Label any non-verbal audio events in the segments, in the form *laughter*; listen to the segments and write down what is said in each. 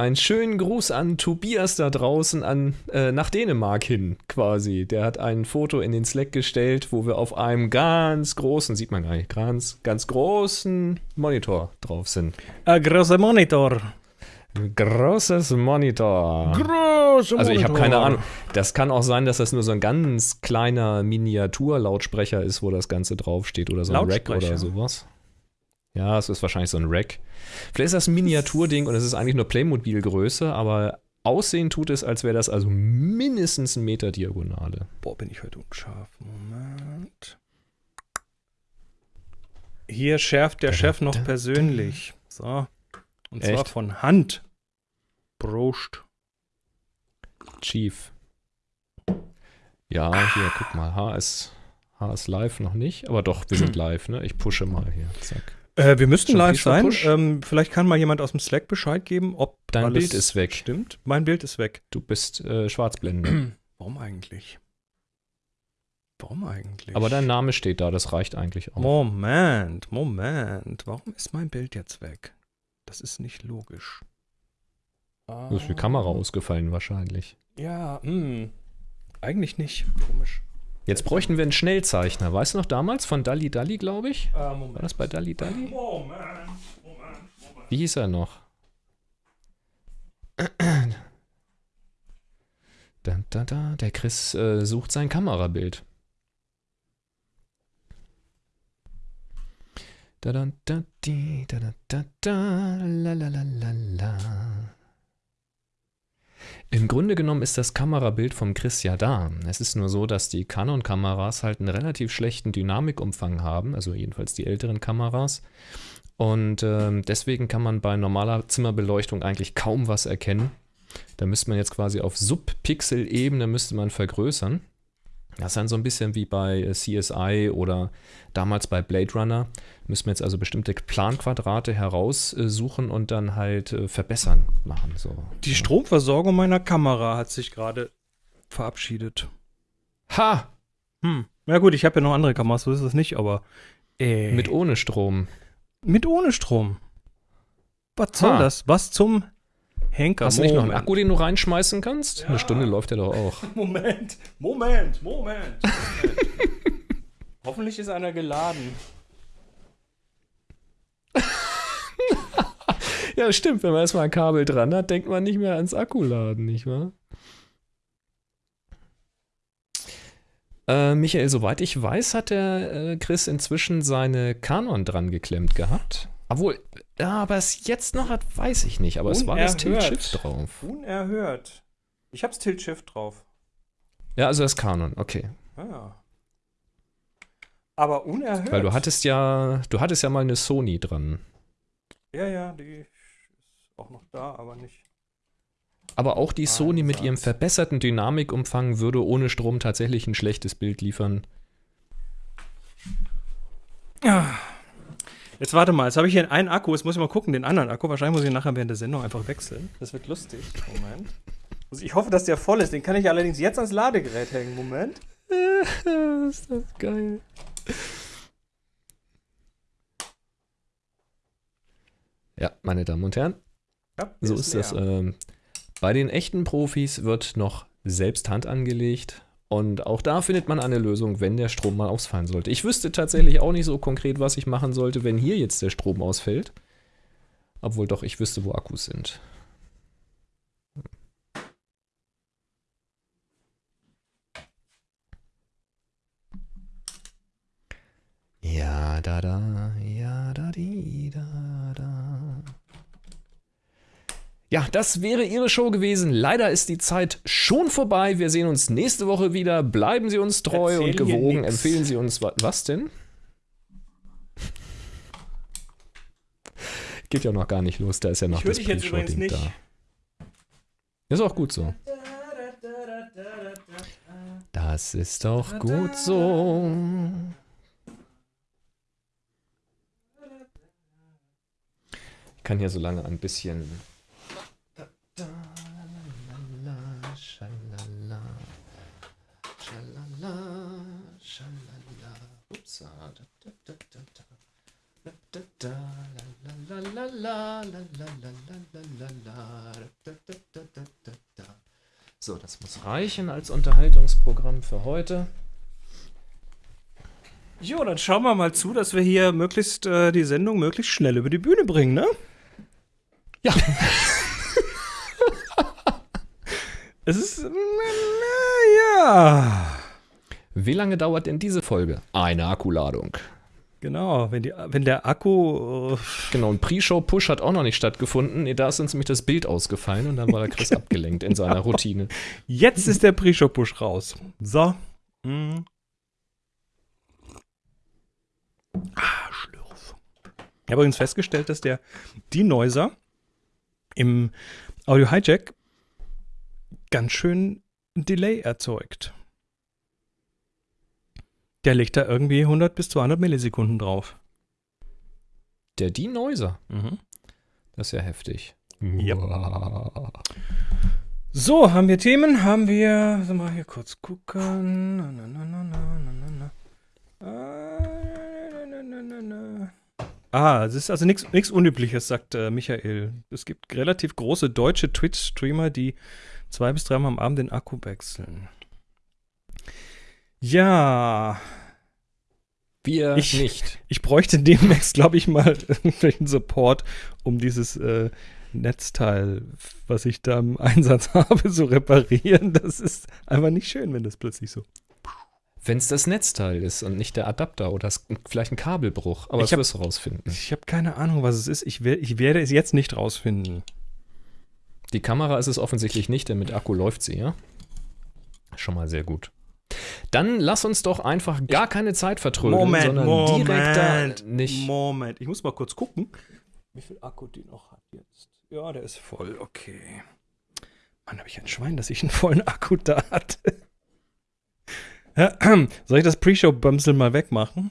Einen schönen Gruß an Tobias da draußen an, äh, nach Dänemark hin, quasi. Der hat ein Foto in den Slack gestellt, wo wir auf einem ganz großen, sieht man gar nicht, ganz, ganz großen Monitor drauf sind. Ein großer Monitor. Großes Monitor. Großer Also ich habe keine Ahnung. Das kann auch sein, dass das nur so ein ganz kleiner Miniatur-Lautsprecher ist, wo das Ganze draufsteht oder so ein Rack oder sowas. Ja, es ist wahrscheinlich so ein Rack. Vielleicht ist das ein Miniaturding und es ist eigentlich nur Playmobil-Größe, aber aussehen tut es, als wäre das also mindestens ein Meter Diagonale. Boah, bin ich heute unscharf. Moment. Hier schärft der Chef noch persönlich. So. Und zwar Echt? von Hand. Prost. Chief. Ja, hier, guck mal. H ist, H ist live noch nicht, aber doch, wir sind *clears throat* live, ne? Ich pushe mal hier. Zack. Äh, wir müssten live sein. Ähm, vielleicht kann mal jemand aus dem Slack Bescheid geben, ob Dein Bild ist weg. Stimmt. Mein Bild ist weg. Du bist äh, Schwarzblende. *clears throat* Warum eigentlich? Warum eigentlich? aber dein Name steht da, das reicht eigentlich auch. Moment, Moment. Warum ist mein Bild jetzt weg? Das ist nicht logisch. Du ist die Kamera ausgefallen wahrscheinlich. Ja, hm. Eigentlich nicht. Komisch. Jetzt bräuchten wir einen Schnellzeichner. Weißt du noch damals von Dalli Dalli, glaube ich? Äh, War das bei Dalli Dalli? Moment, Moment, Moment. Wie hieß er noch? Da, da, da, der Chris äh, sucht sein Kamerabild. Da, da, da, di, da, da, da, da, la, la, la, la, la. Im Grunde genommen ist das Kamerabild vom Chris ja da. Es ist nur so, dass die Canon-Kameras halt einen relativ schlechten Dynamikumfang haben, also jedenfalls die älteren Kameras. Und ähm, deswegen kann man bei normaler Zimmerbeleuchtung eigentlich kaum was erkennen. Da müsste man jetzt quasi auf Subpixel-Ebene müsste man vergrößern. Das ist dann so ein bisschen wie bei äh, CSI oder damals bei Blade Runner. Müssen wir jetzt also bestimmte Planquadrate heraussuchen und dann halt äh, verbessern machen. So. Die Stromversorgung meiner Kamera hat sich gerade verabschiedet. Ha! Hm. Ja gut, ich habe ja noch andere Kameras, so ist es nicht, aber äh, Mit ohne Strom. mit ohne Strom. Was soll Ha. das? Was zum Henker? Hast du nicht noch einen. Akku, den du reinschmeißen kannst? Ja. Eine Stunde läuft der doch auch. *laughs* Moment, Moment, Moment. Moment. *laughs* Hoffentlich ist einer geladen. *laughs* Ja, stimmt. Wenn man erstmal ein Kabel dran hat, denkt man nicht mehr ans Akkuladen, nicht wahr? Äh, Michael, soweit ich weiß, hat der äh, Chris inzwischen seine Canon dran geklemmt gehabt. Obwohl, ja, aber es jetzt noch hat, weiß ich nicht. Aber es war das Unerhört. Tilt-Shift drauf. Unerhört. Ich hab's Tilt-Shift drauf. Ja, also das Canon, okay. Ah. Aber unerhört. Weil du hattest ja, du hattest ja mal eine Sony dran. Ja, ja, die ist auch noch da, aber nicht. Aber auch die Sony mit ihrem verbesserten Dynamikumfang würde ohne Strom tatsächlich ein schlechtes Bild liefern. Ja. Jetzt warte mal, jetzt habe ich hier einen Akku, jetzt muss ich mal gucken, den anderen Akku. Wahrscheinlich muss ich nachher während der Sendung einfach wechseln. Das wird lustig. Moment. Also ich hoffe, dass der voll ist. Den kann ich allerdings jetzt ans Ladegerät hängen. Moment. *laughs* ist das geil. Ja, meine Damen und Herren, Ja, so der ist das. Ähm, bei den echten Profis wird noch selbst Hand angelegt. Und auch da findet man eine Lösung, wenn der Strom mal ausfallen sollte. Ich wüsste tatsächlich auch nicht so konkret, was ich machen sollte, wenn hier jetzt der Strom ausfällt. Obwohl doch, ich wüsste, wo Akkus sind. Ja, da, da, ja, da, di, da, da. Ja, das wäre Ihre Show gewesen. Leider ist die Zeit schon vorbei. Wir sehen uns nächste Woche wieder. Bleiben Sie uns treu Erzähl und gewogen. Empfehlen Sie uns wa was denn? Geht ja noch gar nicht los. Da ist ja noch Ich das nicht. da. Ist auch gut so. Das ist doch gut so. Ich kann hier so lange ein bisschen. Schalala, schalala, schalala, upsa, da, da, da, da, da, da, da, la, la, la, So, das muss reichen als Unterhaltungsprogramm für heute. Jo, dann schauen wir mal zu, dass wir hier möglichst äh, die Sendung möglichst schnell über die Bühne bringen, ne? Ja. Es ist. äh, ja. Wie lange dauert denn diese Folge? Eine Akkuladung. Genau, wenn, die, wenn der Akku. Äh, Genau, ein Pre-Show-Push hat auch noch nicht stattgefunden. Da ist uns nämlich das Bild ausgefallen und dann war der *laughs* Chris abgelenkt in seiner Routine. jetzt ist der Pre-Show-Push raus. So. Mm. Ah, Schlürf. Ich habe übrigens festgestellt, dass der Denoiser im Audio Hijack ganz schön Delay erzeugt. Der legt da irgendwie 100 bis 200 Millisekunden drauf. Der Denoiser. Mhm. Das ist ja heftig. Ja. So, haben wir Themen? Haben wir. Soll mal hier kurz gucken. Na, na, na, na, na, na, na. Ah, na, na, na, na. Ah, es ist also nichts Unübliches, sagt äh, Michael. Es gibt relativ große deutsche Twitch-Streamer, die zwei bis dreimal am Abend den Akku wechseln. Ja, Wir Ich- nicht. *laughs* ich bräuchte demnächst, glaube ich, mal *laughs* irgendwelchen Support, um dieses äh, Netzteil, was ich da im *laughs* Einsatz habe, zu reparieren. Das ist einfach nicht schön, wenn das plötzlich so. Wenn es das Netzteil ist und nicht der Adapter oder es- vielleicht ein Kabelbruch. Aber Ich das wirst du rausfinden. Ich habe keine Ahnung, was es ist. Ich, wer- ich werde es jetzt nicht rausfinden. Die Kamera ist es offensichtlich nicht, denn mit Akku läuft sie, ja? Schon mal sehr gut. Dann lass uns doch einfach gar keine Zeit vertrödeln, sondern direkt da nicht. Moment. Ich muss mal kurz gucken, wie viel Akku die noch hat jetzt. Ja, der ist voll. Okay. Mann, habe ich ein Schwein, dass ich einen vollen Akku da hatte. *clears throat* Soll ich das Pre-Show-Bömsel mal wegmachen?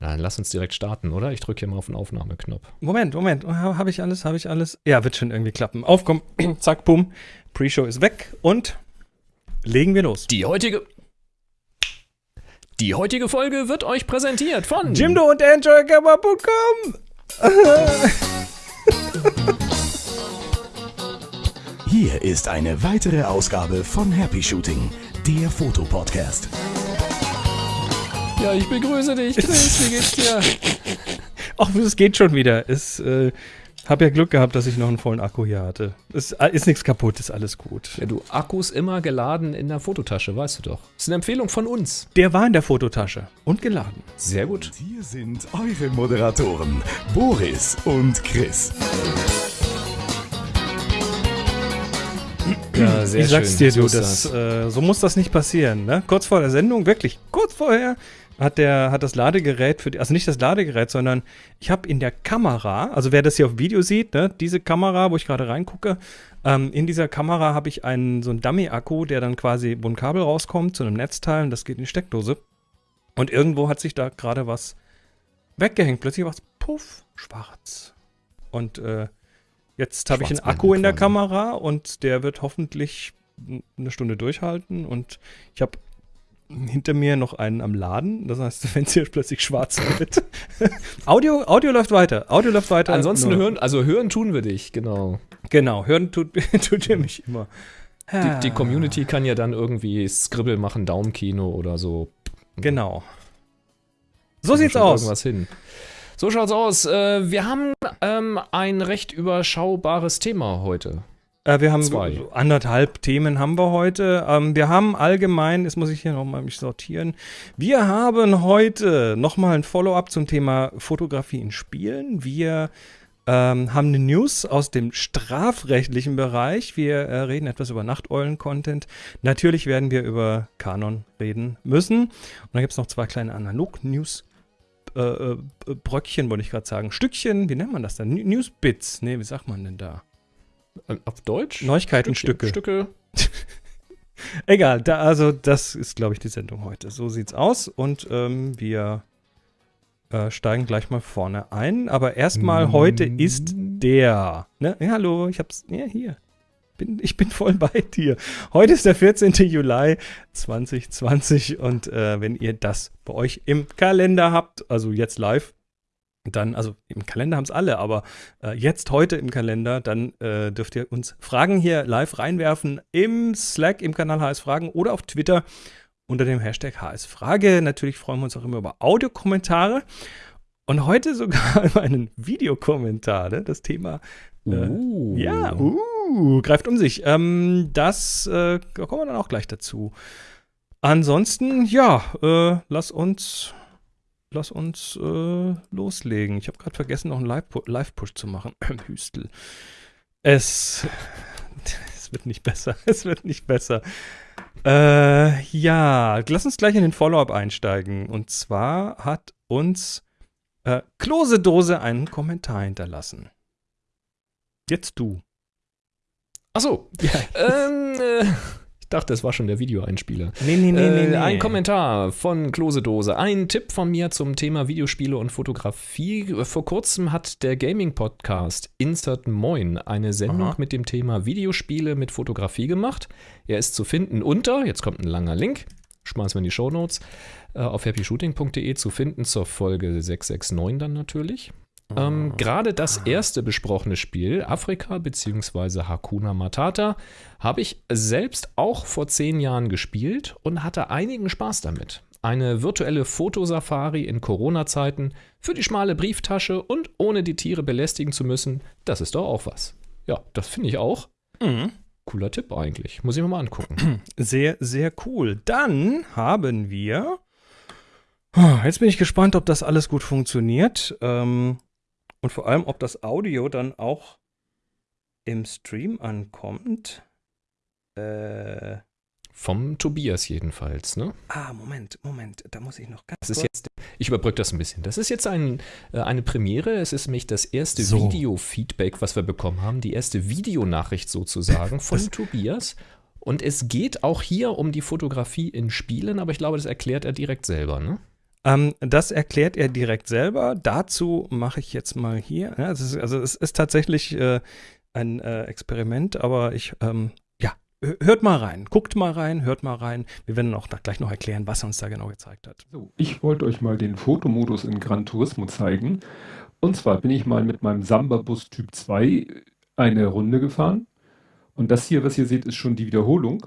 Dann lass uns direkt starten, oder? Ich drücke hier mal auf den Aufnahmeknopf. Moment, Moment. Habe ich alles? Habe ich alles? Ja, wird schon irgendwie klappen. Auf, komm. *clears throat* Zack, bumm. Pre-Show ist weg und legen wir los. Die heutige. Die heutige Folge wird euch präsentiert von Jimdo und EnjoyGamma.com. Hier ist eine weitere Ausgabe von Happy Shooting, der Fotopodcast. Ja, ich begrüße dich, Chris. Wie geht's dir? *laughs* Ach, es geht schon wieder. Es, äh, hab ja Glück gehabt, dass ich noch einen vollen Akku hier hatte. Es äh, ist nichts kaputt, ist alles gut. Ja, du, Akkus immer geladen in der Fototasche, weißt du doch. Das ist eine Empfehlung von uns. Der war in der Fototasche und geladen. Sehr gut. Hier sind eure Moderatoren, Boris und Chris. Ja, sehr ich sag's schön. dir, So du, das, Äh, so muss das nicht passieren. Ne? Kurz vor der Sendung, wirklich kurz vorher, hat, der, hat das Ladegerät für die, also nicht das Ladegerät, sondern ich habe in der Kamera, also wer das hier auf Video sieht, ne, diese Kamera, wo ich gerade reingucke, ähm, in dieser Kamera habe ich einen so einen Dummy-Akku, der dann quasi, wo ein Kabel rauskommt zu einem Netzteil und das geht in die Steckdose. Und irgendwo hat sich da gerade was weggehängt. Plötzlich war es puff, schwarz. Und äh, jetzt habe ich einen Akku in der quasi. Kamera und der wird hoffentlich eine Stunde durchhalten. Und ich habe hinter mir noch einen am Laden. Das heißt, *laughs* wenn es hier plötzlich schwarz wird. *laughs* Audio, Audio läuft weiter. Audio läuft weiter. Ansonsten Nur- hören, also hören tun wir dich, genau. Genau, hören tut, *laughs* tut ihr mich immer. Die, die Community kann ja dann irgendwie Scribble machen, Daumenkino oder so. Genau. So sieht's aus. Irgendwas hin. So schaut's aus. Äh, wir haben ähm, ein recht überschaubares Thema heute. Äh, wir haben Zwei. so anderthalb Themen haben wir heute. Ähm, wir haben allgemein, jetzt muss ich hier nochmal mich sortieren. Wir haben heute nochmal ein Follow-up zum Thema Fotografie in Spielen. Wir ähm, haben eine News aus dem strafrechtlichen Bereich. Wir äh, reden etwas über Nachteulen-Content. Natürlich werden wir über Kanon reden müssen. Und dann gibt es noch zwei kleine Analog-News. Äh, äh, Bröckchen, wollte ich gerade sagen. Stückchen, wie nennt man das dann? N- Newsbits. Nee, wie sagt man denn da? Äh, Auf Deutsch? Neuigkeitenstücke. Stücke. *laughs* Egal, da, also das ist, glaube ich, die Sendung heute. So sieht's aus und ähm, wir äh, steigen gleich mal vorne ein. Aber erstmal, heute ist der. Ne? Ja, hallo, ich hab's. Ja, hier. Bin, ich bin voll bei dir. Heute ist der 14. Juli 2020 und äh, wenn ihr das bei euch im Kalender habt, also jetzt live, dann, also im Kalender haben es alle, aber äh, jetzt heute im Kalender, dann äh, dürft ihr uns Fragen hier live reinwerfen im Slack, im Kanal HS Fragen oder auf Twitter unter dem Hashtag HS Frage. Natürlich freuen wir uns auch immer über Audiokommentare. Und heute sogar *laughs* über einen Videokommentar, ne? das Thema. Äh, Uh. Ja, uh, greift um sich. Ähm, das äh, da kommen wir dann auch gleich dazu. Ansonsten, ja, äh, lass uns, lass uns äh, loslegen. Ich habe gerade vergessen, noch einen Live-Pu- Live-Push zu machen. *clears throat* Hüstel. Es, *laughs* es wird nicht besser. *laughs* Es wird nicht besser. Äh, ja, lass uns gleich in den Follow-up einsteigen. Und zwar hat uns äh, Klosedose einen Kommentar hinterlassen. Jetzt du. Achso. ähm, äh, dachte, das war schon der Videoeinspieler. Nee, nee, Äh, Ein Kommentar von Klosedose. Ein Tipp von mir zum Thema Videospiele und Fotografie. Vor kurzem hat der Gaming-Podcast Insert Moin eine Sendung Aha. mit dem Thema Videospiele mit Fotografie gemacht. Er ist zu finden unter, jetzt kommt ein langer Link, schmeißen wir in die Shownotes, äh, auf happyshooting.de zu finden zur Folge 669 dann natürlich. Ähm, Gerade das erste besprochene Spiel, Afrika bzw. Hakuna Matata, habe ich selbst auch vor zehn Jahren gespielt und hatte einigen Spaß damit. Eine virtuelle Fotosafari in Corona-Zeiten für die schmale Brieftasche und ohne die Tiere belästigen zu müssen, das ist doch auch was. Ja, das finde ich auch. Mhm. Cooler Tipp eigentlich. Muss ich mir mal angucken. *clears throat* Sehr, sehr cool. Dann haben wir. Ah, Jetzt bin ich gespannt, ob das alles gut funktioniert. Ähm, und vor allem, ob das Audio dann auch im Stream ankommt. Äh, Vom Tobias jedenfalls, ne? ah, Moment, Moment. Da muss ich noch ganz Das ist kurz- jetzt, ich überbrücke das ein bisschen. Das ist jetzt ein, äh, eine Premiere. Es ist nämlich das erste So. Video-Feedback, was wir bekommen haben. Die erste Videonachricht sozusagen von Das- Tobias. Und es geht auch hier um die Fotografie in Spielen, aber ich glaube, das erklärt er direkt selber, ne? Ähm, das erklärt er direkt selber. Dazu mache ich jetzt mal hier. Ja, es ist, also es ist tatsächlich äh, ein äh, Experiment, aber ich, ähm, hört mal rein, guckt mal rein, hört mal rein. Wir werden auch gleich noch erklären, was er uns da genau gezeigt hat. So, ich wollte euch mal den Fotomodus in Gran Turismo zeigen. Und zwar bin ich mal mit meinem Samba-Bus Typ 2 eine Runde gefahren. Und das hier, was ihr seht, ist schon die Wiederholung.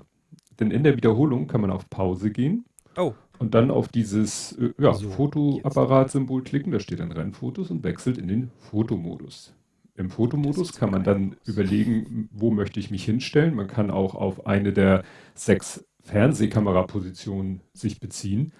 Denn in der Wiederholung kann man auf Pause gehen Oh, und dann auf dieses äh, ja, So, Fotoapparat-Symbol klicken. Da steht dann Rennfotos und wechselt in den Fotomodus. Im Fotomodus kann man dann überlegen, wo möchte ich mich hinstellen. Man kann auch auf eine der sechs Fernsehkamerapositionen sich beziehen,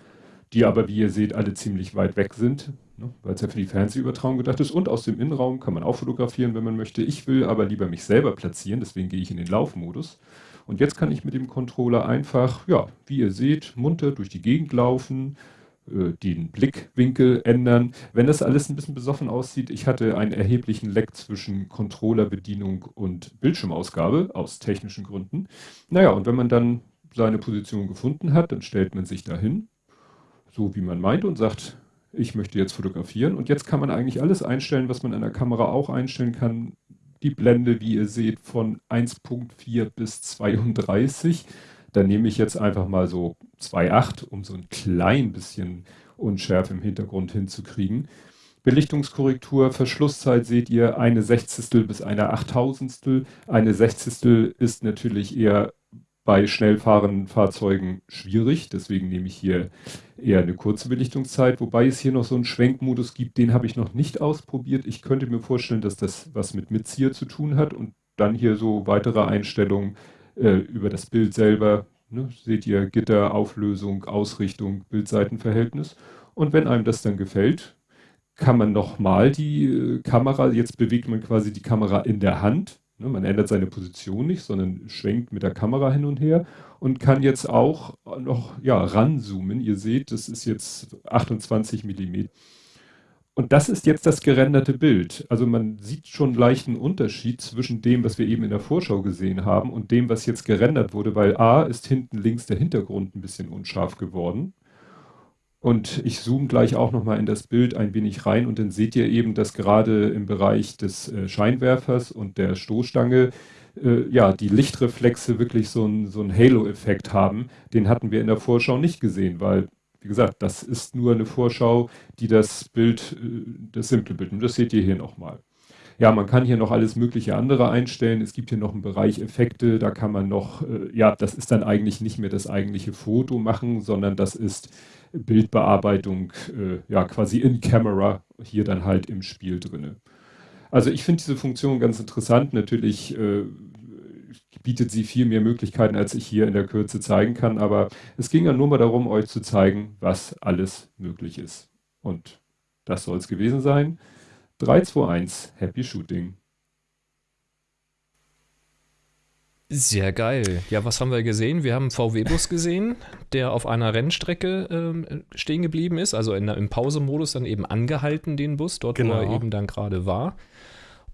die aber, wie ihr seht, alle ziemlich weit weg sind, ne, weil es ja für die Fernsehübertragung gedacht ist. Und aus dem Innenraum kann man auch fotografieren, wenn man möchte. Ich will aber lieber mich selber platzieren, deswegen gehe ich in den Laufmodus. Und jetzt kann ich mit dem Controller einfach, ja, wie ihr seht, munter durch die Gegend laufen, äh, den Blickwinkel ändern. Wenn das alles ein bisschen besoffen aussieht, ich hatte einen erheblichen Leck zwischen Controllerbedienung und Bildschirmausgabe aus technischen Gründen. Naja, und wenn man dann seine Position gefunden hat, dann stellt man sich dahin, so wie man meint und sagt, ich möchte jetzt fotografieren. Und jetzt kann man eigentlich alles einstellen, was man an der Kamera auch einstellen kann. Die Blende, wie ihr seht, von 1.4 bis 32. Da nehme ich jetzt einfach mal so 2.8, um so ein klein bisschen Unschärfe im Hintergrund hinzukriegen. Belichtungskorrektur, Verschlusszeit seht ihr eine Sechzigstel bis eine Achttausendstel. Eine Sechzigstel ist natürlich eher bei schnell fahrenden Fahrzeugen schwierig, deswegen nehme ich hier eher eine kurze Belichtungszeit, wobei es hier noch so einen Schwenkmodus gibt, den habe ich noch nicht ausprobiert. Ich könnte mir vorstellen, dass das was mit Mitzieher zu tun hat und dann hier so weitere Einstellungen äh, über das Bild selber. Ne, seht ihr Gitter, Auflösung, Ausrichtung, Bildseitenverhältnis. Und wenn einem das dann gefällt, kann man nochmal die äh, Kamera, jetzt bewegt man quasi die Kamera in der Hand. Ne, man ändert seine Position nicht, sondern schwenkt mit der Kamera hin und her und kann jetzt auch noch ja, ranzoomen. Ihr seht, das ist jetzt 28 Millimeter. Und das ist jetzt das gerenderte Bild. Also man sieht schon einen leichten Unterschied zwischen dem, was wir eben in der Vorschau gesehen haben und dem, was jetzt gerendert wurde, weil A ist hinten links der Hintergrund ein bisschen unscharf geworden. Und ich zoome gleich auch nochmal in das Bild ein wenig rein und dann seht ihr eben, dass gerade im Bereich des äh, Scheinwerfers und der Stoßstange äh, ja, die Lichtreflexe wirklich so einen so Halo-Effekt haben. Den hatten wir in der Vorschau nicht gesehen, weil, wie wie gesagt, das ist nur eine Vorschau, die das Bild, äh, das simple Bild, und das seht ihr hier nochmal. Ja, man kann hier noch alles mögliche andere einstellen. Es gibt hier noch einen Bereich Effekte, da kann man noch, äh, ja, das ist dann eigentlich nicht mehr das eigentliche Foto machen, sondern das ist Bildbearbeitung, äh, ja, quasi in Camera, hier dann halt im Spiel drinne. Also ich finde diese Funktion ganz interessant. Natürlich äh, bietet sie viel mehr Möglichkeiten, als ich hier in der Kürze zeigen kann, aber es ging ja nur mal darum, euch zu zeigen, was alles möglich ist. Und das soll es gewesen sein. 3, 2, 1, Happy Shooting. Sehr geil. Ja, was haben wir gesehen? Wir haben einen VW-Bus gesehen, der auf einer Rennstrecke ähm, stehen geblieben ist, also in, im Pausemodus dann eben angehalten, den Bus, dort Genau. wo er eben dann gerade war.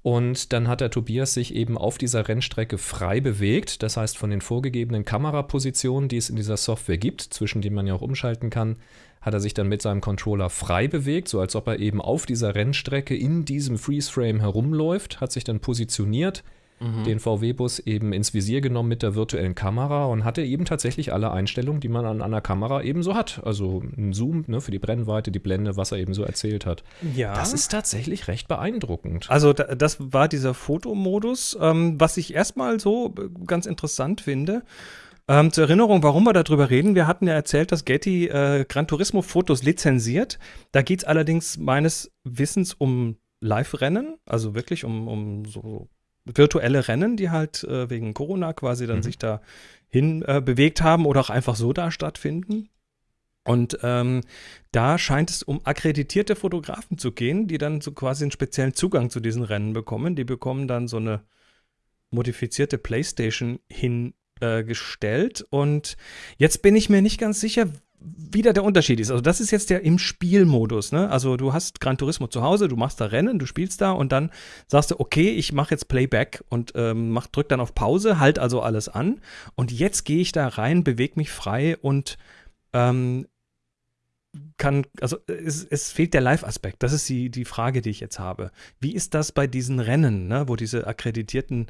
Und dann hat der Tobias sich eben auf dieser Rennstrecke frei bewegt. Das heißt, von den vorgegebenen Kamerapositionen, die es in dieser Software gibt, zwischen denen man ja auch umschalten kann, hat er sich dann mit seinem Controller frei bewegt, so als ob er eben auf dieser Rennstrecke in diesem Freeze-Frame herumläuft, hat sich dann positioniert, den VW-Bus eben ins Visier genommen mit der virtuellen Kamera und hatte eben tatsächlich alle Einstellungen, die man an einer Kamera eben so hat. Also ein Zoom ne, für die Brennweite, die Blende, was er eben so erzählt hat. Ja. Das ist tatsächlich recht beeindruckend. Also da, das war dieser Fotomodus, ähm, was ich erstmal so äh, ganz interessant finde. Ähm, zur Erinnerung, warum wir darüber reden. Wir hatten ja erzählt, dass Getty äh, Gran Turismo Fotos lizenziert. Da geht es allerdings meines Wissens um Live-Rennen, also wirklich um, um so virtuelle Rennen, die halt äh, wegen Corona quasi dann Mhm. sich da hin äh, bewegt haben oder auch einfach so da stattfinden. Und ähm, da scheint es um akkreditierte Fotografen zu gehen, die dann so quasi einen speziellen Zugang zu diesen Rennen bekommen. Die bekommen dann so eine modifizierte Playstation hingestellt. und jetzt bin ich mir nicht ganz sicher, wie da der Unterschied ist. Also das ist jetzt der im Spielmodus. Ne? Also du hast Gran Turismo zu Hause, du machst da Rennen, du spielst da und dann sagst du, okay, ich mache jetzt Playback und ähm, mach, drück dann auf Pause, halt also alles an. Und jetzt gehe ich da rein, bewege mich frei und ähm, kann, also es, es fehlt der Live-Aspekt. Das ist die, die Frage, die ich jetzt habe. Wie ist das bei diesen Rennen, ne, wo diese akkreditierten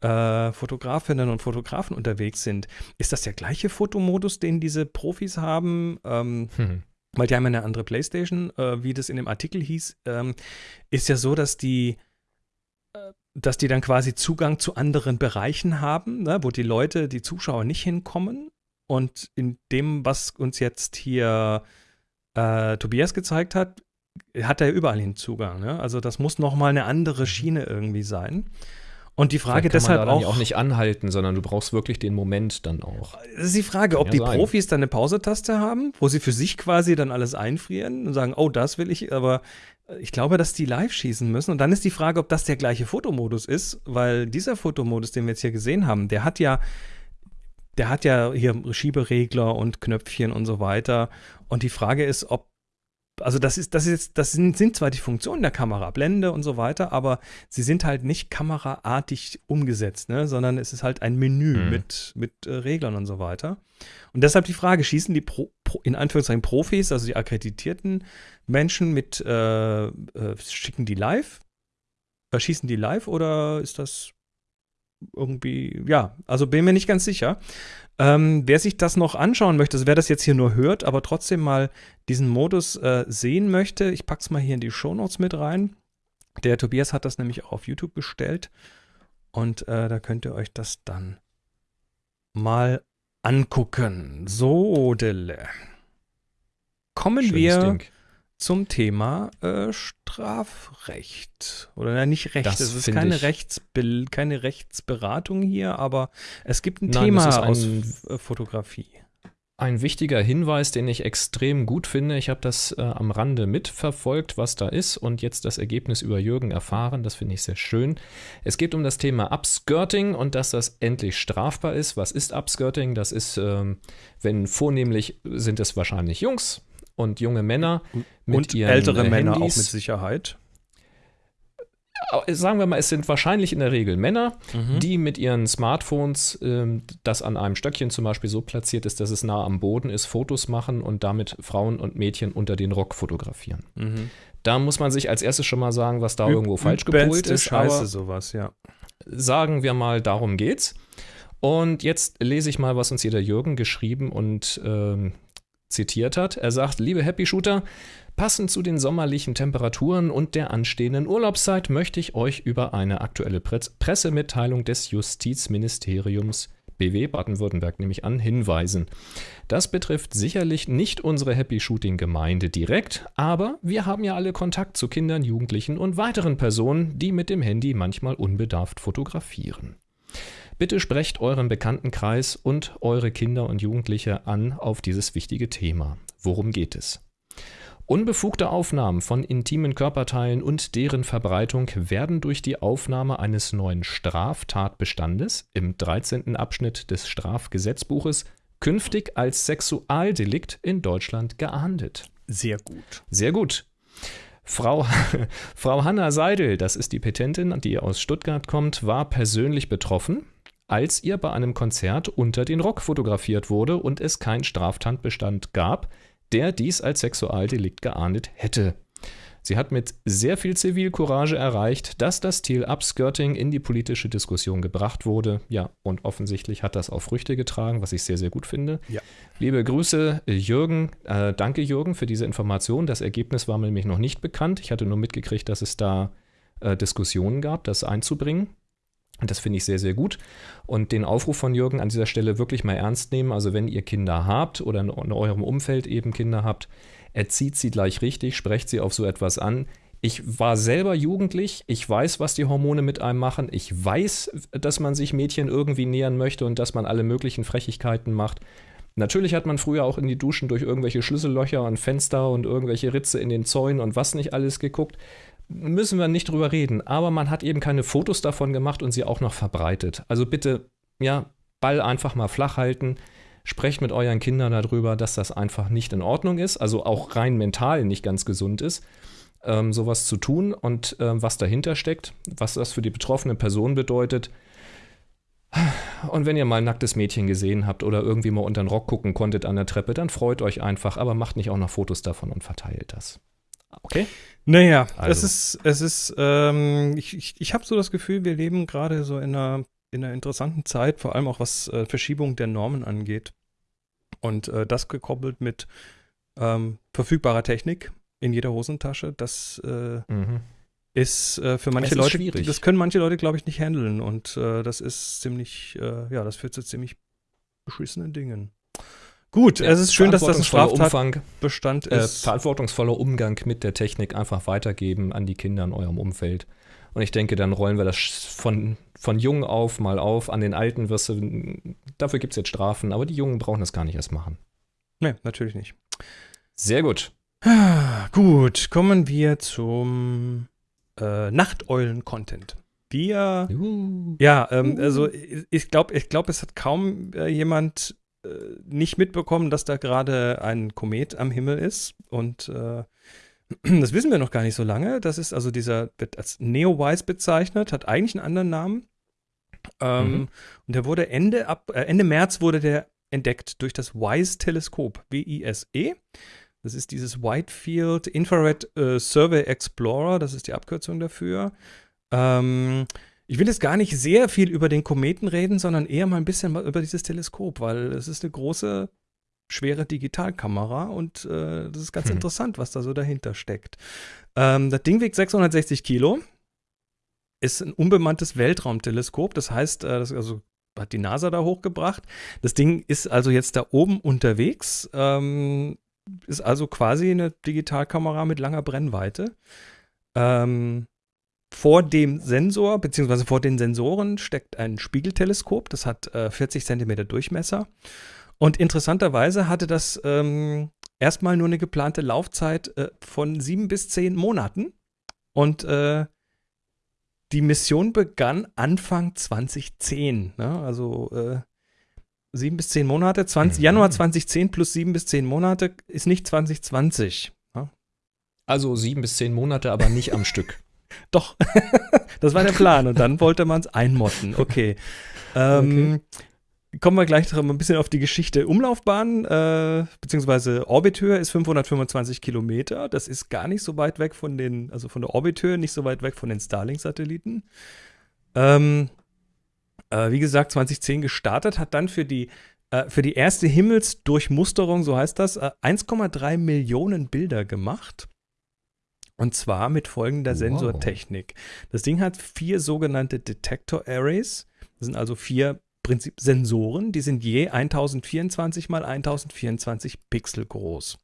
äh, Fotografinnen und Fotografen unterwegs sind? Ist das der gleiche Fotomodus, den diese Profis haben? Ähm, Hm. weil die haben ja eine andere Playstation, äh, wie das in dem Artikel hieß, ähm, ist ja so, dass die äh, dass die dann quasi Zugang zu anderen Bereichen haben, ne, wo die Leute, die Zuschauer nicht hinkommen. Und in dem, was uns jetzt hier äh, Tobias gezeigt hat, hat er überall hin Zugang. Ne? Also das muss noch mal eine andere Schiene irgendwie sein. Und die Frage deshalb man da auch, auch nicht anhalten, sondern du brauchst wirklich den Moment dann auch. das ist die Frage, ob ja die sein. Profis dann eine Pausetaste haben, wo sie für sich quasi dann alles einfrieren und sagen, oh, das will ich, aber ich glaube, dass die live schießen müssen. Und dann ist die Frage, ob das der gleiche Fotomodus ist, weil dieser Fotomodus, den wir jetzt hier gesehen haben, der hat ja, der hat ja hier Schieberegler und Knöpfchen und so weiter. Und die Frage ist, ob also das ist, das ist jetzt, das sind, sind zwar die Funktionen der Kamera, Blende und so weiter, aber sie sind halt nicht kameraartig umgesetzt, ne? sondern es ist halt ein Menü Mhm. mit, mit äh, Reglern und so weiter. Und deshalb die Frage, schießen die Pro, Pro, in Anführungszeichen Profis, also die akkreditierten Menschen mit, äh, äh, schicken die live? Äh, schießen die live oder ist das irgendwie, ja, also bin mir nicht ganz sicher. Ähm, wer sich das noch anschauen möchte, also wer das jetzt hier nur hört, aber trotzdem mal diesen Modus äh, sehen möchte, ich pack's mal hier in die Shownotes mit rein. Der Tobias hat das nämlich auch auf YouTube gestellt. Und äh, da könnt ihr euch das dann mal angucken. So, Dille. Kommen Schönes wir Ding. Zum Thema äh, Strafrecht. Oder na, nicht Recht. Das es ist keine, Rechtsbil keine Rechtsberatung hier, aber es gibt ein Nein, Thema ein- aus äh, Fotografie. Ein wichtiger Hinweis, den ich extrem gut finde. Ich habe das äh, am Rande mitverfolgt, was da ist und jetzt das Ergebnis über Jürgen erfahren. Das finde ich sehr schön. Es geht um das Thema Upskirting und dass das endlich strafbar ist. Was ist Upskirting? Das ist, ähm, wenn vornehmlich sind es wahrscheinlich Jungs und junge Männer mit Und ihren ältere äh, Männer auch Handys. mit Sicherheit. Sagen wir mal, es sind wahrscheinlich in der Regel Männer, Mhm. die mit ihren Smartphones, ähm, das an einem Stöckchen zum Beispiel so platziert ist, dass es nah am Boden ist, Fotos machen und damit Frauen und Mädchen unter den Rock fotografieren. Mhm. Da muss man sich als erstes schon mal sagen, was da Üb- irgendwo falsch gepolt ist. Scheiße, sowas, ja. sagen wir mal, darum geht's. Und jetzt lese ich mal, was uns hier der Jürgen geschrieben und ähm, zitiert hat. Er sagt, liebe Happy Shooter, passend zu den sommerlichen Temperaturen und der anstehenden Urlaubszeit möchte ich euch über eine aktuelle Pressemitteilung des Justizministeriums BW Baden-Württemberg nämlich an, hinweisen. Das betrifft sicherlich nicht unsere Happy Shooting Gemeinde direkt, aber wir haben ja alle Kontakt zu Kindern, Jugendlichen und weiteren Personen, die mit dem Handy manchmal unbedarft fotografieren. Bitte sprecht euren Bekanntenkreis und eure Kinder und Jugendliche an auf dieses wichtige Thema. Worum geht es? Unbefugte Aufnahmen von intimen Körperteilen und deren Verbreitung werden durch die Aufnahme eines neuen Straftatbestandes im 13. Abschnitt des Strafgesetzbuches künftig als Sexualdelikt in Deutschland geahndet. Sehr gut. Sehr gut. Frau, *laughs* Frau Hanna Seidel, das ist die Petentin, die aus Stuttgart kommt, war persönlich betroffen, als ihr bei einem Konzert unter den Rock fotografiert wurde und es keinen Straftatbestand gab, der dies als Sexualdelikt geahndet hätte. Sie hat mit sehr viel Zivilcourage erreicht, dass das Ziel Upskirting in die politische Diskussion gebracht wurde. Ja, und offensichtlich hat das auch Früchte getragen, was ich sehr, sehr gut finde. Ja. Liebe Grüße, Jürgen. Äh, danke, Jürgen, für diese Information. Das Ergebnis war mir nämlich noch nicht bekannt. Ich hatte nur mitgekriegt, dass es da äh, Diskussionen gab, das einzubringen. Und das finde ich sehr, sehr gut. Und den Aufruf von Jürgen an dieser Stelle wirklich mal ernst nehmen. Also wenn ihr Kinder habt oder in eurem Umfeld eben Kinder habt, erzieht sie gleich richtig, sprecht sie auf so etwas an. Ich war selber jugendlich, ich weiß, was die Hormone mit einem machen, ich weiß, dass man sich Mädchen irgendwie nähern möchte und dass man alle möglichen Frechigkeiten macht. Natürlich hat man früher auch in die Duschen durch irgendwelche Schlüssellöcher und Fenster und irgendwelche Ritze in den Zäunen und was nicht alles geguckt müssen wir nicht drüber reden. Aber man hat eben keine Fotos davon gemacht und sie auch noch verbreitet. Also bitte, ja, Ball einfach mal flach halten. Sprecht mit euren Kindern darüber, dass das einfach nicht in Ordnung ist, also auch rein mental nicht ganz gesund ist, ähm, sowas zu tun und ähm, was dahinter steckt, was das für die betroffene Person bedeutet. Und wenn ihr mal ein nacktes Mädchen gesehen habt oder irgendwie mal unter den Rock gucken konntet an der Treppe, dann freut euch einfach, aber macht nicht auch noch Fotos davon und verteilt das. Okay? Naja, also. es ist, es ist, ähm, ich, ich, ich habe so das Gefühl, wir leben gerade so in einer, in einer interessanten Zeit, vor allem auch was äh, Verschiebung der Normen angeht. Und äh, das gekoppelt mit ähm, verfügbarer Technik in jeder Hosentasche, das äh, mhm. ist äh, für manche Leute, schwierig. das können manche Leute, glaube ich, nicht handeln. Und äh, das ist ziemlich, äh, ja, das führt zu ziemlich beschissenen Dingen. Gut, ja, es ist schön, dass das ein Straftatbestand äh, ist. Verantwortungsvoller Umgang mit der Technik einfach weitergeben an die Kinder in eurem Umfeld. Und ich denke, dann rollen wir das von, von jung auf mal auf. An den Alten wirst du, dafür gibt es jetzt Strafen, aber die Jungen brauchen das gar nicht erst machen. Nee, natürlich nicht. Sehr gut. *sighs* Gut, kommen wir zum äh, Nachteulen-Content. Wir, uh. ja, ähm, also ich glaube, ich glaube, es hat kaum äh, jemand nicht mitbekommen, dass da gerade ein Komet am Himmel ist. Und äh, *clears throat* das wissen wir noch gar nicht so lange. Das ist also dieser, wird als Neowise bezeichnet, hat eigentlich einen anderen Namen. Ähm, mhm. Und der wurde Ende, ab, äh, Ende März wurde der entdeckt durch das WISE-Teleskop, W-I-S-E. Das ist dieses Whitefield Infrared äh, Survey Explorer, das ist die Abkürzung dafür. Ähm, ich will jetzt gar nicht sehr viel über den Kometen reden, sondern eher mal ein bisschen über dieses Teleskop, weil es ist eine große, schwere Digitalkamera und äh, das ist ganz hm. interessant, was da so dahinter steckt. Ähm, das Ding wiegt 660 Kilo, ist ein unbemanntes Weltraumteleskop, das heißt, äh, das also hat die NASA da hochgebracht. Das Ding ist also jetzt da oben unterwegs, ähm, ist also quasi eine Digitalkamera mit langer Brennweite. Ähm, vor dem Sensor, beziehungsweise vor den Sensoren, steckt ein Spiegelteleskop. Das hat äh, 40 cm Durchmesser. Und interessanterweise hatte das ähm, erstmal nur eine geplante Laufzeit äh, von sieben bis zehn Monaten. Und äh, die Mission begann Anfang 2010. Ne? Also äh, sieben bis zehn Monate. 20, mhm. Januar 2010 plus sieben bis zehn Monate ist nicht 2020. Ne? Also sieben bis zehn Monate, aber nicht am Stück. Doch, *laughs* das war der Plan. Und dann wollte man es einmotten. Okay. Ähm, okay. Kommen wir gleich noch ein bisschen auf die Geschichte. Umlaufbahn, äh, beziehungsweise Orbithöhe ist 525 Kilometer. Das ist gar nicht so weit weg von den, also von der Orbithöhe, nicht so weit weg von den Starlink-Satelliten. Ähm, äh, wie gesagt, 2010 gestartet, hat dann für die äh, für die erste Himmelsdurchmusterung, so heißt das, äh, 1,3 Millionen Bilder gemacht. Und zwar mit folgender Wow. Sensortechnik. Das Ding hat vier sogenannte Detector Arrays. Das sind also vier Prinzip Sensoren, die sind je 1024 mal 1024 Pixel groß.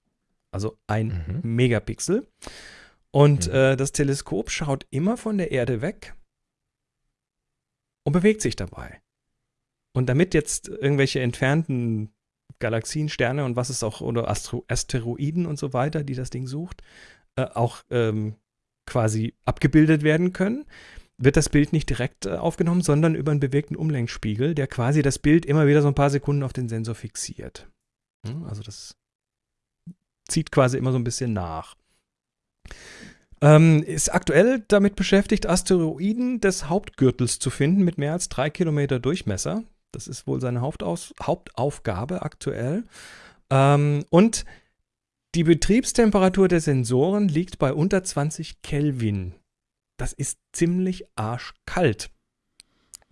Also ein Mhm. Megapixel. Und Mhm. äh, das Teleskop schaut immer von der Erde weg und bewegt sich dabei. Und damit jetzt irgendwelche entfernten Galaxien, Sterne und was es auch, oder Astro Asteroiden und so weiter, die das Ding sucht, äh, auch ähm, quasi abgebildet werden können, wird das Bild nicht direkt äh, aufgenommen, sondern über einen bewegten Umlenkspiegel, der quasi das Bild immer wieder so ein paar Sekunden auf den Sensor fixiert. Hm, Also das zieht quasi immer so ein bisschen nach. Ähm, ist aktuell damit beschäftigt, Asteroiden des Hauptgürtels zu finden mit mehr als drei Kilometer Durchmesser. Das ist wohl seine Hauptaus Hauptaufgabe aktuell. Ähm, und die Betriebstemperatur der Sensoren liegt bei unter 20 Kelvin. Das ist ziemlich arschkalt.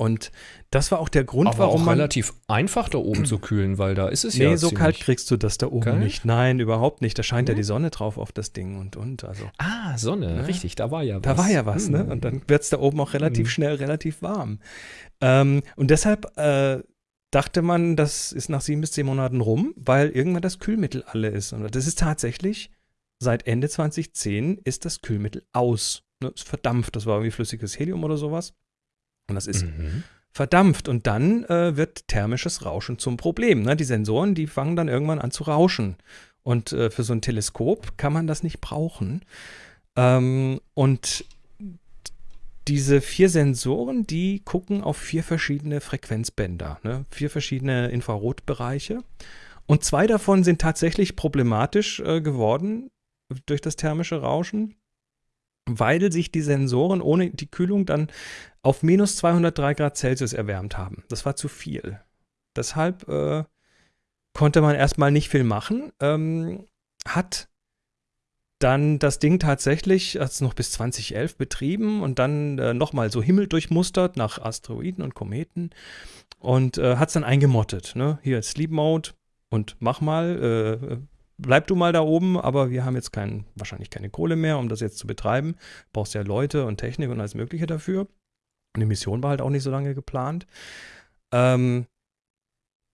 Und das war auch der Grund, Aber warum auch man. relativ einfach da oben zu kühlen, weil da ist es Nee, ja so ziemlich- kalt kriegst du das da oben Geil. nicht. Nein, überhaupt nicht. Da scheint ja Nee? die Sonne drauf auf das Ding und und. Also Ah, Sonne, Ja. richtig, da war ja was. da war ja was, ne? Hm. Und dann wird es da oben auch relativ Mhm. schnell relativ warm. Ähm, und deshalb äh, dachte man, das ist nach sieben bis zehn Monaten rum, weil irgendwann das Kühlmittel alle ist. Und das ist tatsächlich, seit Ende 2010 ist das Kühlmittel aus. Ne? Es verdampft. Das war irgendwie flüssiges Helium oder sowas. Und das ist Mhm. verdampft und dann äh, wird thermisches Rauschen zum Problem. Ne? Die Sensoren, die fangen dann irgendwann an zu rauschen. Und äh, für so ein Teleskop kann man das nicht brauchen. Ähm, und diese vier Sensoren, die gucken auf vier verschiedene Frequenzbänder, ne? vier verschiedene Infrarotbereiche. Und zwei davon sind tatsächlich problematisch äh, geworden durch das thermische Rauschen, weil sich die Sensoren ohne die Kühlung dann auf minus 203 Grad Celsius erwärmt haben. Das war zu viel. Deshalb äh, konnte man erstmal nicht viel machen. Ähm, hat dann das Ding tatsächlich, hat es noch bis 2011 betrieben und dann äh, nochmal so Himmel durchmustert nach Asteroiden und Kometen und äh, hat es dann eingemottet. Ne? Hier Sleep Mode und mach mal, äh, bleib du mal da oben, aber wir haben jetzt kein, wahrscheinlich keine Kohle mehr, um das jetzt zu betreiben. Brauchst ja Leute und Technik und alles Mögliche dafür. Die Mission war halt auch nicht so lange geplant. Ähm,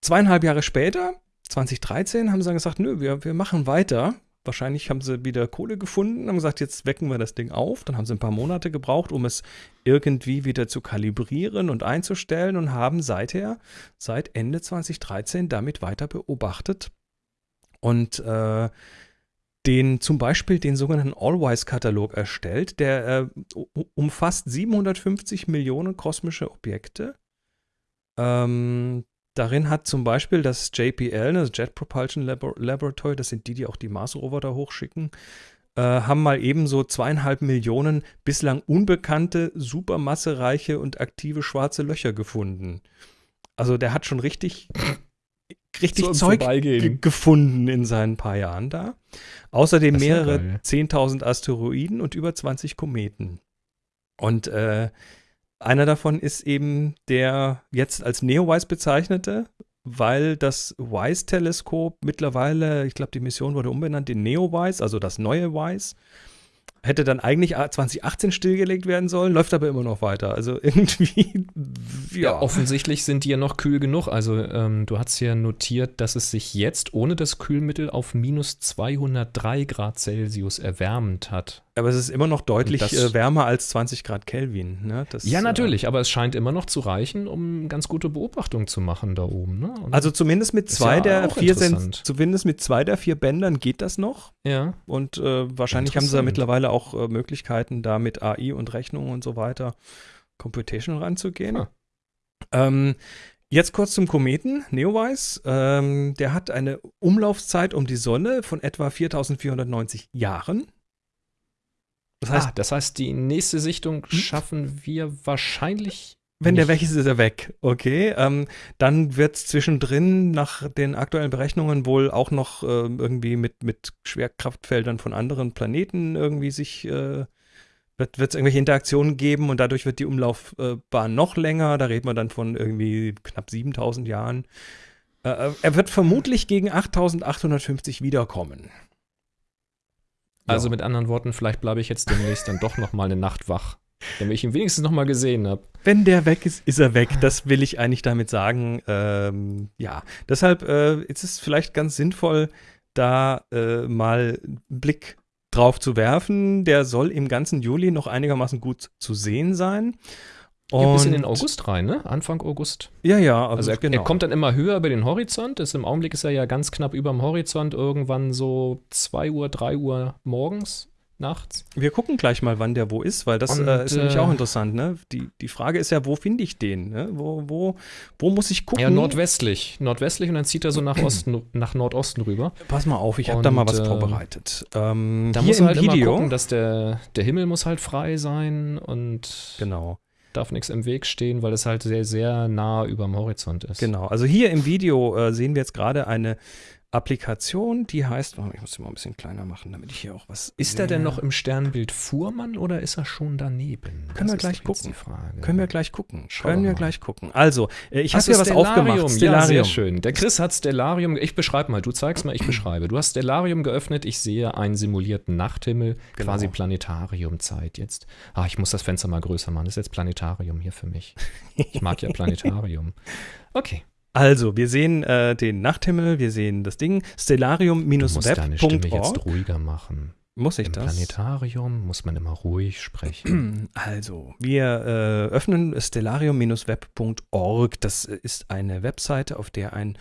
zweieinhalb Jahre später, 2013, haben sie dann gesagt, nö, wir, wir machen weiter. Wahrscheinlich haben sie wieder Kohle gefunden, haben gesagt, jetzt wecken wir das Ding auf. Dann haben sie ein paar Monate gebraucht, um es irgendwie wieder zu kalibrieren und einzustellen und haben seither, seit Ende 2013, damit weiter beobachtet und äh, den zum Beispiel den sogenannten Allwise-Katalog erstellt, der äh, umfasst 750 Millionen kosmische Objekte. Ähm, darin hat zum Beispiel das JPL, das Jet Propulsion Labor Laboratory, das sind die, die auch die Mars-Rover da hochschicken, äh, haben mal ebenso zweieinhalb Millionen bislang unbekannte, supermassereiche und aktive schwarze Löcher gefunden. Also der hat schon richtig, richtig So Zeug gefunden in seinen paar Jahren da. Außerdem mehrere geil. 10.000 Asteroiden und über 20 Kometen. Und äh, einer davon ist eben der jetzt als Neowise bezeichnete, weil das WISE-Teleskop mittlerweile, ich glaube, die Mission wurde umbenannt in Neowise, also das neue WISE. Hätte dann eigentlich 2018 stillgelegt werden sollen, läuft aber immer noch weiter. Also *laughs* irgendwie, Ja, ja. offensichtlich sind die ja noch kühl genug. Also ähm, du hast ja notiert, dass es sich jetzt ohne das Kühlmittel auf minus 203 Grad Celsius erwärmt hat. aber es ist immer noch deutlich Das- äh, wärmer als 20 Grad Kelvin. Ne? Das, Ja, äh, natürlich, aber es scheint immer noch zu reichen, um ganz gute Beobachtung zu machen da oben. Ne? Also zumindest mit zwei ja der vier Sen zumindest mit zwei der vier Bändern geht das noch. ja. Und äh, wahrscheinlich haben sie da mittlerweile auch äh, Möglichkeiten, da mit AI und Rechnungen und so weiter Computation ranzugehen. Ah. Ähm, jetzt kurz zum Kometen, Neowise. Ähm, der hat eine Umlaufzeit um die Sonne von etwa 4490 Jahren. Das heißt, ah, das heißt, die nächste Sichtung schaffen wir wahrscheinlich. Wenn der weg ist, ist er weg. Okay. Ähm, dann wird es zwischendrin nach den aktuellen Berechnungen wohl auch noch äh, irgendwie mit, mit Schwerkraftfeldern von anderen Planeten irgendwie sich äh, wird es irgendwelche Interaktionen geben und dadurch wird die Umlaufbahn noch länger. Da reden wir dann von irgendwie knapp 7000 Jahren. Äh, er wird vermutlich gegen 8850 wiederkommen. Also mit anderen Worten, vielleicht bleibe ich jetzt demnächst dann doch noch mal eine Nacht wach, damit ich ihn wenigstens noch mal gesehen habe. Wenn der weg ist, ist er weg. Das will ich eigentlich damit sagen. Ähm, ja, deshalb äh, ist es vielleicht ganz sinnvoll, da äh, mal einen Blick drauf zu werfen. Der soll im ganzen Juli noch einigermaßen gut zu sehen sein. Ja, bis in den August rein, ne? Anfang August. Ja, ja, Also er, genau. er kommt dann immer höher über den Horizont. Ist, Im Augenblick ist er ja ganz knapp über dem Horizont, irgendwann so 2 Uhr, 3 Uhr morgens, nachts. Wir gucken gleich mal, wann der wo ist, weil das Und, äh, ist nämlich äh, auch interessant. Ne? Die, die Frage ist ja, wo finde ich den? Ne? Wo, wo, wo muss ich gucken? Ja, nordwestlich. Nordwestlich und dann zieht er so nach Osten, nach Nordosten rüber. Pass mal auf, ich habe da mal was äh, vorbereitet. Ähm, Da muss er halt Video. immer gucken, dass der, der Himmel muss halt frei sein und genau. darf nichts im Weg stehen, weil es halt sehr, sehr nah über dem Horizont ist. Genau, also hier im Video äh, sehen wir jetzt gerade eine Applikation, die heißt, oh, ich muss sie mal ein bisschen kleiner machen, damit ich hier auch was. Ist er denn noch im Sternbild Fuhrmann oder ist er schon daneben? Können wir ist gleich gucken. Können wir gleich gucken. Schauen Können wir wir mal. gleich gucken. Also, äh, ich habe hier was aufgemacht. Ja, sehr schön. Der Chris hat Stellarium. Ich beschreibe mal. Du zeigst mal, ich beschreibe. Du hast Stellarium geöffnet. Ich sehe einen simulierten Nachthimmel, Genau. quasi Planetariumzeit jetzt. Ah, ich muss das Fenster mal größer machen. Das ist jetzt Planetarium hier für mich. Ich mag ja *laughs* Planetarium. Okay. Also, wir sehen äh, den Nachthimmel, wir sehen das Ding. Du musst deine Stimme jetzt Stellarium-web.org. ruhiger machen. Muss ich Im das? Planetarium muss man immer ruhig sprechen. *clears throat* Also, wir äh, öffnen stellarium-web.org. Das ist eine Webseite, auf der ein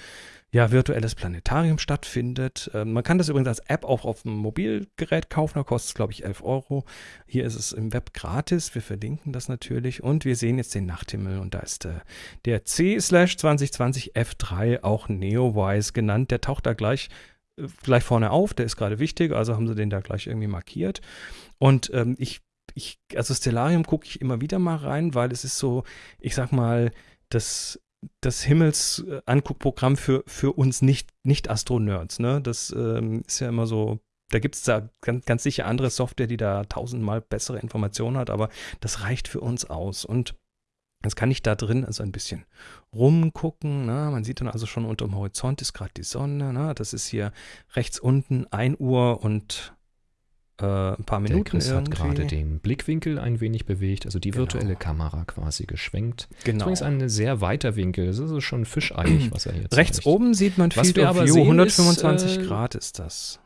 ja, virtuelles Planetarium stattfindet. Ähm, man kann das übrigens als App auch auf dem Mobilgerät kaufen. Da kostet es, glaube ich, 11 Euro. Hier ist es im Web gratis. Wir verlinken das natürlich. Und wir sehen jetzt den Nachthimmel. Und da ist äh, der C-2020 F3, auch Neowise genannt. Der taucht da gleich äh, gleich vorne auf, der ist gerade wichtig, also haben sie den da gleich irgendwie markiert. Und ähm, ich, ich, also Stellarium gucke ich immer wieder mal rein, weil es ist so, ich sag mal, das, das Himmels-Anguckprogramm für, für uns nicht, nicht Astronerds, ne? Das ähm, ist ja immer so, da gibt es da ganz, ganz sicher andere Software, die da tausendmal bessere Informationen hat, aber das reicht für uns aus. Und Jetzt kann ich da drin also ein bisschen rumgucken. Ne? Man sieht dann also schon unter dem Horizont ist gerade die Sonne. Ne? Das ist hier rechts unten 1 Uhr und äh, ein paar Der Minuten Chris hat irgendwie. gerade den Blickwinkel ein wenig bewegt, also die Genau. virtuelle Kamera quasi geschwenkt. genau. Übrigens ein sehr weiter Winkel. Das ist also schon fischeiig, was er jetzt Rechts oben sieht man Field of View. sehen 125 ist, äh, Grad ist das.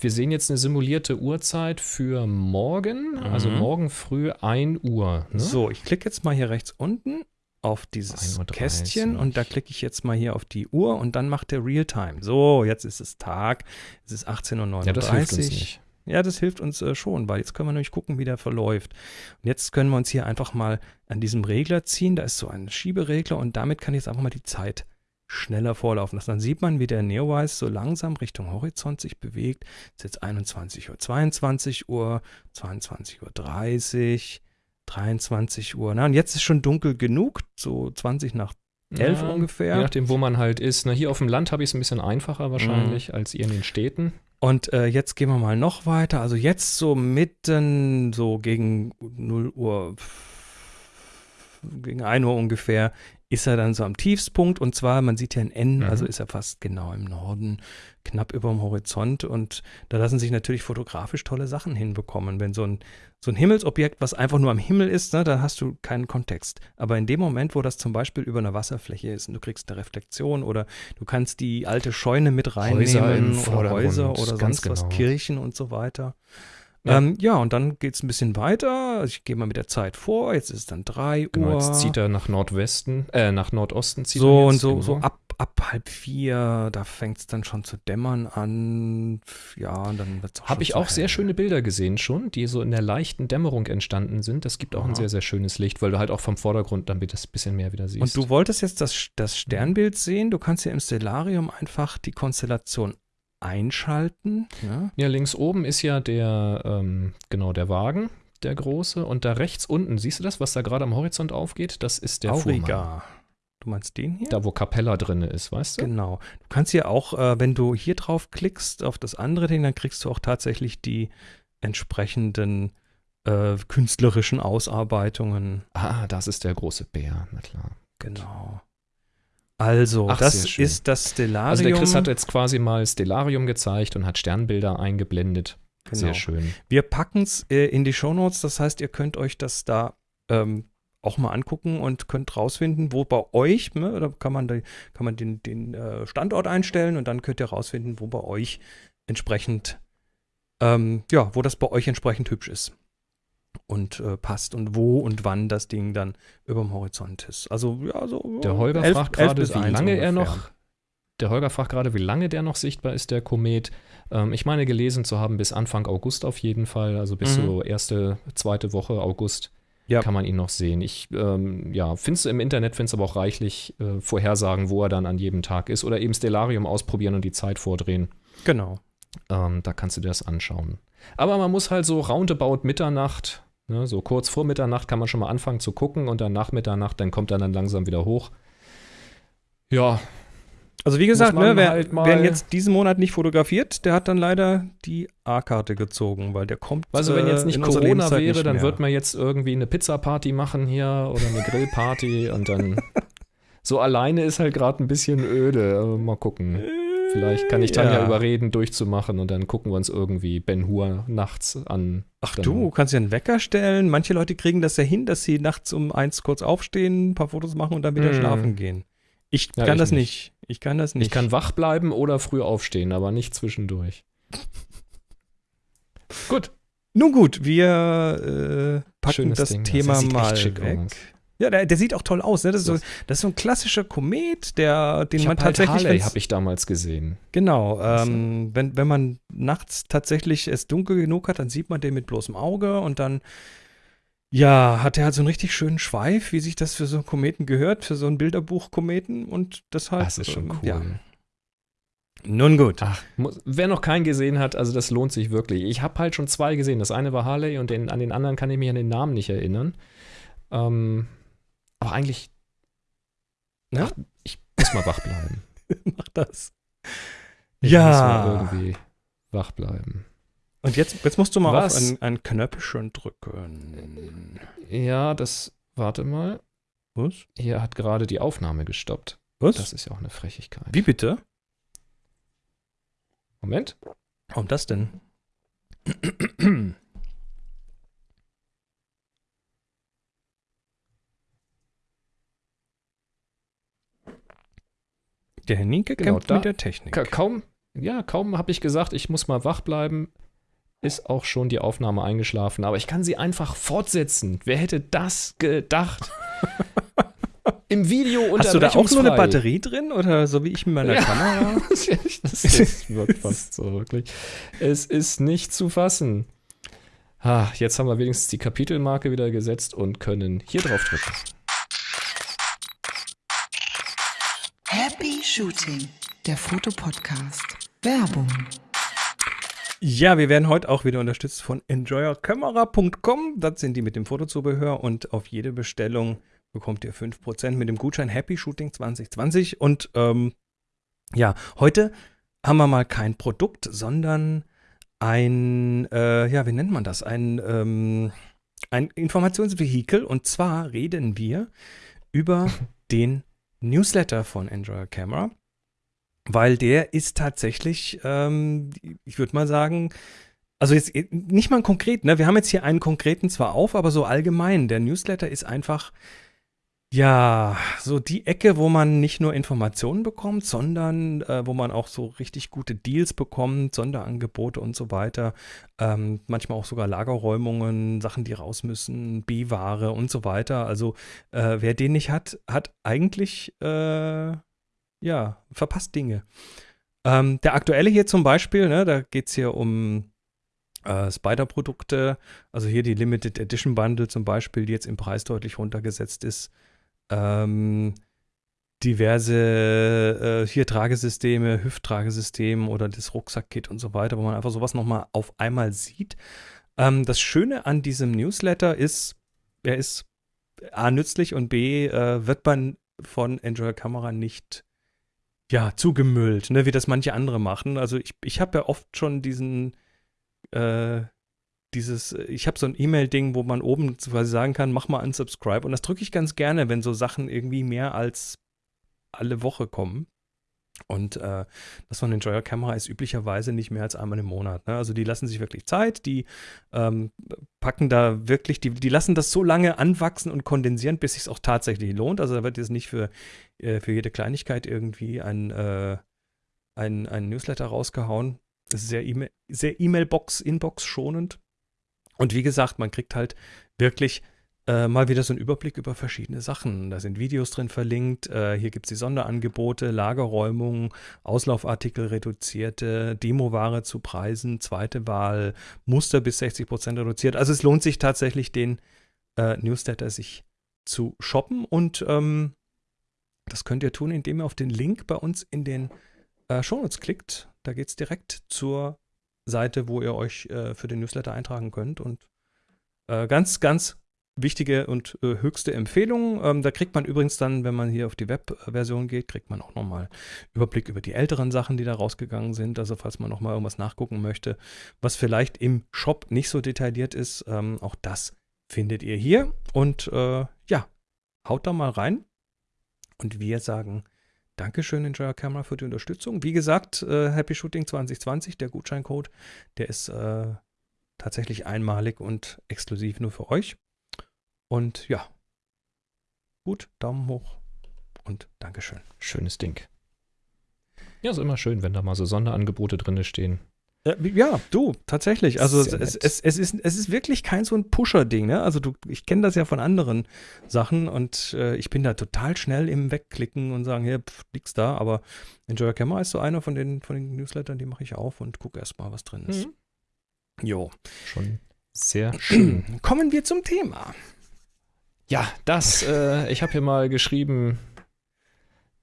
Wir sehen jetzt eine simulierte Uhrzeit für morgen, also Mhm. morgen früh 1 Uhr. Ne? So, ich klicke jetzt mal hier rechts unten auf dieses 1:30 Uhr. Kästchen und da klicke ich jetzt mal hier auf die Uhr und dann macht der Realtime. So, jetzt ist es Tag, es ist 18.39 Uhr. Ja, das hilft uns nicht. Ja, das hilft uns äh, schon, weil jetzt können wir nämlich gucken, wie der verläuft. Und jetzt können wir uns hier einfach mal an diesem Regler ziehen. Da ist so ein Schieberegler und damit kann ich jetzt einfach mal die Zeit schneller vorlaufen lassen. Dann sieht man, wie der Neowise so langsam Richtung Horizont sich bewegt. Es ist jetzt 21 Uhr, 22 Uhr, 22 Uhr 30, 23 Uhr. Na, und jetzt ist schon dunkel genug, so 20 nach 11 Ja, ungefähr. Je nachdem, wo man halt ist. Na, hier auf dem Land habe ich es ein bisschen einfacher wahrscheinlich Mhm. als ihr in den Städten. Und äh, jetzt gehen wir mal noch weiter. Also jetzt so mitten, so gegen 0 Uhr, gegen 1 Uhr ungefähr, ist er dann so am Tiefstpunkt. Und zwar, man sieht ja ein N, Mhm. also ist er fast genau im Norden, knapp über dem Horizont. Und da lassen sich natürlich fotografisch tolle Sachen hinbekommen. Wenn so ein, so ein Himmelsobjekt, was einfach nur am Himmel ist, ne, dann hast du keinen Kontext. Aber in dem Moment, wo das zum Beispiel über einer Wasserfläche ist und du kriegst eine Reflexion oder du kannst die alte Scheune mit Häuser reinnehmen oder Vordergrund, Häuser oder ganz sonst was, genau. Kirchen und so weiter. Ja. Ähm, ja und dann geht es ein bisschen weiter. Also ich gehe mal mit der Zeit vor. Jetzt ist es dann 3 Uhr. Genau, jetzt zieht er nach Nordwesten, äh, nach Nordosten zieht so er und jetzt, so, genau. so ab, ab halb vier, da fängt es dann schon zu dämmern an. Ja, und dann wird es auch Habe ich auch sehr hell. schöne Bilder gesehen schon, die so in der leichten Dämmerung entstanden sind. Das gibt auch ein Aha. sehr, sehr schönes Licht, weil du halt auch vom Vordergrund dann das bisschen mehr wieder siehst. Und du wolltest jetzt das, das Sternbild sehen. Du kannst ja im Stellarium einfach die Konstellation einschalten. Ja? ja, links oben ist ja der, ähm, genau, der Wagen, der große. Und da rechts unten, siehst du das, was da gerade am Horizont aufgeht? Das ist der Fuhrmann. Auriga. Du meinst den hier? Da, wo Capella drin ist, weißt du? Genau. Du kannst hier auch, äh, wenn du hier drauf klickst, auf das andere Ding, dann kriegst du auch tatsächlich die entsprechenden äh, künstlerischen Ausarbeitungen. Ah, das ist der große Bär, na klar. Genau. Also, Ach, das ist das Stellarium. Also der Chris hat jetzt quasi mal Stellarium gezeigt und hat Sternbilder eingeblendet. Genau. Sehr schön. Wir packen es äh, in die Shownotes, das heißt, ihr könnt euch das da ähm, auch mal angucken und könnt rausfinden, wo bei euch, ne, da kann man, die, kann man den, den äh, Standort einstellen und dann könnt ihr rausfinden, wo bei euch entsprechend, ähm, ja, wo das bei euch entsprechend hübsch ist und äh, passt und wo und wann das Ding dann über dem Horizont ist. Also, ja, so. Der Holger elf- fragt gerade, wie lange er ungefähr. noch. Der Holger fragt gerade, wie lange der noch sichtbar ist, der Komet. Ähm, ich meine, gelesen zu haben, bis Anfang August auf jeden Fall. Also bis Mhm. so erste, zweite Woche August Ja. kann man ihn noch sehen. Ich ähm, ja, finde es im Internet, finde es aber auch reichlich äh, Vorhersagen, wo er dann an jedem Tag ist. Oder eben Stellarium ausprobieren und die Zeit vordrehen. Genau. Ähm, da kannst du dir das anschauen. Aber man muss halt so roundabout Mitternacht, ne, so kurz vor Mitternacht kann man schon mal anfangen zu gucken und dann nach Mitternacht, dann kommt er dann langsam wieder hoch. Ja, Also wie gesagt, ne, wer, halt wer jetzt diesen Monat nicht fotografiert, der hat dann leider die A-Karte gezogen, weil der kommt. also wenn jetzt äh, nicht Corona wäre, nicht dann wird man jetzt irgendwie eine Pizza-Party machen hier oder eine Grillparty und dann *laughs* so alleine ist halt gerade ein bisschen öde. Mal gucken. *laughs* Vielleicht kann ich Tanja Ja. überreden, durchzumachen und dann gucken wir uns irgendwie Ben Hur nachts an. Ach Dann- du, kannst ja einen Wecker stellen. Manche Leute kriegen das ja hin, dass sie nachts um eins kurz aufstehen, ein paar Fotos machen und dann wieder Mm. schlafen gehen. Ich Ja, kann ich das nicht. nicht. Ich kann das nicht. Ich kann wach bleiben oder früh aufstehen, aber nicht zwischendurch. *laughs* Gut. Nun gut, wir äh, packen Schönes das Ding. Das Thema echt mal weg. aus. Ja, der, der sieht auch toll aus. Ne? Das, ist so, das ist so ein klassischer Komet, der, den Ich man halt tatsächlich. Harley habe ich damals gesehen. Genau, ähm, wenn, wenn man nachts tatsächlich es dunkel genug hat, dann sieht man den mit bloßem Auge und dann, ja, hat er halt so einen richtig schönen Schweif, wie sich das für so einen Kometen gehört, für so ein Bilderbuch-Kometen und deshalb. Das ist schon ähm, cool. Ja. Nun gut. Ach, muss, wer noch keinen gesehen hat, also das lohnt sich wirklich. Ich habe halt schon zwei gesehen. Das eine war Harley und den, an den anderen kann ich mich an den Namen nicht erinnern. Ähm, aber eigentlich, Ja? ach, ich muss mal wach bleiben. *laughs* Mach das. Ich Ja. muss mal irgendwie wach bleiben. Und jetzt, jetzt musst du mal Was? auf ein, ein Knöpfchen drücken. Ja, das, warte mal. Was? Hier hat gerade die Aufnahme gestoppt. Was? Das ist ja auch eine Frechigkeit. Wie bitte? Moment. Warum das denn? Der Herr Nienke Genau, kämpft da- mit der Technik. Ka kaum, ja, kaum habe ich gesagt, ich muss mal wach bleiben, ist auch schon die Aufnahme eingeschlafen. Aber ich kann sie einfach fortsetzen. Wer hätte das gedacht? *laughs* Im Video Hast du da auch nur eine. Batterie drin oder so wie ich mit meiner Ja. Kamera? *laughs* das, *laughs* das wirkt fast so, wirklich. Es ist nicht zu fassen. Ah, jetzt haben wir wenigstens die Kapitelmarke wieder gesetzt und können hier drauf drücken. Happy Shooting, der Fotopodcast. Werbung. Ja, wir werden heute auch wieder unterstützt von enjoyercamera.com. Das sind die mit dem Fotozubehör und auf jede Bestellung bekommt ihr 5% mit dem Gutschein Happy Shooting 2020. Und ähm, ja, heute haben wir mal kein Produkt, sondern ein, äh, ja, wie nennt man das? Ein, ähm, ein Informationsvehikel. Und zwar reden wir über den Newsletter von Enjoy Camera, weil der ist tatsächlich, ähm, ich würde mal sagen, also jetzt nicht mal konkret, ne? Wir haben jetzt hier einen konkreten zwar auf, aber so allgemein. Der Newsletter ist einfach, ja, so die Ecke, wo man nicht nur Informationen bekommt, sondern äh, wo man auch so richtig gute Deals bekommt, Sonderangebote und so weiter. Ähm, manchmal auch sogar Lagerräumungen, Sachen, die raus müssen, B-Ware und so weiter. Also äh, wer den nicht hat, hat eigentlich, äh, ja, verpasst Dinge. Ähm, der aktuelle hier zum Beispiel, ne, da geht es hier um äh, Spider-Produkte, also hier die Limited Edition Bundle zum Beispiel, die jetzt im Preis deutlich runtergesetzt ist. Ähm, diverse äh, hier Tragesysteme, Hüfttragesystem oder das Rucksack-Kit und so weiter, wo man einfach sowas nochmal auf einmal sieht. Ähm, das Schöne an diesem Newsletter ist, er ist A nützlich und B äh, wird man von Enjoy Kamera nicht ja, zugemüllt, ne, wie das manche andere machen. Also ich, ich habe ja oft schon diesen, äh, dieses, ich habe so ein E-Mail-Ding, wo man oben quasi sagen kann, mach mal unsubscribe. Und das drücke ich ganz gerne, wenn so Sachen irgendwie mehr als alle Woche kommen. Und äh, das von Enjoyer-Kamera ist üblicherweise nicht mehr als einmal im Monat. Ne? Also die lassen sich wirklich Zeit, die ähm, packen da wirklich, die, die lassen das so lange anwachsen und kondensieren, bis es auch tatsächlich lohnt. Also da wird jetzt nicht für, äh, für jede Kleinigkeit irgendwie ein, äh, ein, ein Newsletter rausgehauen. Das ist sehr E-Mail, sehr E-Mail-Box, Inbox schonend. Und wie gesagt, man kriegt halt wirklich äh, mal wieder so einen Überblick über verschiedene Sachen. Da sind Videos drin verlinkt. Äh, hier gibt es die Sonderangebote, Lagerräumung, Auslaufartikel reduzierte, Demoware zu Preisen, zweite Wahl, Muster bis 60 Prozent reduziert. Also es lohnt sich tatsächlich, den äh, Newsletter sich zu shoppen. Und ähm, das könnt ihr tun, indem ihr auf den Link bei uns in den äh, Shownotes klickt. Da geht es direkt zur Seite, wo ihr euch äh, für den Newsletter eintragen könnt. Und äh, ganz, ganz wichtige und äh, höchste Empfehlung. Ähm, da kriegt man übrigens dann, wenn man hier auf die Web-Version geht, kriegt man auch nochmal Überblick über die älteren Sachen, die da rausgegangen sind. Also falls man nochmal irgendwas nachgucken möchte, was vielleicht im Shop nicht so detailliert ist, ähm, auch das findet ihr hier. Und äh, ja, haut da mal rein. Und wir sagen Dankeschön, Enjoyer Camera, für die Unterstützung. Wie gesagt, äh, Happy Shooting 2020, der Gutscheincode, der ist äh, tatsächlich einmalig und exklusiv nur für euch. Und ja, gut, Daumen hoch und Dankeschön. Schönes Ding. Ja, ist immer schön, wenn da mal so Sonderangebote drin stehen. Ja, ja, du, tatsächlich. Also es, es, es, es, ist, es ist wirklich kein so ein Pusher-Ding, ne? Also du, ich kenne das ja von anderen Sachen und äh, ich bin da total schnell im Wegklicken und sagen, hier, pff, nix da, aber Enjoy Camera ist so einer von den, von den Newslettern, die mache ich auf und gucke erstmal, was drin ist. Mhm. Jo. Schon sehr *clears throat* schön. Kommen wir zum Thema. Ja, das, äh, ich habe hier mal geschrieben,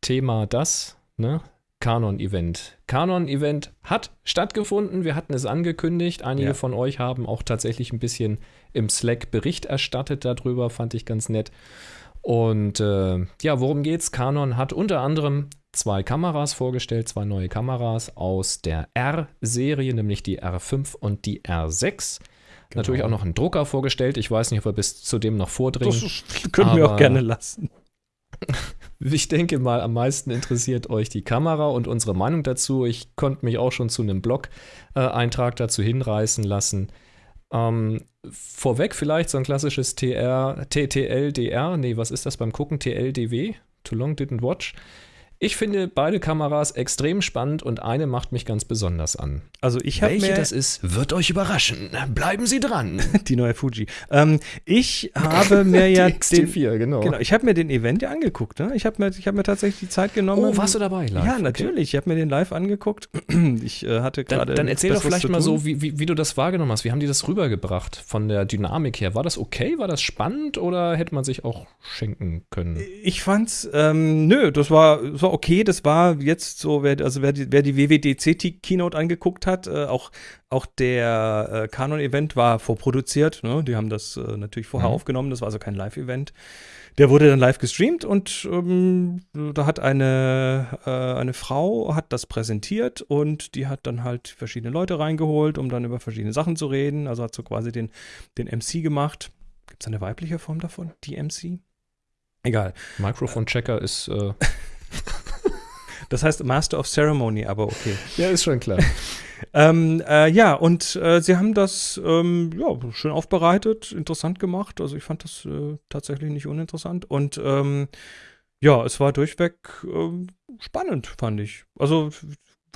Thema das, ne? Kanon-Event. Kanon-Event hat stattgefunden, wir hatten es angekündigt. Einige Ja. von euch haben auch tatsächlich ein bisschen im Slack Bericht erstattet darüber, fand ich ganz nett. Und äh, ja, worum geht's? Canon hat unter anderem zwei Kameras vorgestellt, zwei neue Kameras aus der R-Serie, nämlich die R5 und die R6. Natürlich auch noch einen Drucker vorgestellt. Ich weiß nicht, ob wir bis zu dem noch vordringen. Das können wir auch gerne lassen. *laughs* Ich denke mal, am meisten interessiert euch die Kamera und unsere Meinung dazu. Ich konnte mich auch schon zu einem Blog-Eintrag dazu hinreißen lassen. Ähm, vorweg vielleicht so ein klassisches TR, TTLDR. Nee, was ist das beim Gucken? TLDW? Too long didn't watch. Ich finde beide Kameras extrem spannend und eine macht mich ganz besonders an. Also ich habe Welche das ist, wird euch überraschen. Bleiben Sie dran. *laughs* die neue Fuji. Ähm, ich habe *laughs* mir ja die XT4, genau. Genau, ich habe mir den Event ja angeguckt. Ne? Ich habe mir, ich hab mir tatsächlich die Zeit genommen. Oh, warst du dabei? live? Ja, Okay. natürlich. Ich habe mir den live angeguckt. *clears throat* Ich äh, hatte gerade. Dann, dann erzähl doch vielleicht mal so, wie, wie, wie du das wahrgenommen hast. Wie haben die das rübergebracht von der Dynamik her? War das okay? War das spannend oder hätte man sich auch schenken können? Ich fand's, ähm, nö, das war, das war okay. Das war jetzt so, wer, also wer die, wer die WWDC-Keynote angeguckt hat, äh, auch, auch der äh, Canon-Event war vorproduziert. Ne? Die haben das äh, natürlich vorher Mhm. aufgenommen. Das war also kein Live-Event. Der wurde dann live gestreamt und ähm, da hat eine, äh, eine Frau hat das präsentiert und die hat dann halt verschiedene Leute reingeholt, um dann über verschiedene Sachen zu reden. Also hat so quasi den, den MC gemacht. Gibt es eine weibliche Form davon? Die MC? Egal. Microphone-Checker ist. Äh, *laughs* *laughs* Das heißt Master of Ceremony, aber okay. ja, ist schon klar. *laughs* Ähm, äh, ja, und äh, sie haben das ähm, ja, schön aufbereitet, interessant gemacht. Also ich fand das äh, tatsächlich nicht uninteressant. Und ähm, ja, es war durchweg ähm, spannend, fand ich. Also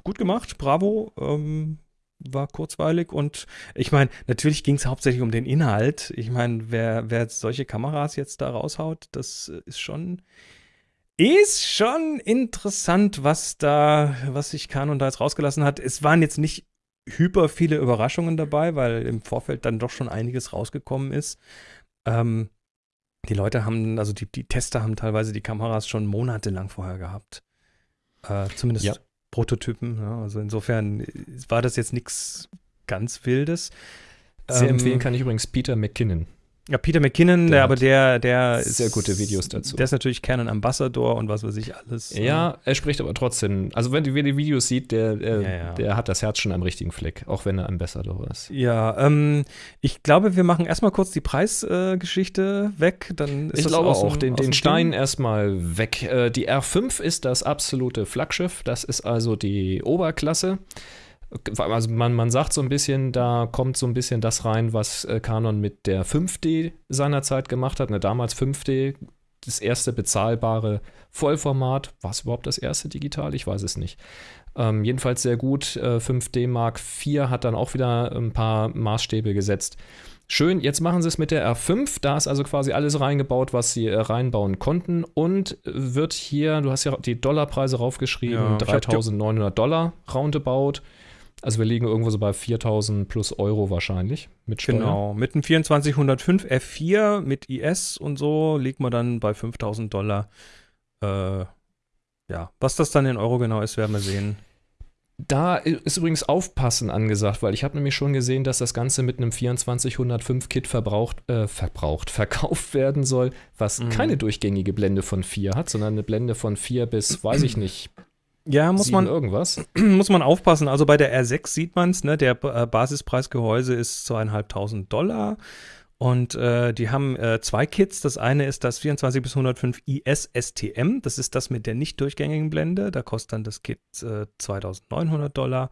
gut gemacht, bravo. Ähm, war kurzweilig und ich meine, natürlich ging es hauptsächlich um den Inhalt. Ich meine, wer, wer solche Kameras jetzt da raushaut, das äh, ist schon ist schon interessant, was da, was sich Canon da jetzt rausgelassen hat. Es waren jetzt nicht hyper viele Überraschungen dabei, weil im Vorfeld dann doch schon einiges rausgekommen ist. Ähm, die Leute haben, also die, die Tester haben teilweise die Kameras schon monatelang vorher gehabt. Äh, zumindest Ja. Prototypen. Ja, also insofern war das jetzt nichts ganz Wildes. Sehr Ähm, empfehlen kann ich übrigens Peter McKinnon. Ja, Peter McKinnon, Der der, hat aber der, der ist. sehr gute Videos dazu. Der ist natürlich Canon Ambassador und was weiß ich alles. Ja, er spricht aber trotzdem. Also, wenn du die Videos sieht, der, äh, Ja, ja. der hat das Herz schon am richtigen Fleck, auch wenn er Ambassador ist. Ja, ähm, ich glaube, wir machen erstmal kurz die Preisgeschichte äh, weg. Dann ist Ich das glaube aus dem- auch, den, den Stein erstmal weg. Äh, die R5 ist das absolute Flaggschiff. Das ist also die Oberklasse. Also man, man sagt so ein bisschen, da kommt so ein bisschen das rein, was äh, Canon mit der 5D seinerzeit gemacht hat. Ne, damals 5D, das erste bezahlbare Vollformat. War es überhaupt das erste digital? Ich weiß es nicht. Ähm, jedenfalls sehr gut. Äh, 5D Mark IV hat dann auch wieder ein paar Maßstäbe gesetzt. Schön, jetzt machen sie es mit der R5. Da ist also quasi alles reingebaut, was sie äh, reinbauen konnten. Und äh, wird hier, du hast ja die Dollarpreise raufgeschrieben, Ja, ich hab die- 3.900 Dollar roundabout. Also wir liegen irgendwo so bei 4.000 plus Euro wahrscheinlich mit Steuer. Genau, mit einem 2405 F4 mit IS und so liegt man dann bei 5000 Dollar. Äh, ja, was das dann in Euro genau ist, werden wir sehen. Da ist übrigens Aufpassen angesagt, weil ich habe nämlich schon gesehen, dass das Ganze mit einem 2405 Kit verbraucht, äh, verbraucht, *laughs* verkauft werden soll, was Mhm. keine durchgängige Blende von 4 hat, sondern eine Blende von 4 bis, weiß ich *clears throat* nicht, Ja, muss 7 man, irgendwas. *clears throat* muss man aufpassen. Also bei der R6 sieht man es, ne? Der äh, Basispreisgehäuse ist zweieinhalbtausend Dollar. Und äh, die haben äh, zwei Kits. Das eine ist das 24 bis 105 IS STM. Das ist das mit der nicht durchgängigen Blende. Da kostet dann das Kit äh, 2900 Dollar.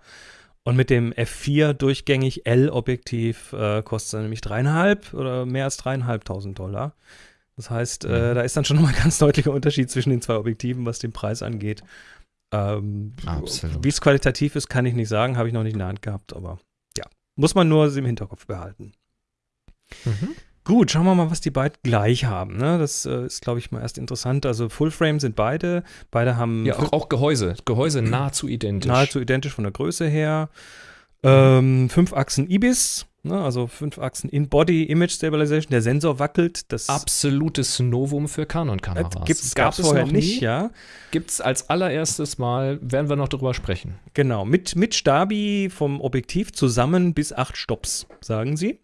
Und mit dem F4 durchgängig L-Objektiv äh, kostet es dann nämlich dreieinhalb oder mehr als dreieinhalbtausend Dollar. Das heißt, äh, Mhm. da ist dann schon nochmal ein ganz deutlicher Unterschied zwischen den zwei Objektiven, was den Preis angeht. Ähm. Wie es qualitativ ist, kann ich nicht sagen, habe ich noch nicht in der Hand gehabt, aber ja, muss man nur im Hinterkopf behalten. Mhm. Gut, schauen wir mal, was die beiden gleich haben. Ne? Das äh, ist, glaube ich, mal erst interessant. Also Fullframe sind beide. Beide haben Ja, auch, auch Gehäuse. Gehäuse nahezu identisch. nahezu identisch von der Größe her. Ähm, fünf Achsen IBIS, ne? also fünf Achsen In-Body Image Stabilization. Der Sensor wackelt. Das Absolutes Novum für äh, Canon-Kameras. gibt's, Gab gab's vorher nicht, ja. Gibt es als allererstes Mal, werden wir noch drüber sprechen. Genau, mit, mit Stabi vom Objektiv zusammen bis acht Stops, sagen sie.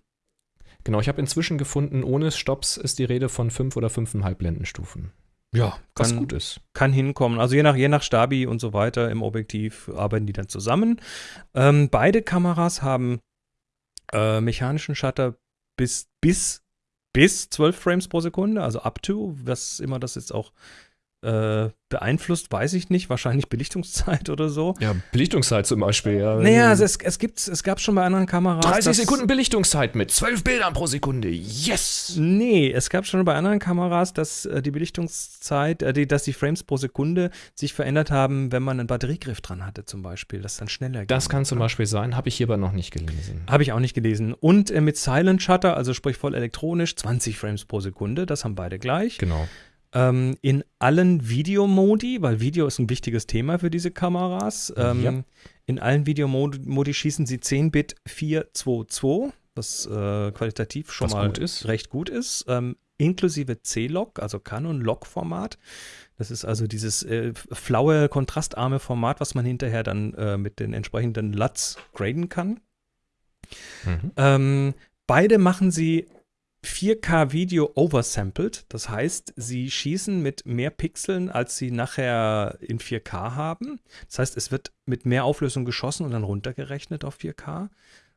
Genau, ich habe inzwischen gefunden, ohne Stops ist die Rede von 5 oder 5,5 Blendenstufen. Ja, Was kann, gut ist. kann hinkommen. Also je nach, je nach Stabi und so weiter im Objektiv arbeiten die dann zusammen. Ähm, beide Kameras haben äh, mechanischen Shutter bis, bis, bis 12 Frames pro Sekunde, also up to, was immer das jetzt auch äh, beeinflusst, weiß ich nicht. Wahrscheinlich Belichtungszeit oder so. Ja, Belichtungszeit zum Beispiel. Ja. Naja, also es, es, gibt, es gab schon bei anderen Kameras. 30 dass- Sekunden Belichtungszeit mit 12 Bildern pro Sekunde. Yes! Nee, es gab schon bei anderen Kameras, dass äh, die Belichtungszeit, äh, die, dass die Frames pro Sekunde sich verändert haben, wenn man einen Batteriegriff dran hatte, zum Beispiel, das dann schneller ging. Das kann zum Beispiel sein, habe ich hierbei noch nicht gelesen. Habe ich auch nicht gelesen. Und äh, mit Silent Shutter, also sprich voll elektronisch, 20 Frames pro Sekunde, das haben beide gleich. Genau. Ähm, in allen Videomodi, weil Video ist ein wichtiges Thema für diese Kameras. Ähm, Ja. In allen Videomodi Modi schießen sie 10-Bit 422, was äh, qualitativ schon Was mal gut recht gut ist. Ähm, inklusive C-Log, also Canon-Log-Format. Das ist also dieses äh, flaue, kontrastarme Format, was man hinterher dann äh, mit den entsprechenden LUTs graden kann. Mhm. Ähm, beide machen sie 4K-Video oversampled. Das heißt, sie schießen mit mehr Pixeln, als sie nachher in 4K haben. Das heißt, es wird mit mehr Auflösung geschossen und dann runtergerechnet auf 4K.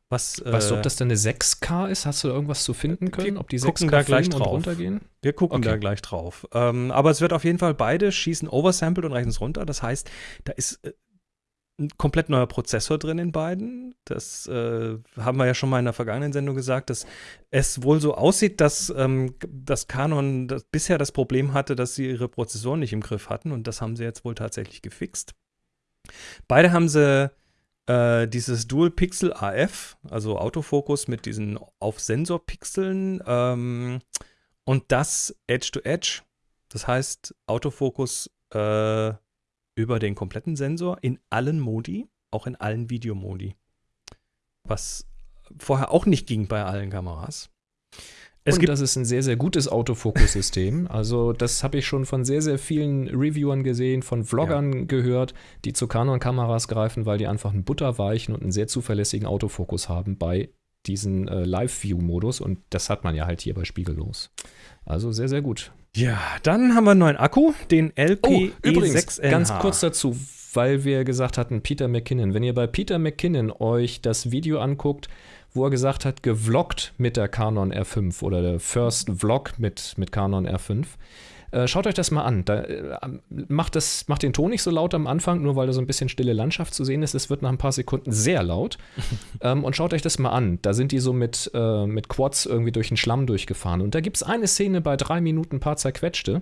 Was, Weißt du, äh, ob das denn eine 6K ist? Hast du da irgendwas zu finden können? Ob die gucken 6K da gleich drauf. runtergehen? Wir gucken Okay. da gleich drauf. Ähm, aber es wird auf jeden Fall beide schießen oversampled und rechnen es runter. Das heißt, da ist äh, ein komplett neuer Prozessor drin in beiden. Das äh, haben wir ja schon mal in der vergangenen Sendung gesagt, dass es wohl so aussieht, dass ähm, das Canon das, bisher das Problem hatte, dass sie ihre Prozessoren nicht im Griff hatten und das haben sie jetzt wohl tatsächlich gefixt. Beide haben sie äh, dieses Dual Pixel AF, also Autofokus mit diesen auf Sensor-Pixeln ähm, und das Edge to Edge. Das heißt, Autofokus äh, über den kompletten Sensor in allen Modi, auch in allen Videomodi. Was vorher auch nicht ging bei allen Kameras. Es und gibt das ist ein sehr, sehr gutes Autofokussystem. *laughs* Also, das habe ich schon von sehr, sehr vielen Reviewern gesehen, von Vloggern gehört, die zu Canon-Kameras greifen, weil die einfach einen butterweichen und einen sehr zuverlässigen Autofokus haben bei diesen äh, Live-View-Modus und das hat man ja halt hier bei Spiegellos. Also sehr, sehr gut. Ja, dann haben wir einen neuen Akku, den LP Oh, übrigens, E6NH. ganz kurz dazu, weil wir gesagt hatten, Peter McKinnon. Wenn ihr bei Peter McKinnon euch das Video anguckt, wo er gesagt hat, gevloggt mit der Canon R5 oder der First Vlog mit, mit Canon R5, äh, schaut euch das mal an. Da, äh, macht, das, macht den Ton nicht so laut am Anfang, nur weil da so ein bisschen stille Landschaft zu sehen ist. Es wird nach ein paar Sekunden sehr laut. *laughs* ähm, und schaut euch das mal an. Da sind die so mit, äh, mit Quads irgendwie durch den Schlamm durchgefahren. Und da gibt es eine Szene bei drei Minuten, paar zerquetschte,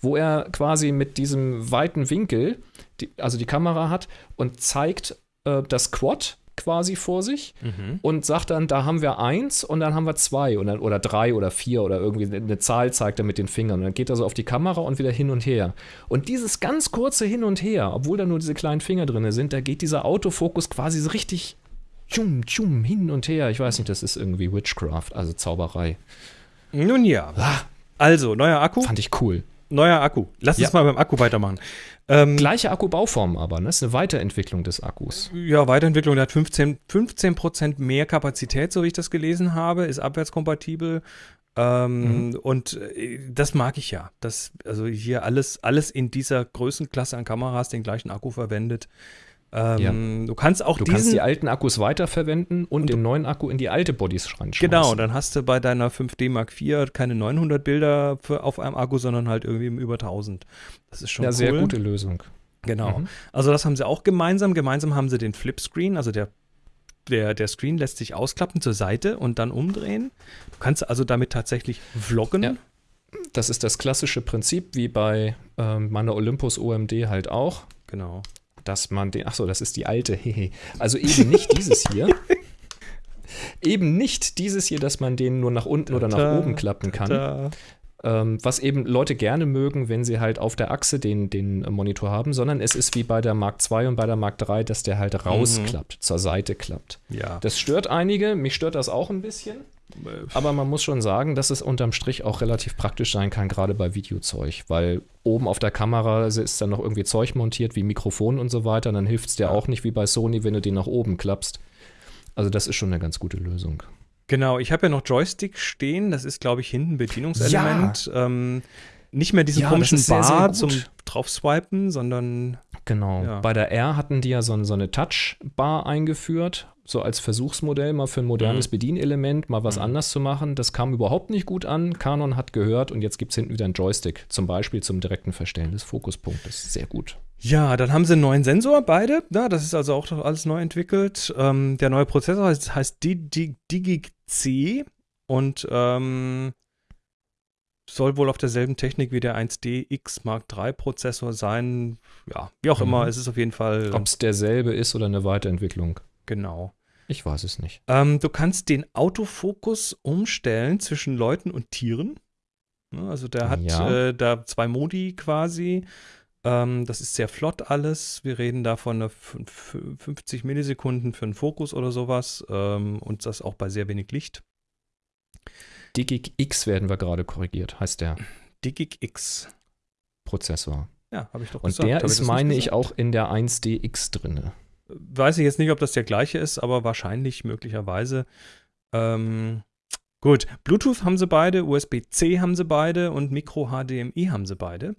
wo er quasi mit diesem weiten Winkel, die, also die Kamera hat und zeigt äh, das Quad quasi vor sich Mhm. und sagt dann, da haben wir eins und dann haben wir zwei und dann, oder drei oder vier oder irgendwie eine Zahl zeigt er mit den Fingern. Und dann geht er so auf die Kamera und wieder hin und her. Und dieses ganz kurze Hin und Her, obwohl da nur diese kleinen Finger drin sind, da geht dieser Autofokus quasi so richtig tschum, tschum, hin und her. Ich weiß nicht, das ist irgendwie Witchcraft, also Zauberei. Nun ja. Also, neuer Akku. Fand ich cool. Neuer Akku. Lass Ja. uns mal beim Akku weitermachen. Ähm, Gleiche Akkubauform aber, ne? Das ist eine Weiterentwicklung des Akkus. ja, Weiterentwicklung, der hat 15, 15% mehr Kapazität, so wie ich das gelesen habe, ist abwärtskompatibel. Ähm, Und äh, das mag ich ja. Das, also hier alles, alles in dieser Größenklasse an Kameras den gleichen Akku verwendet. Ähm, Du kannst auch Du diesen. kannst die alten Akkus weiterverwenden und, den neuen Akku in die alte Bodies reinschmeißen. Genau, dann hast du bei deiner 5D Mark IV keine 900 Bilder für, auf einem Akku, sondern halt irgendwie über 1000. Das ist schon Ja, cool. sehr gute Lösung. Genau. Mhm. Also das haben sie auch gemeinsam. Gemeinsam haben sie den Flipscreen, also der, der, der Screen lässt sich ausklappen zur Seite und dann umdrehen. Du kannst also damit tatsächlich vloggen. Ja. Das ist das klassische Prinzip, wie bei ähm, meiner Olympus OMD halt auch, Genau. Dass man den, ach so, das ist die alte, hehe. also eben nicht dieses hier. *laughs* Eben nicht dieses hier, dass man den nur nach unten oder nach oben klappen kann. Ähm, was eben Leute gerne mögen, wenn sie halt auf der Achse den, den äh, Monitor haben, sondern es ist wie bei der Mark II und bei der Mark III, dass der halt rausklappt, zur Seite klappt. Ja. Das stört einige, mich stört das auch ein bisschen. Aber man muss schon sagen, dass es unterm Strich auch relativ praktisch sein kann, gerade bei Videozeug, weil oben auf der Kamera ist dann noch irgendwie Zeug montiert, wie Mikrofon und so weiter. Und dann hilft es dir auch nicht wie bei Sony, wenn du den nach oben klappst. Also das ist schon eine ganz gute Lösung. Genau, ich habe ja noch Joystick stehen. Das ist, glaube ich, hinten Bedienungselement. Ähm, nicht mehr diesen Ja, komischen sehr, sehr Bar gut. zum draufswipen, sondern Genau. Ja. Bei der R hatten die ja so, so eine Touchbar eingeführt, so als Versuchsmodell mal für ein modernes Mhm. Bedienelement, mal was Mhm. anders zu machen. Das kam überhaupt nicht gut an. Canon hat gehört und jetzt gibt es hinten wieder einen Joystick, zum Beispiel zum direkten Verstellen des Fokuspunktes. Sehr gut. Ja, dann haben sie einen neuen Sensor, beide. Ja, das ist also auch alles neu entwickelt. Ähm, der neue Prozessor heißt, heißt Di- Di- Digic C und ähm, soll wohl auf derselben Technik wie der 1D X Mark III Prozessor sein. Ja, wie auch Mhm. immer, es ist auf jeden Fall Ob es derselbe ist oder eine Weiterentwicklung, genau. Ich weiß es nicht. Ähm, du kannst den Autofokus umstellen zwischen Leuten und Tieren. Also der hat Ja. äh, da zwei Modi quasi. Ähm, das ist sehr flott alles. Wir reden da von einer fünf- 50 Millisekunden für einen Fokus oder sowas. Ähm, und das auch bei sehr wenig Licht. Digic X werden wir gerade korrigiert, heißt der Digic X. Prozessor. Ja, habe ich doch Und gesagt. der Hab ich ist, meine ich, auch in der 1DX drinne. Weiß ich jetzt nicht, ob das der gleiche ist, aber wahrscheinlich, möglicherweise. Ähm, gut, Bluetooth haben sie beide, USB-C haben sie beide und Micro-HDMI haben sie beide.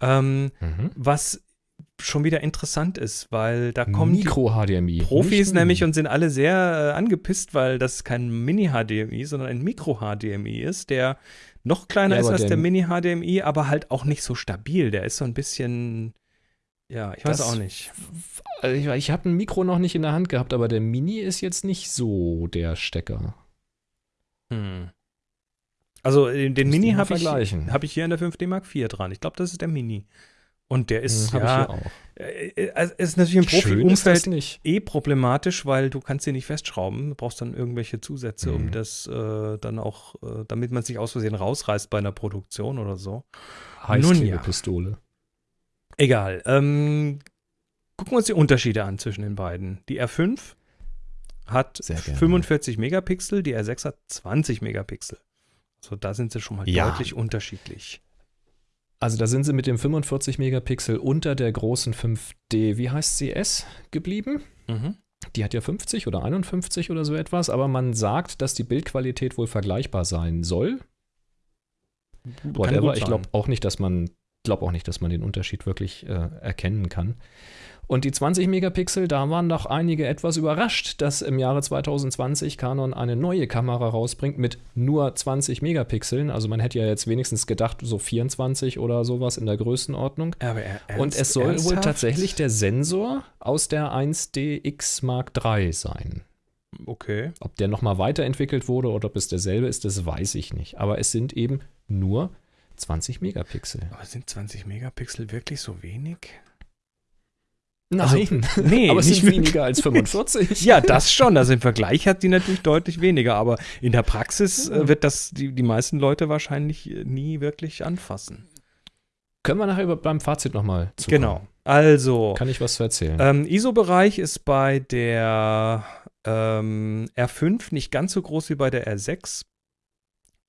Ähm, Mhm. was schon wieder interessant ist, weil da kommen die Micro-HDMI. Profis nicht nämlich und sind alle sehr äh, angepisst, weil das kein Mini-HDMI, sondern ein Micro-HDMI ist, der noch kleiner Ja, ist als der der- Mini-HDMI, aber halt auch nicht so stabil. Der ist so ein bisschen, ja, ich weiß Das- auch nicht. Also ich, ich habe ein Mikro noch nicht in der Hand gehabt, aber der Mini ist jetzt nicht so der Stecker. Hm. Also äh, den Müsste Mini habe ich, hab ich hier in der 5D Mark IV dran. Ich glaube, das ist der Mini. Und der ist, Hm, ja, ich hier auch. äh, äh, also ist natürlich im Profi-Umfeld eh problematisch, weil du kannst sie nicht festschrauben. Du brauchst dann irgendwelche Zusätze, um Mhm. das äh, dann auch, äh, damit man es nicht aus Versehen rausreißt bei einer Produktion oder so. Heißklebepistole. Egal. Ähm, gucken wir uns die Unterschiede an zwischen den beiden. Die R5 hat Sehr gerne. 45 Megapixel, die R6 hat 20 Megapixel. Also da sind sie schon mal Ja. deutlich unterschiedlich. Also da sind sie mit dem 45 Megapixel unter der großen 5D, wie heißt sie S, geblieben. Mhm. Die hat ja 50 oder 51 oder so etwas, aber man sagt, dass die Bildqualität wohl vergleichbar sein soll. Whatever. Ich glaube auch nicht, dass man glaube auch nicht, dass man den Unterschied wirklich äh, erkennen kann. Und die 20 Megapixel, da waren doch einige etwas überrascht, dass im Jahre 2020 Canon eine neue Kamera rausbringt mit nur 20 Megapixeln. Also man hätte ja jetzt wenigstens gedacht, so 24 oder sowas in der Größenordnung. Aber er, Und es soll wohl tatsächlich der Sensor aus der 1DX Mark III sein. Okay. Ob der nochmal weiterentwickelt wurde oder ob es derselbe ist, das weiß ich nicht. Aber es sind eben nur 20 Megapixel. Aber sind 20 Megapixel wirklich so wenig? Nein, *laughs* Nee, aber es nicht sind weniger als 45. Ja, das schon. Also im Vergleich hat die natürlich deutlich weniger, aber in der Praxis äh, wird das die, die meisten Leute wahrscheinlich äh, nie wirklich anfassen. Können wir nachher über- beim Fazit nochmal zu Genau. Also, Kann ich was zu erzählen? ähm, ISO-Bereich ist bei der ähm, R5 nicht ganz so groß wie bei der R6.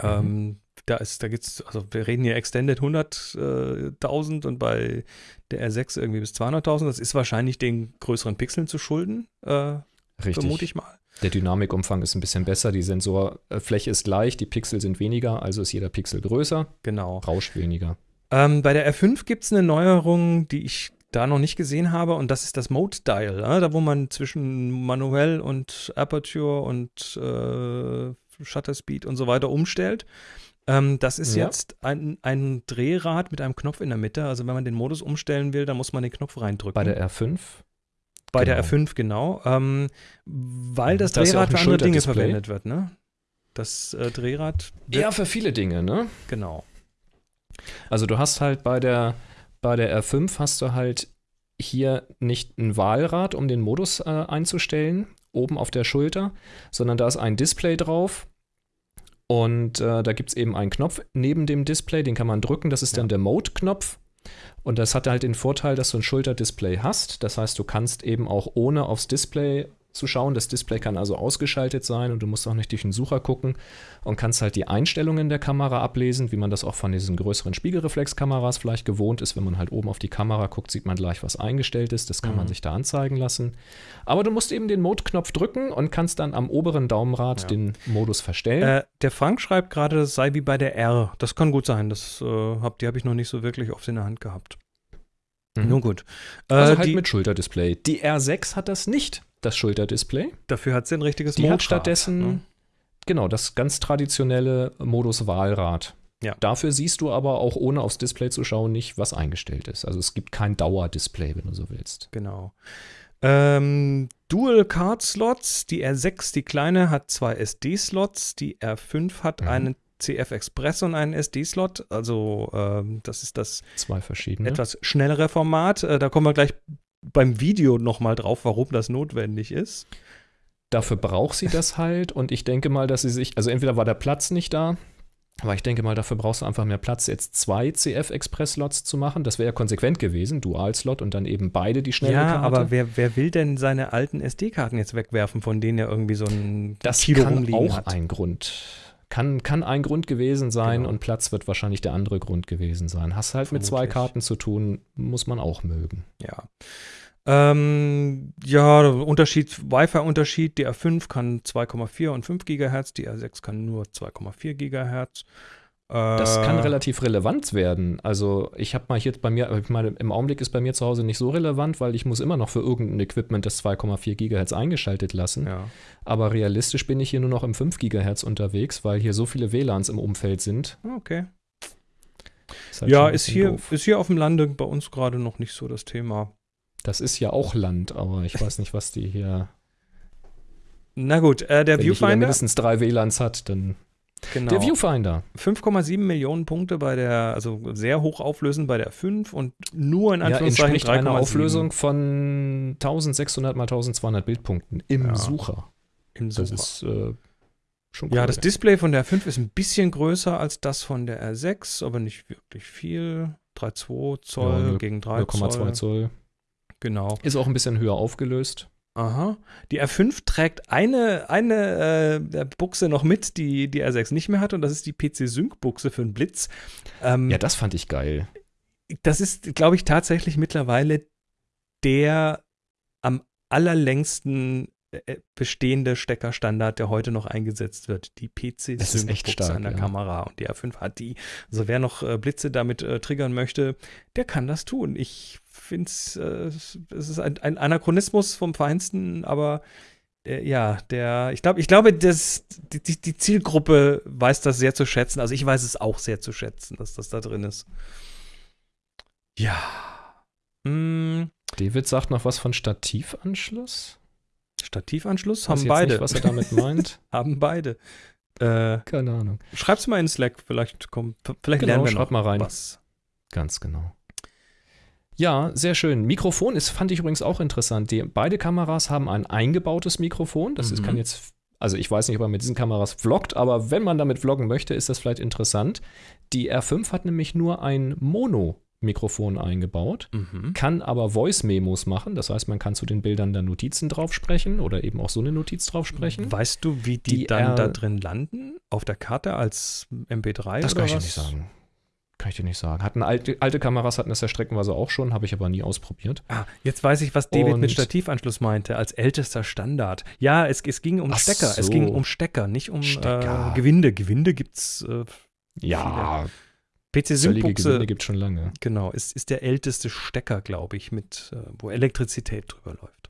Ähm, da ist, da gibt's, also wir reden hier Extended 100.000 und bei der R6 irgendwie bis 200.000. Das ist wahrscheinlich den größeren Pixeln zu schulden, äh, Richtig. vermute ich mal. Der Dynamikumfang ist ein bisschen besser, die Sensorfläche ist gleich, die Pixel sind weniger, also ist jeder Pixel größer, Genau. rauscht weniger. Ähm, bei der R5 gibt es eine Neuerung, die ich da noch nicht gesehen habe, und das ist das Mode Dial, ja? da wo man zwischen manuell und Aperture und äh, Shutter Speed und so weiter umstellt. Ähm, das ist Ja. jetzt ein, ein Drehrad mit einem Knopf in der Mitte. Also wenn man den Modus umstellen will, dann muss man den Knopf reindrücken. Bei der R5 Bei der genau. R5, genau. Ähm, weil das Da ist ja auch Drehrad ein für andere Dinge verwendet wird, ne? Das äh, Drehrad Ja, für viele Dinge, ne? genau. Also du hast halt bei der, bei der R5 hast du halt hier nicht ein Wahlrad, um den Modus äh, einzustellen, oben auf der Schulter, sondern da ist ein Display drauf. Und äh, da gibt es eben einen Knopf neben dem Display, den kann man drücken, das ist Ja. dann der Mode-Knopf. Und das hat halt den Vorteil, dass du ein Schulterdisplay hast. Das heißt, du kannst eben auch ohne aufs Display zu schauen. Das Display kann also ausgeschaltet sein und du musst auch nicht durch den Sucher gucken und kannst halt die Einstellungen der Kamera ablesen, wie man das auch von diesen größeren Spiegelreflexkameras vielleicht gewohnt ist. Wenn man halt oben auf die Kamera guckt, sieht man gleich, was eingestellt ist. Das kann man Mhm. sich da anzeigen lassen. Aber du musst eben den Mode-Knopf drücken und kannst dann am oberen Daumenrad Ja. den Modus verstellen. Äh, der Frank schreibt gerade, das sei wie bei der R. Das kann gut sein. Das, äh, hab, die habe ich noch nicht so wirklich oft in der Hand gehabt. Mhm. Nun gut. Äh, also halt die, mit Schulterdisplay. Die R6 hat das nicht, das Schulterdisplay. dafür hat sie ein richtiges Die hat Modrad, stattdessen, ne? genau, das ganz traditionelle Modus-Wahlrad. Ja. Dafür siehst du aber auch ohne aufs Display zu schauen nicht, was eingestellt ist. Also es gibt kein Dauerdisplay, wenn du so willst. Genau. Ähm, Dual Card Slots. Die R6, die kleine, hat zwei SD-Slots. Die R5 hat Mhm. einen CF Express und einen SD-Slot. Also, ähm, das ist das Zwei verschiedene. etwas schnellere Format. Äh, da kommen wir gleich beim Video nochmal drauf, warum das notwendig ist. Dafür braucht sie das halt und ich denke mal, dass sie sich, also entweder war der Platz nicht da, aber ich denke mal, dafür brauchst du einfach mehr Platz, jetzt zwei CF-Express-Slots zu machen. Das wäre ja konsequent gewesen, Dual-Slot und dann eben beide die schnelle ja, Karte. aber wer, wer will denn seine alten SD-Karten jetzt wegwerfen, von denen er irgendwie so ein das Kilo kann rumliegen auch hat? ein Grund, kann, kann ein Grund gewesen sein Genau. und Platz wird wahrscheinlich der andere Grund gewesen sein. Hast halt mit zwei Vermutlich. Karten zu tun, muss man auch mögen. Ja. Ähm, ja, Unterschied, Wi-Fi-Unterschied, die R5 kann 2,4 und 5 Gigahertz, die R6 kann nur 2,4 Gigahertz. Das Äh, kann relativ relevant werden. Also ich habe mal hier bei mir, ich meine, im Augenblick ist bei mir zu Hause nicht so relevant, weil ich muss immer noch für irgendein Equipment das 2,4 Gigahertz eingeschaltet lassen. Ja. Aber realistisch bin ich hier nur noch im 5 Gigahertz unterwegs, weil hier so viele WLANs im Umfeld sind. Okay. Ist halt Ja, ist hier, doof. ist hier auf dem Lande bei uns gerade noch nicht so das Thema. Das ist ja auch Land, aber ich weiß nicht, was die hier. Na gut, äh, der Wenn Viewfinder, mindestens drei WLANs hat, dann. Genau. Der Viewfinder. 5,7 Millionen Punkte bei der, also sehr hoch auflösend bei der 5 und nur in Ja, Anführungszeichen einer 3,7 Auflösung von 1600 mal 1200 Bildpunkten im Ja. Sucher. im Das Sucher. ist äh, schon Ja, cool. das Display von der 5 ist ein bisschen größer als das von der R6, aber nicht wirklich viel. 3,2 Zoll Ja, gegen 3 0,2 Zoll. Zoll. Genau. Ist auch ein bisschen höher aufgelöst. Aha. Die R5 trägt eine, eine äh, Buchse noch mit, die die R6 nicht mehr hat, und das ist die PC-Sync-Buchse für den Blitz. Ähm, Ja, das fand ich geil. das ist, glaube ich, tatsächlich mittlerweile der am allerlängsten äh, bestehende Steckerstandard, der heute noch eingesetzt wird. Die PC stark, an der ja. Kamera und die R5 hat die. Also wer noch äh, Blitze damit äh, triggern möchte, der kann das tun. Ich finde es, äh, es ist ein, ein Anachronismus vom Feinsten, aber äh, ja, der, ich glaube, ich glaube, das, die, die, Zielgruppe weiß das sehr zu schätzen. Also ich weiß es auch sehr zu schätzen, dass das da drin ist. Ja. Mm, David sagt noch was von Stativanschluss. Stativanschluss haben beide. Nicht, was er damit meint. *laughs* haben beide. Äh, Keine Ahnung. schreib's mal in Slack, vielleicht kommt, vielleicht Genau, lernen wir schreib noch mal rein. was. Ganz genau. Ja, sehr schön. Mikrofon ist, fand ich übrigens auch interessant. Die, beide Kameras haben ein eingebautes Mikrofon. Das ist, Mhm. kann jetzt, also ich weiß nicht, ob man mit diesen Kameras vloggt, aber wenn man damit vloggen möchte, ist das vielleicht interessant. Die R5 hat nämlich nur ein Mono-Mikrofon eingebaut, Mhm. kann aber Voice-Memos machen. Das heißt, man kann zu den Bildern dann Notizen drauf sprechen oder eben auch so eine Notiz drauf sprechen. Weißt du, wie die, Die dann R- da drin landen? Auf der Karte als MP3 Das oder kann ich was? nicht sagen. Kann ich dir nicht sagen. Hatten alte, alte Kameras hatten das ja streckenweise auch schon, habe ich aber nie ausprobiert. Ah, jetzt weiß ich, was David Und- mit Stativanschluss meinte, als ältester Standard. Ja, es, es ging um Ach Stecker. Es so. ging um Stecker, nicht um Stecker. Äh, Gewinde. Gewinde gibt's äh, Ja, PC zöllige Sync-Buchse, Gewinde gibt schon lange. genau, ist, ist der älteste Stecker, glaube ich, mit, äh, wo Elektrizität drüber läuft.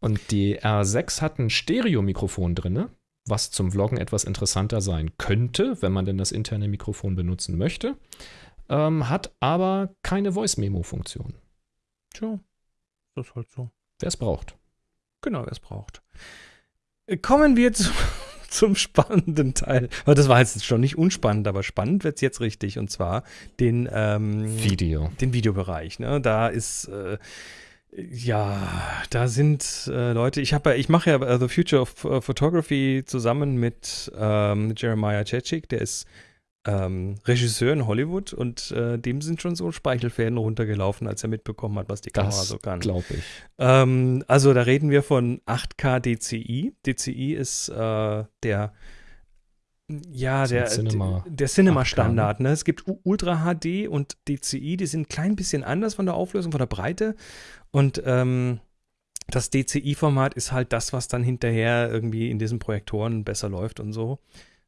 Und die R6 hat ein Stereo-Mikrofon drin, was zum Vloggen etwas interessanter sein könnte, wenn man denn das interne Mikrofon benutzen möchte. Ähm, hat aber keine Voice-Memo-Funktion. Tja, das ist halt so. Wer es braucht. Genau, wer es braucht. Äh, Kommen wir zu, *laughs* zum spannenden Teil. Aber das war jetzt schon nicht unspannend, aber spannend wird es jetzt richtig. Und zwar den, ähm, Video. den Videobereich. Ne? Da ist, äh, ja, da sind äh, Leute, ich habe ja, ich mache ja äh, The Future of äh, Photography zusammen mit ähm, Jeremiah Chechik, der ist ähm, Regisseur in Hollywood und äh, dem sind schon so Speichelfäden runtergelaufen, als er mitbekommen hat, was die Kamera Das so kann. glaube ich. Ähm, also da reden wir von 8K DCI. DCI ist äh, der ja, der, Cinema der 8K, Cinema-Standard. Ne? Es gibt Ultra HD und DCI, die sind ein klein bisschen anders von der Auflösung, von der Breite. Und ähm, das DCI-Format ist halt das, was dann hinterher irgendwie in diesen Projektoren besser läuft und so,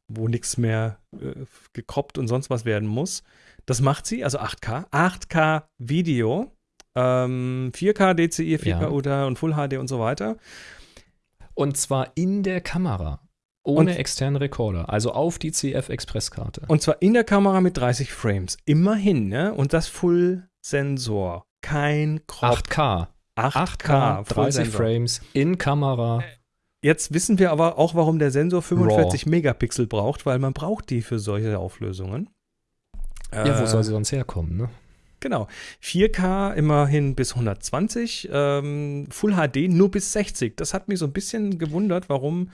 wo nichts mehr äh, gekroppt und sonst was werden muss. Das macht sie, also 8K. 8K Video, ähm, 4K DCI, 4K Ja. Ultra und Full HD und so weiter. Und zwar in der Kamera. Ohne Und- externen Rekorder. Also auf die CF-Express-Karte. Und zwar in der Kamera mit 30 Frames. Immerhin, ne? Und das Full-Sensor. Kein Crop. 8K. 8K, 30 Full-Sensor. Frames in Kamera. Jetzt wissen wir aber auch, warum der Sensor 45 Megapixel braucht, weil man braucht die für solche Auflösungen. Ja, wo Äh, soll sie sonst herkommen, ne? Genau. 4K immerhin bis 120, ähm, Full HD nur bis 60. Das hat mich so ein bisschen gewundert, warum.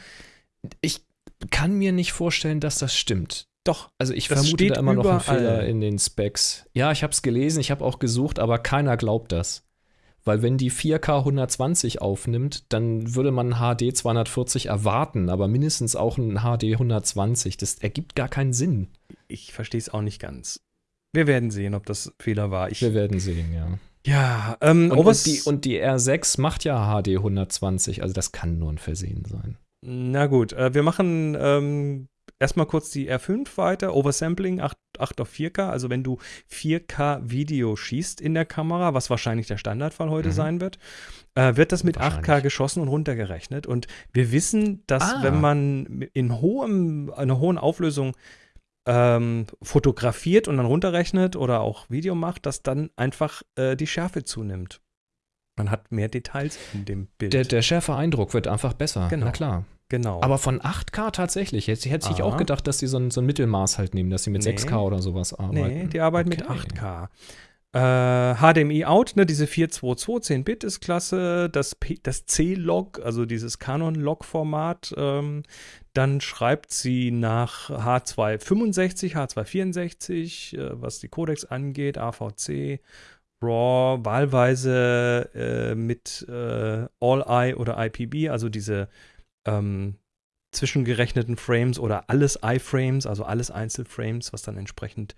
Ich kann mir nicht vorstellen, dass das stimmt. Doch, Also ich Das vermute da immer noch einen. Fehler in den Specs. Ja, ich habe es gelesen, ich habe auch gesucht, aber keiner glaubt das. Weil wenn die 4K 120 aufnimmt, dann würde man HD 240 erwarten, aber mindestens auch ein HD 120. Das ergibt gar keinen Sinn. ich verstehe es auch nicht ganz. Wir werden sehen, ob das Fehler war. Ich, Wir werden sehen, ja. ja, ähm, Und, Overs- und, die, und die R6 macht ja HD 120, also das kann nur ein Versehen sein. Na gut, äh, wir machen ähm, erstmal kurz die R5 weiter. Oversampling 8, 8 auf 4K. Also wenn du 4K Video schießt in der Kamera, was wahrscheinlich der Standardfall heute Mhm. sein wird, äh, wird das mit 8K Wahrscheinlich. geschossen und runtergerechnet. Und wir wissen, dass Ah. wenn man in hohem, einer hohen Auflösung ähm, fotografiert und dann runterrechnet oder auch Video macht, dass dann einfach äh, die Schärfe zunimmt. Man hat mehr Details in dem Bild. Der, der schärfe Eindruck wird einfach besser. Genau. Na klar. Genau. Aber von 8K tatsächlich. Jetzt hätte ich Ah. auch gedacht, dass die so ein, so ein Mittelmaß halt nehmen, dass sie mit Nee. 6K oder sowas arbeiten. Nee, die arbeiten mit Okay. 8K. Äh, HDMI out, ne, diese 422, 10-Bit ist klasse. Das, P- das C-Log, also dieses Canon-Log-Format, ähm, dann schreibt sie nach H265, H264, äh, was die Codecs angeht, AVC, RAW, wahlweise äh, mit äh, All-I oder IPB, also diese ähm, zwischengerechneten Frames oder alles I-Frames, also alles Einzelframes, was dann entsprechend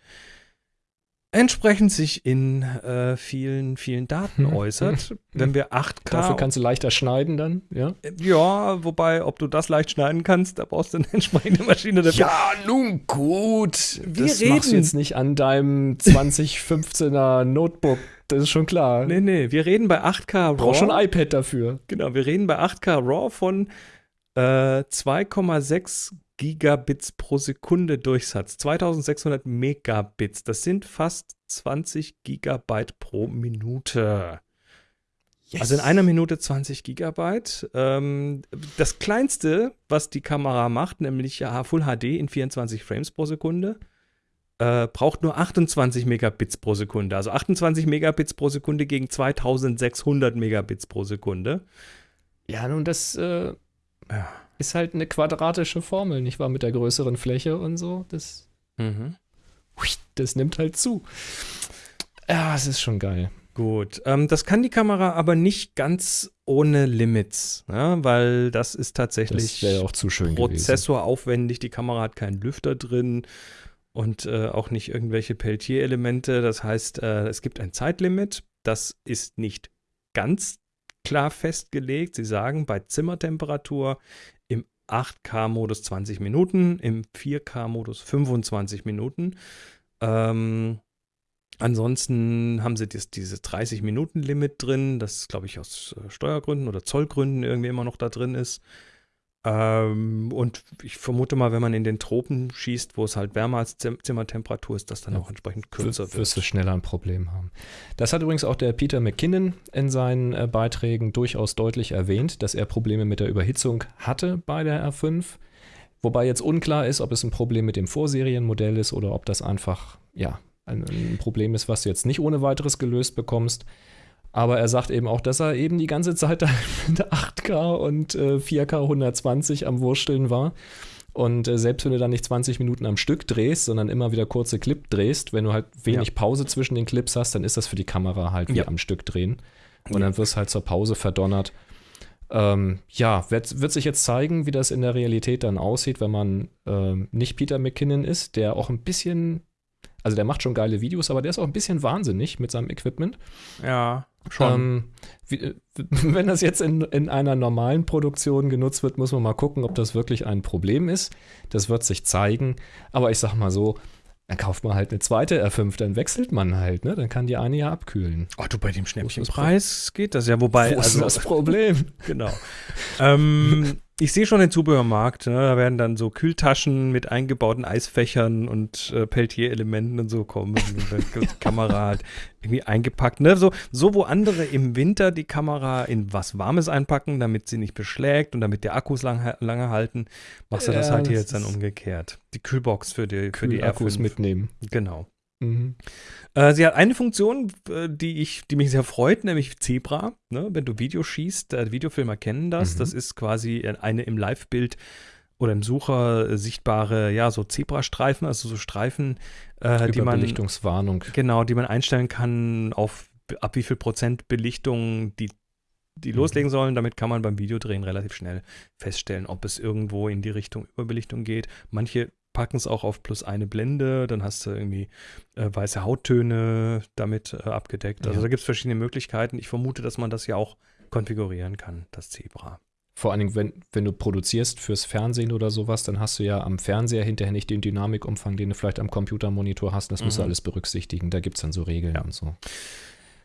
entsprechend sich in äh, vielen, vielen Daten äußert. Wenn wir 8K. Dafür kannst du leichter schneiden dann, ja? ja, wobei, ob du das leicht schneiden kannst, da brauchst du eine *laughs* entsprechende Maschine dafür. Ja, nun gut. Wir das machst du reden- jetzt nicht an deinem 2015er Notebook. Das ist schon klar. Nee, nee, wir reden bei 8K Du brauchst schon RAW. ein iPad dafür. Genau, wir reden bei 8K RAW von äh, 2,6 Gigabits pro Sekunde Durchsatz. 2600 Megabits. Das sind fast 20 Gigabyte pro Minute. Also in einer Minute 20 Gigabyte. Ähm, das kleinste, was die Kamera macht, nämlich ja Full HD in 24 Frames pro Sekunde, äh, braucht nur 28 Megabits pro Sekunde. Also 28 Megabits pro Sekunde gegen 2600 Megabits pro Sekunde. Ja, nun, das äh, Ja. ist halt eine quadratische Formel, nicht wahr? Mit der größeren Fläche und so. Das, Mhm. das nimmt halt zu. Ja, es ist schon geil. Gut, ähm, das kann die Kamera aber nicht ganz ohne Limits, ne? weil das ist tatsächlich Das wäre auch zu schön gewesen. Prozessor aufwendig. Die Kamera hat keinen Lüfter drin und äh, auch nicht irgendwelche Peltier-Elemente. Das heißt, äh, es gibt ein Zeitlimit. Das ist nicht ganz klar festgelegt. Sie sagen bei Zimmertemperatur im 8K-Modus 20 Minuten, im 4K-Modus 25 Minuten. Ähm, ansonsten haben sie das, dieses 30-Minuten-Limit drin, das glaube ich aus äh, Steuergründen oder Zollgründen irgendwie immer noch da drin ist. Ähm, und ich vermute mal, wenn man in den Tropen schießt, wo es halt wärmer als Zim Zimmertemperatur ist, dass dann Ja, auch entsprechend kürzer wirst du wird. schneller ein Problem haben. Das hat übrigens auch der Peter McKinnon in seinen äh, Beiträgen durchaus deutlich erwähnt, dass er Probleme mit der Überhitzung hatte bei der R5. Wobei jetzt unklar ist, ob es ein Problem mit dem Vorserienmodell ist oder ob das einfach, ja, ein, ein Problem ist, was du jetzt nicht ohne weiteres gelöst bekommst. Aber er sagt eben auch, dass er eben die ganze Zeit da *laughs* mit 8K und äh, 4K 120 am Wursteln war. Und äh, selbst wenn du dann nicht 20 Minuten am Stück drehst, sondern immer wieder kurze Clip drehst, wenn du halt wenig Ja. Pause zwischen den Clips hast, dann ist das für die Kamera halt wie Ja. am Stück drehen. Und dann wirst du halt zur Pause verdonnert. Ähm, ja, wird, wird sich jetzt zeigen, wie das in der Realität dann aussieht, wenn man ähm, nicht Peter McKinnon ist, der auch ein bisschen, also der macht schon geile Videos, aber der ist auch ein bisschen wahnsinnig mit seinem Equipment. Ja, schon. Ähm, wie, äh, *laughs* wenn das jetzt in, in einer normalen Produktion genutzt wird, muss man mal gucken, ob das wirklich ein Problem ist. Das wird sich zeigen. Aber ich sag mal so, dann kauft man halt eine zweite R5, dann wechselt man halt, ne? Dann kann die eine ja abkühlen. Ach du, bei dem Schnäppchenpreis geht das ja, wobei, Wo ist also das Problem? *laughs* Genau. ähm, *laughs* ich sehe schon den Zubehörmarkt. Ne? Da werden dann so Kühltaschen mit eingebauten Eisfächern und äh, Peltier-Elementen und so kommen. Und *laughs* Kamera halt irgendwie eingepackt. Ne? So, so, wo andere im Winter die Kamera in was Warmes einpacken, damit sie nicht beschlägt und damit die Akkus lang, lange halten, machst du das Ja, halt hier das jetzt dann umgekehrt. Die Kühlbox für die, für die Akkus R5. mitnehmen. Genau. Mhm. Äh, sie hat eine Funktion, äh, die, ich, die mich sehr freut, nämlich Zebra. Ne? Wenn du Video schießt, äh, Videofilmer kennen das. Mhm. Das ist quasi eine im Live-Bild oder im Sucher äh, sichtbare, ja, so Zebrastreifen, also so Streifen, äh, die man Überbelichtungswarnung. genau, die man einstellen kann auf ab wie viel Prozent Belichtung die die Mhm. loslegen sollen. Damit kann man beim Videodrehen relativ schnell feststellen, ob es irgendwo in die Richtung Überbelichtung geht. Manche packen es auch auf plus eine Blende, dann hast du irgendwie äh, weiße Hauttöne damit äh, abgedeckt. Also Ja. da gibt es verschiedene Möglichkeiten. Ich vermute, dass man das ja auch konfigurieren kann, das Zebra. Vor allen Dingen, wenn, wenn du produzierst fürs Fernsehen oder sowas, dann hast du ja am Fernseher hinterher nicht den Dynamikumfang, den du vielleicht am Computermonitor hast. Das musst du Mhm. alles berücksichtigen. Da gibt es dann so Regeln Ja. und so.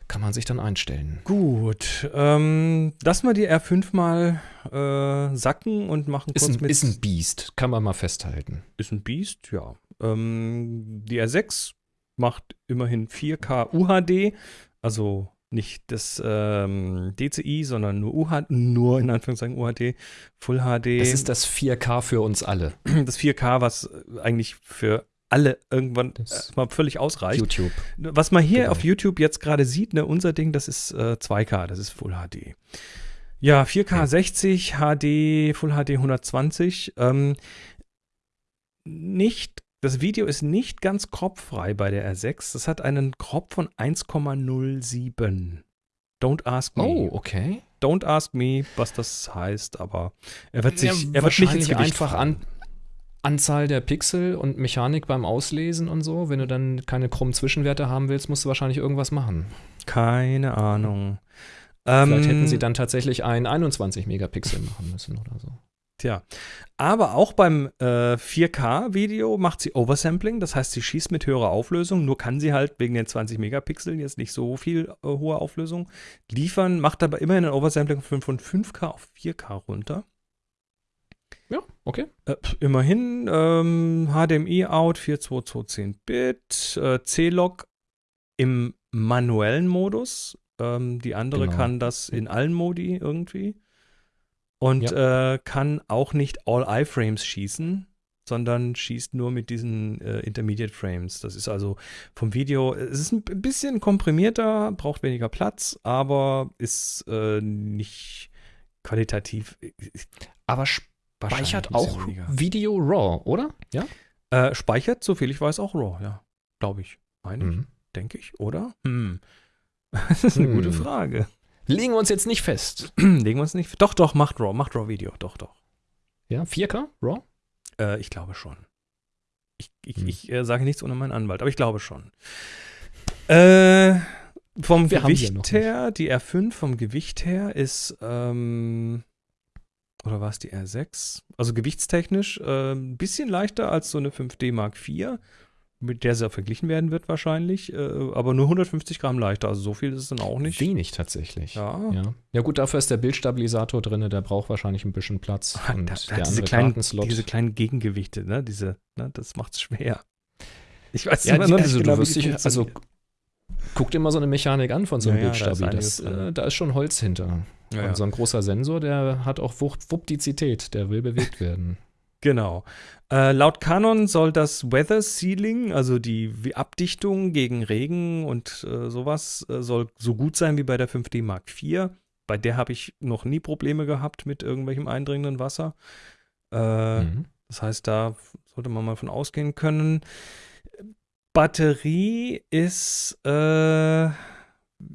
Kann man sich dann einstellen. Gut, ähm, lass mal die R5 mal äh, sacken und machen Ist kurz ein, mit. ist ein Biest, kann man mal festhalten. ist ein Biest, ja. Ähm, die R6 macht immerhin 4K UHD, also nicht das ähm, DCI, sondern nur UHD, nur in Anführungszeichen UHD, Full HD. Das ist das 4K für uns alle. das 4K, was eigentlich für alle irgendwann Das- äh, mal völlig ausreicht. YouTube. Was man hier Genau. auf YouTube jetzt gerade sieht, ne, unser Ding, das ist äh, 2K, das ist Full HD. Ja, 4K Ja. 60, HD, Full HD 120. Ähm, nicht, das Video ist nicht ganz kropffrei bei der R6. Das hat einen Crop von 1,07. Don't ask me. Oh, okay. Don't ask me, was das heißt, aber er wird sich, Ja, er wird nicht ins Gewicht einfach an. Anzahl der Pixel und Mechanik beim Auslesen und so. Wenn du dann keine krummen Zwischenwerte haben willst, musst du wahrscheinlich irgendwas machen. Keine Ahnung. Vielleicht hätten Ähm, sie dann tatsächlich ein 21 Megapixel machen müssen oder so. Tja. Aber auch beim äh, 4K-Video macht sie Oversampling, das heißt, sie schießt mit höherer Auflösung, nur kann sie halt wegen den 20 Megapixeln jetzt nicht so viel äh, hohe Auflösung liefern, macht aber immerhin ein Oversampling von von 5K auf 4K runter. Ja, okay. Äh, immerhin ähm, HDMI-Out 42210-Bit, äh, C-Log im manuellen Modus. Ähm, die andere Genau. kann das in allen Modi irgendwie. Und äh, kann auch nicht All-Eye-Frames schießen, sondern schießt nur mit diesen äh, Intermediate Frames. Das ist also vom Video, es ist ein bisschen komprimierter, braucht weniger Platz, aber ist äh, nicht qualitativ. Aber wahrscheinlich speichert auch weniger. Video RAW, oder? Ja. Äh, speichert, soviel ich weiß, auch RAW, ja. Glaube ich. Meine ich, Mhm. denke ich, oder? Hm. *laughs* Das ist eine Hm. gute Frage. Legen wir uns jetzt nicht fest. *clears throat* Legen wir uns nicht. Doch, doch, macht RAW, macht RAW-Video. Doch, doch. Ja, 4K RAW? Äh, ich glaube schon. Ich, ich, Hm. ich äh, sage nichts ohne meinen Anwalt, aber ich glaube schon. Äh, vom Wir Gewicht her, die R5 vom Gewicht her ist, ähm, oder war es die R6? Also gewichtstechnisch äh, ein bisschen leichter als so eine 5D Mark IV, mit der sie verglichen werden wird wahrscheinlich, äh, aber nur 150 Gramm leichter, also so viel ist es dann auch nicht. Wenig tatsächlich. Ja. Ja. ja, gut, dafür ist der Bildstabilisator drin, der braucht wahrscheinlich ein bisschen Platz. *laughs* Und da, da der diese, kleinen, diese kleinen Gegengewichte, ne? Diese, ne? Das macht's schwer. Ich weiß ja, immer die, noch nicht also genau, du wie wirst dich, also guck dir mal so eine Mechanik an von so einem Ja, ja, da ist Das, drin. äh, da ist schon Holz hinter. Ja. Und so ein großer Sensor, der hat auch Wupp der will bewegt werden. *laughs* Genau. Äh, laut Canon soll das Weather Sealing, also die Abdichtung gegen Regen und äh, sowas, äh, soll so gut sein wie bei der 5D Mark IV. Bei der habe ich noch nie Probleme gehabt mit irgendwelchem eindringenden Wasser. Äh, Mhm. Das heißt, da sollte man mal von ausgehen können. Batterie ist äh,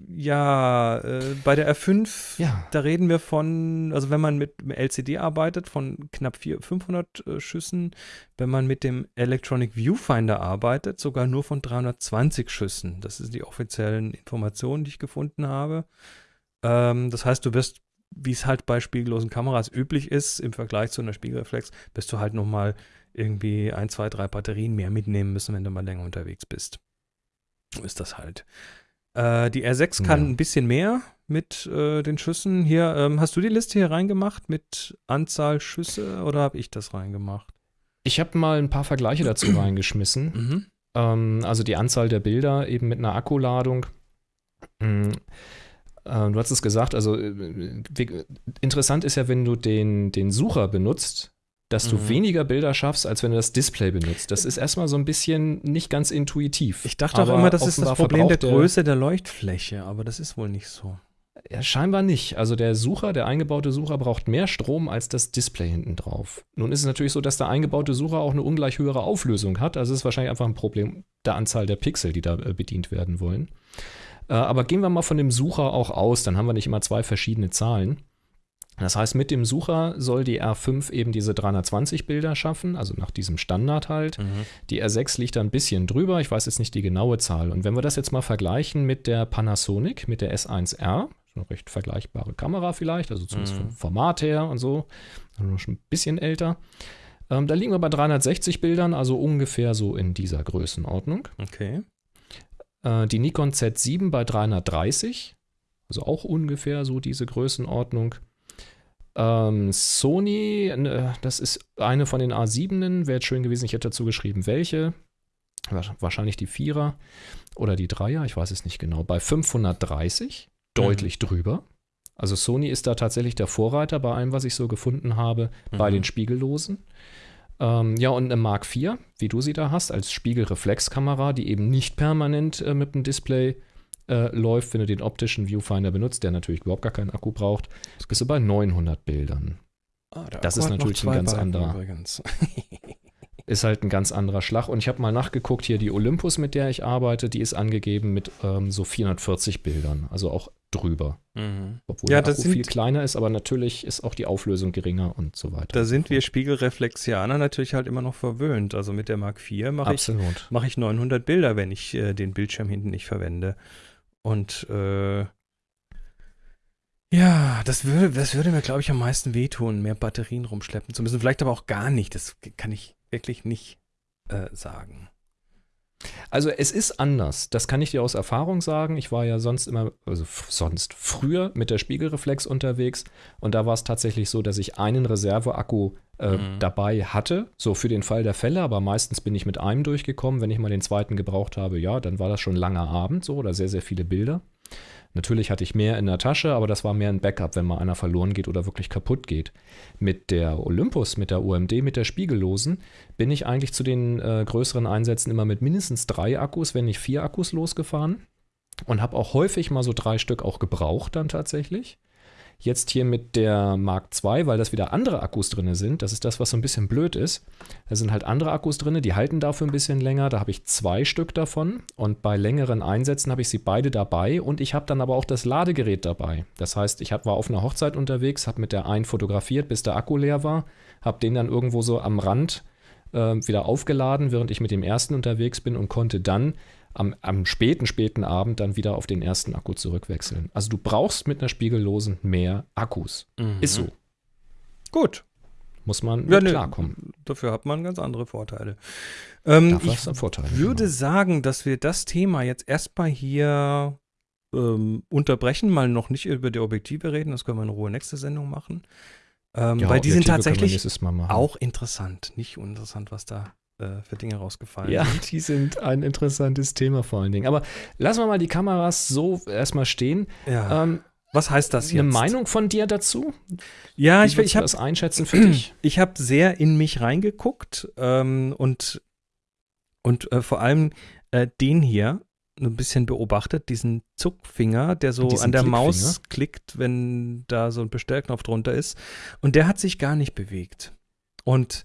ja äh, bei der R5 Ja. da reden wir von, also wenn man mit dem LCD arbeitet, von knapp 400, 500 äh, Schüssen. Wenn man mit dem Electronic Viewfinder arbeitet, sogar nur von 320 Schüssen. Das sind die offiziellen Informationen, die ich gefunden habe. Ähm, das heißt, du wirst, wie es halt bei spiegellosen Kameras üblich ist, im Vergleich zu einer Spiegelreflex, wirst du halt nochmal irgendwie ein, zwei, drei Batterien mehr mitnehmen müssen, wenn du mal länger unterwegs bist. So ist das halt. Äh, die R6 kann Ja. ein bisschen mehr mit äh, den Schüssen. Hier, ähm, hast du die Liste hier reingemacht mit Anzahl Schüsse oder habe ich das reingemacht? Ich habe mal ein paar Vergleiche dazu *clears throat* reingeschmissen. Mhm. Ähm, also die Anzahl der Bilder eben mit einer Akkuladung. Äh, du hast es gesagt, also äh, wie- interessant ist ja, wenn du den, den Sucher benutzt, dass du Mhm. weniger Bilder schaffst, als wenn du das Display benutzt. Das ist erstmal so ein bisschen nicht ganz intuitiv. Ich dachte auch Aber immer, das ist das Problem der Größe der Leuchtfläche, aber das ist wohl nicht so. Ja, scheinbar nicht. Also der Sucher, der eingebaute Sucher braucht mehr Strom als das Display hinten drauf. Nun ist es natürlich so, dass der eingebaute Sucher auch eine ungleich höhere Auflösung hat. Also es ist wahrscheinlich einfach ein Problem der Anzahl der Pixel, die da äh, bedient werden wollen. Äh, aber gehen wir mal von dem Sucher auch aus, dann haben wir nicht immer zwei verschiedene Zahlen. Das heißt, mit dem Sucher soll die R5 eben diese 320 Bilder schaffen, also nach diesem Standard halt. Die R6 liegt da ein bisschen drüber, ich weiß jetzt nicht die genaue Zahl. Und wenn wir das jetzt mal vergleichen mit der Panasonic, mit der S1R, eine recht vergleichbare Kamera vielleicht, also zumindest Mhm. vom Format her und so, schon ein bisschen älter. Ähm, da liegen wir bei 360 Bildern, also ungefähr so in dieser Größenordnung. Okay. Äh, die Nikon Z7 bei 330, also auch ungefähr so diese Größenordnung. Ähm, Sony, äh, das ist eine von den A7, wäre jetzt schön gewesen, ich hätte dazu geschrieben, welche. Wa- Wahrscheinlich die Vierer oder die Dreier, ich weiß es nicht genau. Bei 530, deutlich drüber. Also Sony ist da tatsächlich der Vorreiter bei allem, was ich so gefunden habe, bei Mhm. den Spiegellosen. Ähm, ja, und eine Mark IV, wie du sie da hast, als Spiegelreflexkamera, die eben nicht permanent äh, mit dem Display äh, läuft, wenn du den optischen Viewfinder benutzt, der natürlich überhaupt gar keinen Akku braucht, bist du bei 900 Bildern. Ah, Das ist natürlich ein ganz Balken anderer. *laughs* Ist halt ein ganz anderer Schlag. Und ich habe mal nachgeguckt, hier die Olympus, mit der ich arbeite, die ist angegeben mit ähm, so 440 Bildern. Also auch drüber. Mhm. Obwohl Ja, der das Akku viel sind- kleiner ist, aber natürlich ist auch die Auflösung geringer und so weiter. Da sind wir Spiegelreflexianer natürlich halt immer noch verwöhnt. Also mit der Mark IV mache ich, mach ich 900 Bilder, wenn ich äh, den Bildschirm hinten nicht verwende. Und äh, ja, das würde, das würde mir, glaube ich, am meisten wehtun, mehr Batterien rumschleppen zu müssen. Vielleicht aber auch gar nicht. Das kann ich wirklich nicht äh, sagen. Also es ist anders. Das kann ich dir aus Erfahrung sagen. Ich war ja sonst immer, also sonst früher mit der Spiegelreflex unterwegs und da war es tatsächlich so, dass ich einen Reserveakku äh, Mhm. dabei hatte, so für den Fall der Fälle, aber meistens bin ich mit einem durchgekommen. Wenn ich mal den zweiten gebraucht habe, ja, dann war das schon langer Abend so oder sehr, sehr viele Bilder. Natürlich hatte ich mehr in der Tasche, aber das war mehr ein Backup, wenn mal einer verloren geht oder wirklich kaputt geht. Mit der Olympus, mit der UMD, mit der Spiegellosen bin ich eigentlich zu den äh, größeren Einsätzen immer mit mindestens drei Akkus, wenn nicht vier Akkus losgefahren und habe auch häufig mal so drei Stück auch gebraucht dann tatsächlich. Jetzt hier mit der Mark II, weil das wieder andere Akkus drin sind, das ist das, was so ein bisschen blöd ist. Da sind halt andere Akkus drin, die halten dafür ein bisschen länger. Da habe ich zwei Stück davon und bei längeren Einsätzen habe ich sie beide dabei und ich habe dann aber auch das Ladegerät dabei. Das heißt, ich war auf einer Hochzeit unterwegs, habe mit der einen fotografiert, bis der Akku leer war, habe den dann irgendwo so am Rand äh, wieder aufgeladen, während ich mit dem ersten unterwegs bin und konnte dann am, am späten, späten Abend dann wieder auf den ersten Akku zurückwechseln. Also du brauchst mit einer Spiegellosen mehr Akkus. Ist so. Gut. Muss man Ja, mit ne, klarkommen. Dafür hat man ganz andere Vorteile. Ähm, ich hast du einen Vorteil. würde genau. sagen, dass wir das Thema jetzt erstmal hier ähm, unterbrechen, mal noch nicht über die Objektive reden, das können wir in Ruhe nächste Sendung machen. Ähm, Ja, weil die sind Objektive können wir tatsächlich auch interessant, nicht uninteressant, was da äh, für Dinge rausgefallen Ja, sind. die sind ein interessantes Thema vor allen Dingen. Aber lassen wir mal die Kameras so erstmal stehen. Ja. Ähm, was heißt das jetzt? eine Meinung von dir dazu? Ja, Wie ich, ich habe das einschätzen für dich. *clears throat* ich habe sehr in mich reingeguckt ähm, und, und äh, vor allem äh, den hier ein bisschen beobachtet, diesen Zuckfinger, der so Diesen an der Klickfinger? Maus klickt, wenn da so ein Bestellknopf drunter ist. Und der hat sich gar nicht bewegt. Und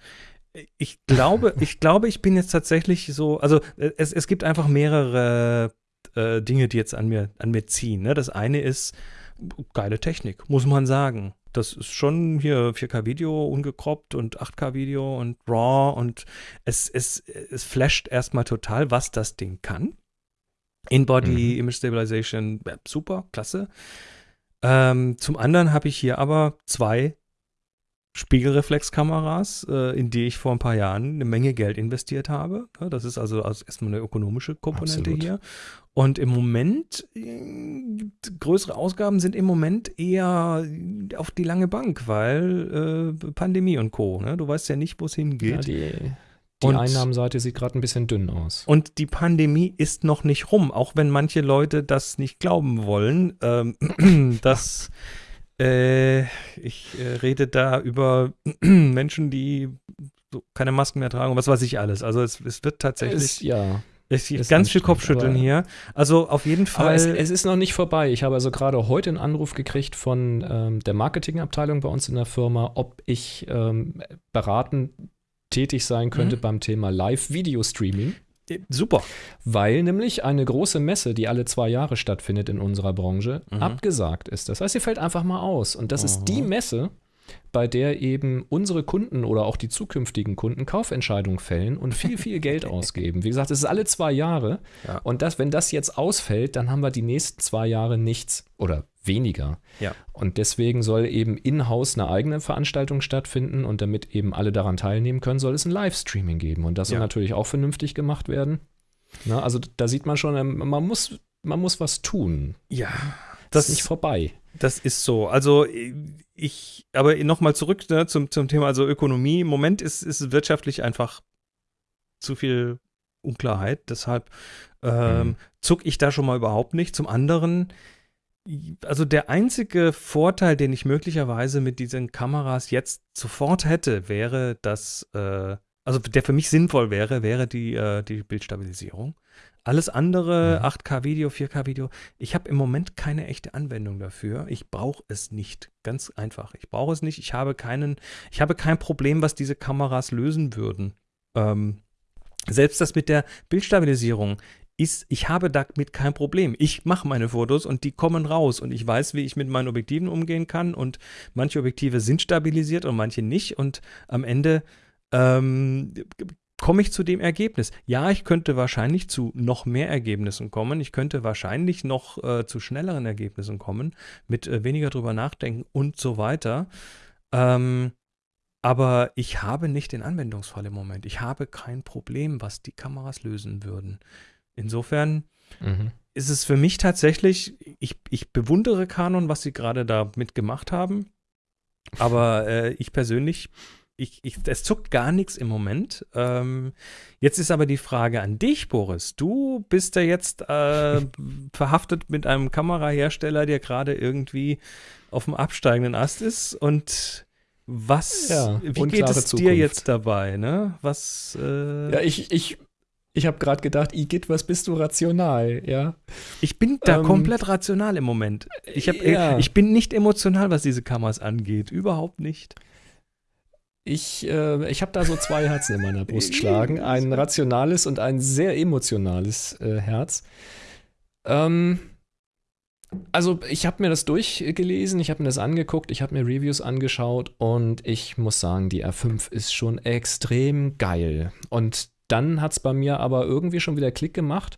ich glaube, *laughs* ich glaube, ich bin jetzt tatsächlich so, also äh, es, es gibt einfach mehrere äh, Dinge, die jetzt an mir, an mir ziehen. Ne? Das eine ist geile Technik, muss man sagen. Das ist schon hier 4K-Video ungekroppt und 8K-Video und RAW und es, es, es flasht erstmal total, was das Ding kann. In-Body Mhm. Image Stabilization, super, klasse. Ähm, zum anderen habe ich hier aber zwei Spiegelreflexkameras, äh, in die ich vor ein paar Jahren eine Menge Geld investiert habe. Ja, das ist also, erstmal eine ökonomische Komponente Absolut. hier. Und im Moment, äh, größere Ausgaben sind im Moment eher auf die lange Bank, weil äh, Pandemie und Co. Ne? Du weißt ja nicht, wo es Ja, hingeht. die die Und- Einnahmenseite sieht gerade ein bisschen dünn aus. Und die Pandemie ist noch nicht rum, auch wenn manche Leute das nicht glauben wollen. Ähm, *clears throat* dass äh, ich äh, rede da über *clears throat* Menschen, die so keine Masken mehr tragen und was weiß ich alles. Also es, es wird tatsächlich Ist, ja. es ist ganz viel Kopfschütteln hier. Also auf jeden Fall. Es, es ist noch nicht vorbei. Ich habe also gerade heute einen Anruf gekriegt von ähm, der Marketingabteilung bei uns in der Firma, ob ich ähm, beraten tätig sein könnte Mhm. beim Thema Live-Video-Streaming. Äh, super. Weil nämlich eine große Messe, die alle zwei Jahre stattfindet in unserer Branche, Mhm. abgesagt ist. Das heißt, sie fällt einfach mal aus. Und das ist Mhm. die Messe, bei der eben unsere Kunden oder auch die zukünftigen Kunden Kaufentscheidungen fällen und viel, viel Geld *laughs* ausgeben. Wie gesagt, es ist alle zwei Jahre. Ja. Und das, wenn das jetzt ausfällt, dann haben wir die nächsten zwei Jahre nichts oder weniger. Ja. Und deswegen soll eben in-house eine eigene Veranstaltung stattfinden und damit eben alle daran teilnehmen können, soll es ein Livestreaming geben. Und das soll Ja. natürlich auch vernünftig gemacht werden. Na, also da sieht man schon, ähm, man muss, man muss was tun. Ja. Das ist nicht vorbei. Das ist so. Also ich, aber nochmal zurück ne, zum, zum Thema, also Ökonomie. Im Moment ist, ist wirtschaftlich einfach zu viel Unklarheit. Deshalb ähm, Mhm. zuck ich da schon mal überhaupt nicht. Zum anderen, also der einzige Vorteil, den ich möglicherweise mit diesen Kameras jetzt sofort hätte, wäre, dass, äh, also der für mich sinnvoll wäre, wäre die, äh, die Bildstabilisierung. Alles andere, Mhm. 8K-Video, 4K-Video, ich habe im Moment keine echte Anwendung dafür. Ich brauche es nicht. Ganz einfach. Ich brauche es nicht. Ich habe keinen, ich habe kein Problem, was diese Kameras lösen würden. Ähm, selbst das mit der Bildstabilisierung. Ist, ich habe damit kein Problem. Ich mache meine Fotos und die kommen raus und ich weiß, wie ich mit meinen Objektiven umgehen kann und manche Objektive sind stabilisiert und manche nicht und am Ende ähm, komme ich zu dem Ergebnis. Ja, ich könnte wahrscheinlich zu noch mehr Ergebnissen kommen. Ich könnte wahrscheinlich noch äh, zu schnelleren Ergebnissen kommen, mit äh, weniger drüber nachdenken und so weiter. Ähm, aber ich habe nicht den Anwendungsfall im Moment. Ich habe kein Problem, was die Kameras lösen würden. Insofern mhm. ist es für mich tatsächlich, ich, ich bewundere Canon, was sie gerade damit gemacht haben. Aber äh, ich persönlich, ich, ich, es zuckt gar nichts im Moment. Ähm, jetzt ist aber die Frage an dich, Boris. Du bist ja jetzt äh, *laughs* verhaftet mit einem Kamerahersteller, der gerade irgendwie auf dem absteigenden Ast ist und was, ja, wie geht es Zukunft. dir jetzt dabei, ne? Was, äh Ja, ich, ich, ich habe gerade gedacht, Igitt, was bist du rational, ja? Ich bin da ähm, komplett rational im Moment. Ich, hab, ja. ich bin nicht emotional, was diese Kameras angeht. Überhaupt nicht. Ich, äh, ich habe da so zwei Herzen in meiner Brust *laughs* schlagen. Ein rationales und ein sehr emotionales äh, Herz. Ähm, also ich habe mir das durchgelesen, ich habe mir das angeguckt, ich habe mir Reviews angeschaut und ich muss sagen, die R5 ist schon extrem geil. Und dann hat es bei mir aber irgendwie schon wieder Klick gemacht,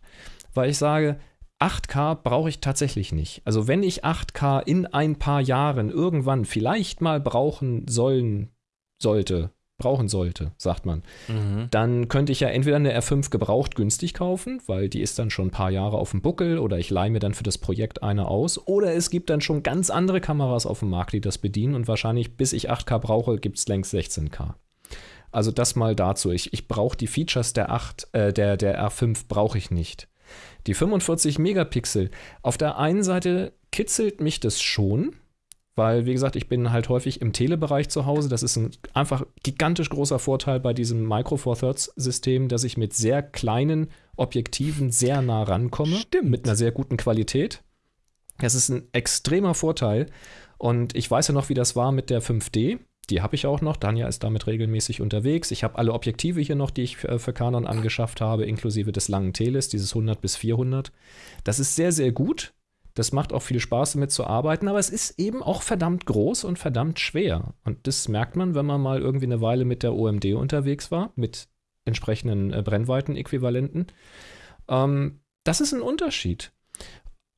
weil ich sage, 8K brauche ich tatsächlich nicht. Also wenn ich 8K in ein paar Jahren irgendwann vielleicht mal brauchen sollen sollte, brauchen sollte, sagt man, mhm. dann könnte ich ja entweder eine R5 gebraucht günstig kaufen, weil die ist dann schon ein paar Jahre auf dem Buckel oder ich leihe mir dann für das Projekt eine aus oder es gibt dann schon ganz andere Kameras auf dem Markt, die das bedienen und wahrscheinlich bis ich 8K brauche, gibt es längst 16K. Also das mal dazu. Ich, ich brauche die Features der 8, äh, der, der R5 brauche ich nicht. Die 45 Megapixel, auf der einen Seite kitzelt mich das schon, weil, wie gesagt, ich bin halt häufig im Telebereich zu Hause. Das ist ein einfach gigantisch großer Vorteil bei diesem Micro Four Thirds System, dass ich mit sehr kleinen Objektiven sehr nah rankomme. Stimmt. Mit einer sehr guten Qualität. Das ist ein extremer Vorteil. Und ich weiß ja noch, wie das war mit der 5D. Die habe ich auch noch. Danja ist damit regelmäßig unterwegs. Ich habe alle Objektive hier noch, die ich für, Canon angeschafft habe, inklusive des langen Teles, dieses 100 bis 400. Das ist sehr, sehr gut. Das macht auch viel Spaß, damit zu arbeiten, aber es ist eben auch verdammt groß und verdammt schwer. Und das merkt man, wenn man mal irgendwie eine Weile mit der OMD unterwegs war, mit entsprechenden äh, Brennweiten-Äquivalenten. Ähm, das ist ein Unterschied.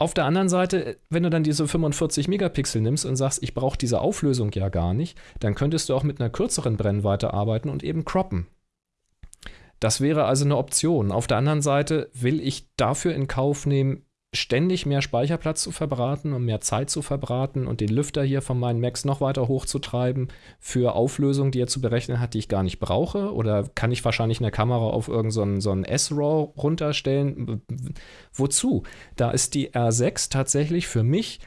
Auf der anderen Seite, wenn du dann diese 45 Megapixel nimmst und sagst, ich brauche diese Auflösung ja gar nicht, dann könntest du auch mit einer kürzeren Brennweite arbeiten und eben croppen. Das wäre also eine Option. Auf der anderen Seite will ich dafür in Kauf nehmen, ständig mehr Speicherplatz zu verbraten und mehr Zeit zu verbraten und den Lüfter hier von meinen Macs noch weiter hochzutreiben für Auflösungen, die er zu berechnen hat, die ich gar nicht brauche? Oder kann ich wahrscheinlich eine Kamera auf irgendeinen so, so S-RAW runterstellen? Wozu? Da ist die R6 tatsächlich für mich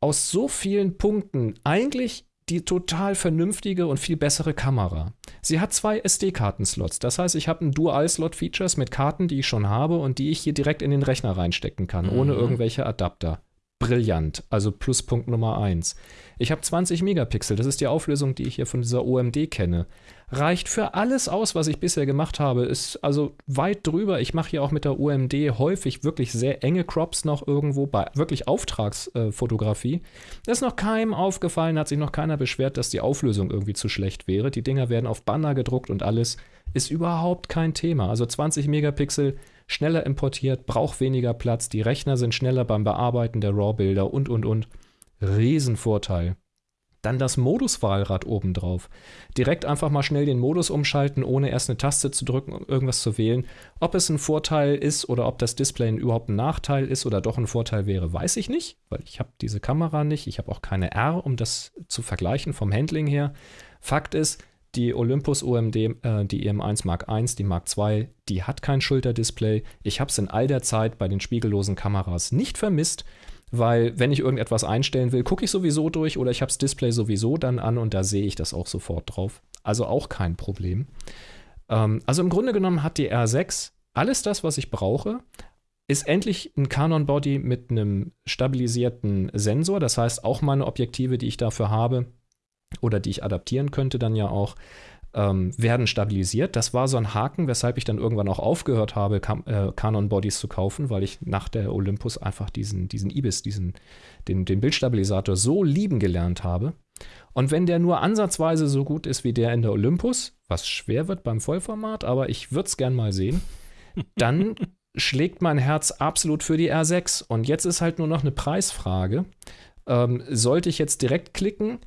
aus so vielen Punkten eigentlich die total vernünftige und viel bessere Kamera. Sie hat zwei SD-Karten-Slots. Das heißt, ich habe ein Dual-Slot-Features mit Karten, die ich schon habe und die ich hier direkt in den Rechner reinstecken kann, mhm. ohne irgendwelche Adapter brillant, also Pluspunkt Nummer 1. Ich habe 20 Megapixel, das ist die Auflösung, die ich hier von dieser OMD kenne. Reicht für alles aus, was ich bisher gemacht habe, ist also weit drüber. Ich mache hier auch mit der OMD häufig wirklich sehr enge Crops noch irgendwo bei wirklich Auftragsfotografie. Äh, ist noch keinem aufgefallen, hat sich noch keiner beschwert, dass die Auflösung irgendwie zu schlecht wäre. Die Dinger werden auf Banner gedruckt und alles ist überhaupt kein Thema. Also 20 Megapixel schneller importiert, braucht weniger Platz, die Rechner sind schneller beim Bearbeiten der RAW-Bilder und, und, und. Riesenvorteil. Dann das Moduswahlrad obendrauf. Direkt einfach mal schnell den Modus umschalten, ohne erst eine Taste zu drücken, um irgendwas zu wählen. Ob es ein Vorteil ist oder ob das Display überhaupt ein Nachteil ist oder doch ein Vorteil wäre, weiß ich nicht, weil ich habe diese Kamera nicht. Ich habe auch keine R, um das zu vergleichen vom Handling her. Fakt ist, die Olympus OMD, äh, die EM1 Mark I, die Mark II, die hat kein Schulterdisplay. Ich habe es in all der Zeit bei den spiegellosen Kameras nicht vermisst, weil wenn ich irgendetwas einstellen will, gucke ich sowieso durch oder ich habe das Display sowieso dann an und da sehe ich das auch sofort drauf. Also auch kein Problem. Ähm, also im Grunde genommen hat die R6 alles das, was ich brauche, ist endlich ein Canon Body mit einem stabilisierten Sensor. Das heißt, auch meine Objektive, die ich dafür habe, oder die ich adaptieren könnte dann ja auch, ähm, werden stabilisiert. Das war so ein Haken, weshalb ich dann irgendwann auch aufgehört habe, Cam äh, Canon Bodies zu kaufen, weil ich nach der Olympus einfach diesen, diesen IBIS, diesen, den, den Bildstabilisator so lieben gelernt habe. Und wenn der nur ansatzweise so gut ist wie der in der Olympus, was schwer wird beim Vollformat, aber ich würde es gern mal sehen, *laughs* dann schlägt mein Herz absolut für die R6. Und jetzt ist halt nur noch eine Preisfrage. Ähm, sollte ich jetzt direkt klicken?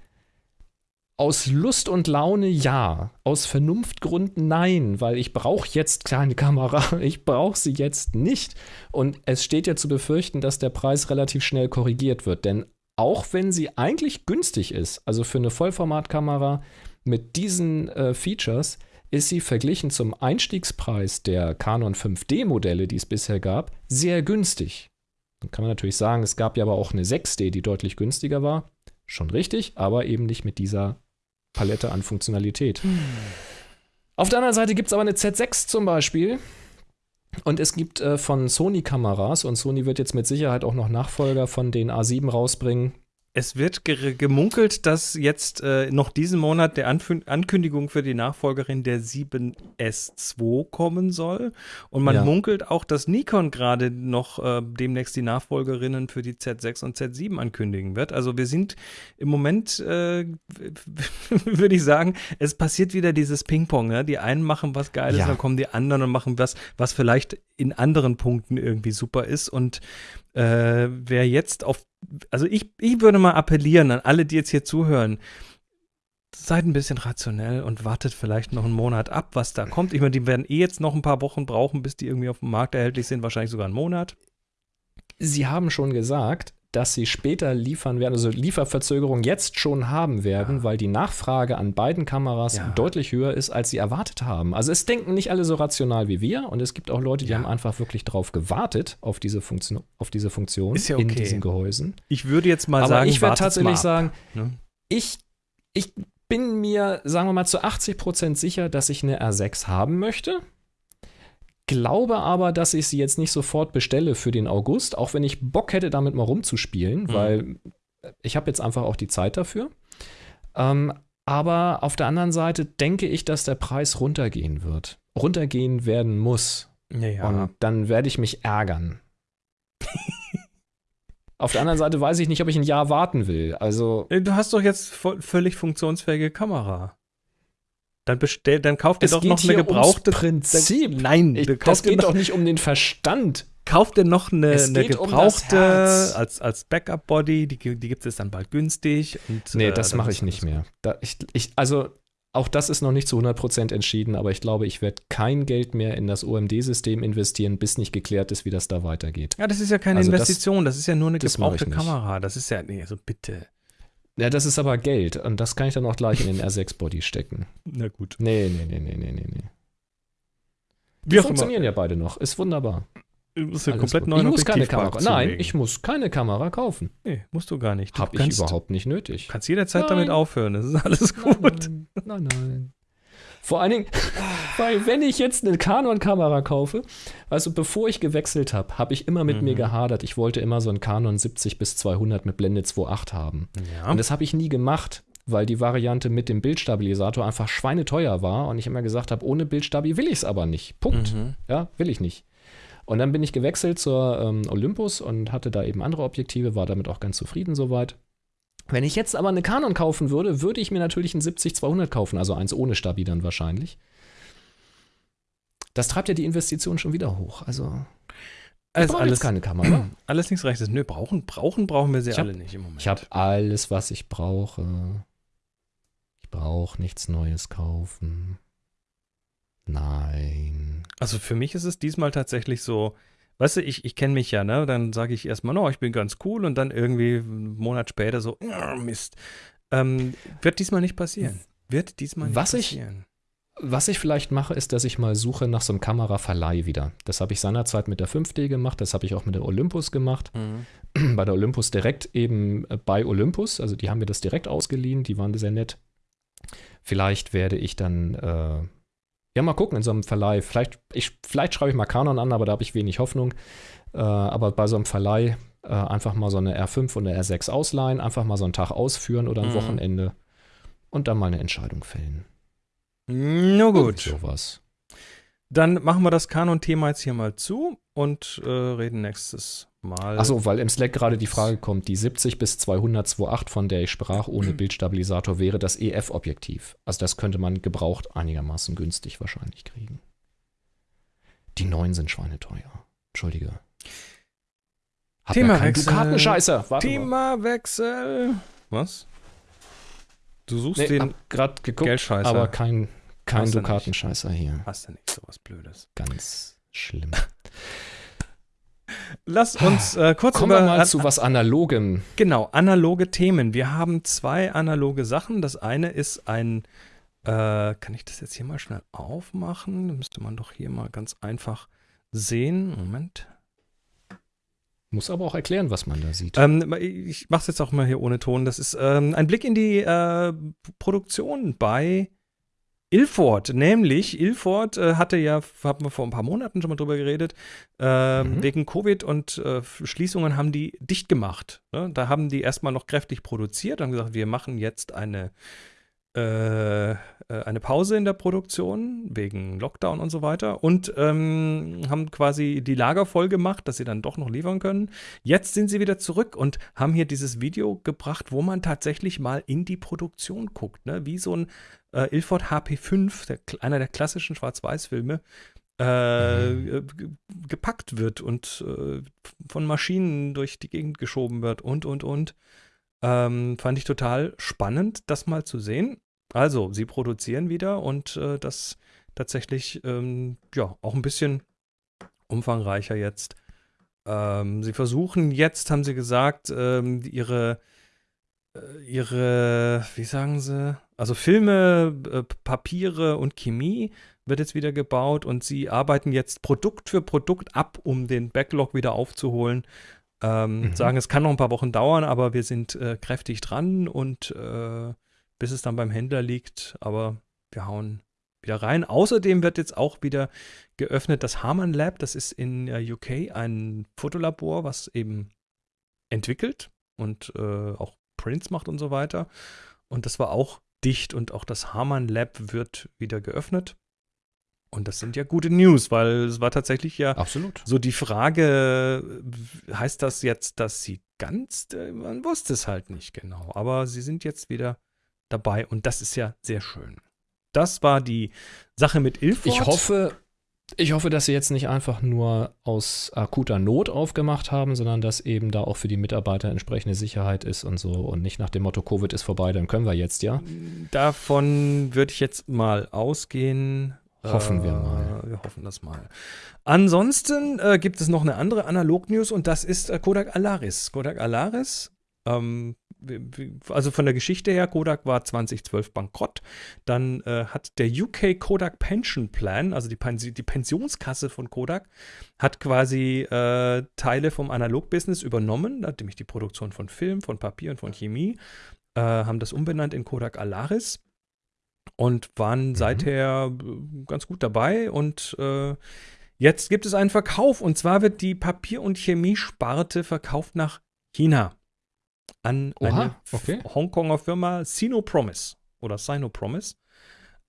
Aus Lust und Laune ja, aus Vernunftgründen nein, weil ich brauche jetzt keine Kamera, *laughs* ich brauche sie jetzt nicht. Und es steht ja zu befürchten, dass der Preis relativ schnell korrigiert wird, denn auch wenn sie eigentlich günstig ist, also für eine Vollformatkamera mit diesen äh, Features, ist sie verglichen zum Einstiegspreis der Canon 5D-Modelle, die es bisher gab, sehr günstig. Dann kann man natürlich sagen, es gab ja aber auch eine 6D, die deutlich günstiger war. Schon richtig, aber eben nicht mit dieser Palette an Funktionalität. Hm. Auf der anderen Seite gibt es aber eine Z6 zum Beispiel. Und es gibt äh, von Sony Kameras, und Sony wird jetzt mit Sicherheit auch noch Nachfolger von den A7 rausbringen, es wird ge gemunkelt, dass jetzt äh, noch diesen Monat der Anf Ankündigung für die Nachfolgerin der 7S2 kommen soll. Und man ja. munkelt auch, dass Nikon gerade noch äh, demnächst die Nachfolgerinnen für die Z6 und Z7 ankündigen wird. Also wir sind im Moment, äh, *laughs* würde ich sagen, es passiert wieder dieses Ping-Pong. Ne? Die einen machen was Geiles, ja. dann kommen die anderen und machen was, was vielleicht in anderen Punkten irgendwie super ist. Und äh, wer jetzt auf, also ich, ich würde mal appellieren an alle, die jetzt hier zuhören, seid ein bisschen rationell und wartet vielleicht noch einen Monat ab, was da kommt. Ich meine, die werden eh jetzt noch ein paar Wochen brauchen, bis die irgendwie auf dem Markt erhältlich sind, wahrscheinlich sogar einen Monat. Sie haben schon gesagt, dass sie später liefern werden, also Lieferverzögerungen jetzt schon haben werden, ja. weil die Nachfrage an beiden Kameras ja. deutlich höher ist, als sie erwartet haben. Also es denken nicht alle so rational wie wir und es gibt auch Leute, die ja. haben einfach wirklich drauf gewartet, auf diese Funktion, auf diese Funktion okay. in diesen Gehäusen. Ich würde jetzt mal Aber sagen, ich würde tatsächlich sagen, ne? ich, ich bin mir, sagen wir mal, zu 80 Prozent sicher, dass ich eine R6 haben möchte glaube aber, dass ich sie jetzt nicht sofort bestelle für den August, auch wenn ich Bock hätte, damit mal rumzuspielen, mhm. weil ich habe jetzt einfach auch die Zeit dafür. Ähm, aber auf der anderen Seite denke ich, dass der Preis runtergehen wird. Runtergehen werden muss. Ja. Und dann werde ich mich ärgern. *laughs* auf der anderen Seite weiß ich nicht, ob ich ein Jahr warten will. Also. Du hast doch jetzt völlig funktionsfähige Kamera. Dann bestell, dann kauf dir es doch noch eine gebrauchte. Prinzip. Dann, nein, ich, das geht doch nicht um den Verstand. Kauf dir noch eine, eine gebrauchte um als, als Backup-Body. Die, die gibt es dann bald günstig. Und, nee, äh, das mache ich nicht mehr. Da, ich, ich, also, auch das ist noch nicht zu 100% entschieden, aber ich glaube, ich werde kein Geld mehr in das OMD-System investieren, bis nicht geklärt ist, wie das da weitergeht. Ja, das ist ja keine also Investition, das, das, ist ja nur eine gebrauchte Kamera. Das ist ja, nee, also bitte. Ja, das ist aber Geld und das kann ich dann auch gleich in den R6-Body stecken. Na gut. Nee, nee, nee, nee, nee, nee, nee. Die funktionieren ja beide noch. Ist wunderbar. Ist ja komplett neu. Ich muss keine Kamera. Nein, ich muss keine Kamera kaufen. Nee, musst du gar nicht. Du Hab ich überhaupt nicht nötig. Kannst jederzeit nein. damit aufhören. Das ist alles gut. Nein, nein, nein. Vor allen Dingen, *laughs* weil wenn ich jetzt eine Canon-Kamera kaufe, also bevor ich gewechselt habe, habe ich immer mit mhm. mir gehadert. Ich wollte immer so einen Canon 70 bis 200 mit Blende 2.8 haben. Ja. Und das habe ich nie gemacht, weil die Variante mit dem Bildstabilisator einfach schweineteuer war und ich immer gesagt habe, ohne Bildstabi will ich es aber nicht. Punkt. Mhm. Ja, will ich nicht. Und dann bin ich gewechselt zur ähm, Olympus und hatte da eben andere Objektive, war damit auch ganz zufrieden soweit. Wenn ich jetzt aber eine Canon kaufen würde, würde ich mir natürlich ein 70-200 kaufen, also eins ohne Stabi dann wahrscheinlich. Das treibt ja die Investition schon wieder hoch. Also alles, alles keine Kamera. *clears throat* Alles nichts Rechtes. Nö, brauchen, brauchen brauchen wir sie hab, alle nicht im Moment. Ich habe alles, was ich brauche. Ich brauche nichts Neues kaufen. Nein. Also für mich ist es diesmal tatsächlich so, weißt du, ich, ich kenne mich ja, ne? Dann sage ich erstmal, no, ich bin ganz cool und dann irgendwie einen Monat später so, oh, Mist. Ähm, wird diesmal nicht passieren. Wird diesmal nicht was passieren. Ich, was ich vielleicht mache, ist, dass ich mal suche nach so einem Kameraverleih wieder. Das habe ich seinerzeit mit der 5D gemacht, das habe ich auch mit der Olympus gemacht. Mhm. Bei der Olympus direkt eben äh, bei Olympus, also die haben mir das direkt ausgeliehen, die waren sehr nett. Vielleicht werde ich dann äh, ja, mal gucken in so einem Verleih. Vielleicht, ich, vielleicht schreibe ich mal Canon an, aber da habe ich wenig Hoffnung. Äh, aber bei so einem Verleih äh, einfach mal so eine R5 und eine R6 ausleihen, einfach mal so einen Tag ausführen oder ein mhm. Wochenende und dann mal eine Entscheidung fällen. Na gut. Sowas. Dann machen wir das Kanon-Thema jetzt hier mal zu und äh, reden nächstes Mal. Achso, weil im Slack gerade die Frage kommt, die 70 bis 200 2.8, von der ich sprach, ohne Bildstabilisator, wäre das EF-Objektiv. Also das könnte man gebraucht einigermaßen günstig wahrscheinlich kriegen. Die neuen sind schweineteuer. Entschuldige. Hab ja Themawechsel. Dukatenscheißer. Warte mal. Was? Du suchst Nee, den. grad geguckt, Geldscheißer. aber kein, kein. Dukatenscheißer hier. Hast du nicht sowas Blödes? Ganz schlimm. *laughs* Lass uns äh, kurz Kommen über wir mal zu was Analogem. Genau, analoge Themen. Wir haben zwei analoge Sachen. Das eine ist ein, äh, kann ich das jetzt hier mal schnell aufmachen? Da müsste man doch hier mal ganz einfach sehen. Moment. Muss aber auch erklären, was man da sieht. Ähm, ich mache es jetzt auch mal hier ohne Ton. Das ist ähm, ein Blick in die äh, Produktion bei Ilford. Nämlich, Ilford äh, hatte ja, haben wir vor ein paar Monaten schon mal drüber geredet, äh, Mhm. wegen Covid und äh, Schließungen haben die dicht gemacht. Ne? Da haben die erstmal noch kräftig produziert, haben gesagt, wir machen jetzt eine, äh, äh, eine Pause in der Produktion wegen Lockdown und so weiter und ähm, haben quasi die Lager voll gemacht, dass sie dann doch noch liefern können. Jetzt sind sie wieder zurück und haben hier dieses Video gebracht, wo man tatsächlich mal in die Produktion guckt, ne? wie so ein äh, Ilford HP5, der, einer der klassischen Schwarz-Weiß-Filme, äh, Mhm. ge- gepackt wird und äh, von Maschinen durch die Gegend geschoben wird und, und, und. Ähm, fand ich total spannend, das mal zu sehen. Also, sie produzieren wieder und äh, das tatsächlich, ähm, ja, auch ein bisschen umfangreicher jetzt. Ähm, sie versuchen jetzt, haben sie gesagt, ähm, ihre, äh, ihre, wie sagen sie, also Filme, äh, Papiere und Chemie wird jetzt wieder gebaut und sie arbeiten jetzt Produkt für Produkt ab, um den Backlog wieder aufzuholen. Ähm, Mhm. Sagen, es kann noch ein paar Wochen dauern, aber wir sind äh, kräftig dran und äh, bis es dann beim Händler liegt, aber wir hauen wieder rein. Außerdem wird jetzt auch wieder geöffnet das Harman Lab. Das ist in äh, UK ein Fotolabor, was eben entwickelt und äh, auch Prints macht und so weiter. Und das war auch dicht und auch das Harman Lab wird wieder geöffnet. Und das sind ja gute News, weil es war tatsächlich ja Absolut. so die Frage, heißt das jetzt, dass sie ganz, äh, man wusste es halt nicht genau, aber sie sind jetzt wieder dabei und das ist ja sehr schön. Das war die Sache mit Ilford. Ich hoffe, ich hoffe, dass sie jetzt nicht einfach nur aus akuter Not aufgemacht haben, sondern dass eben da auch für die Mitarbeiter entsprechende Sicherheit ist und so und nicht nach dem Motto Covid ist vorbei, dann können wir jetzt ja. Davon würde ich jetzt mal ausgehen. Hoffen wir Äh, mal. Wir hoffen das mal. Ansonsten äh, gibt es noch eine andere Analog-News und das ist äh, Kodak Alaris. Kodak Alaris, ähm, also von der Geschichte her, Kodak war 2012 bankrott. Dann äh, hat der UK Kodak Pension Plan, also die, Pensi die Pensionskasse von Kodak, hat quasi äh, Teile vom Analog-Business übernommen, nämlich die Produktion von Film, von Papier und von Chemie, äh, haben das umbenannt in Kodak Alaris und waren seither äh, ganz gut dabei. Und äh, jetzt gibt es einen Verkauf und zwar wird die Papier- und Chemiesparte verkauft nach China an Oha, eine okay. Hongkonger Firma Sinopromise oder Sinopromise.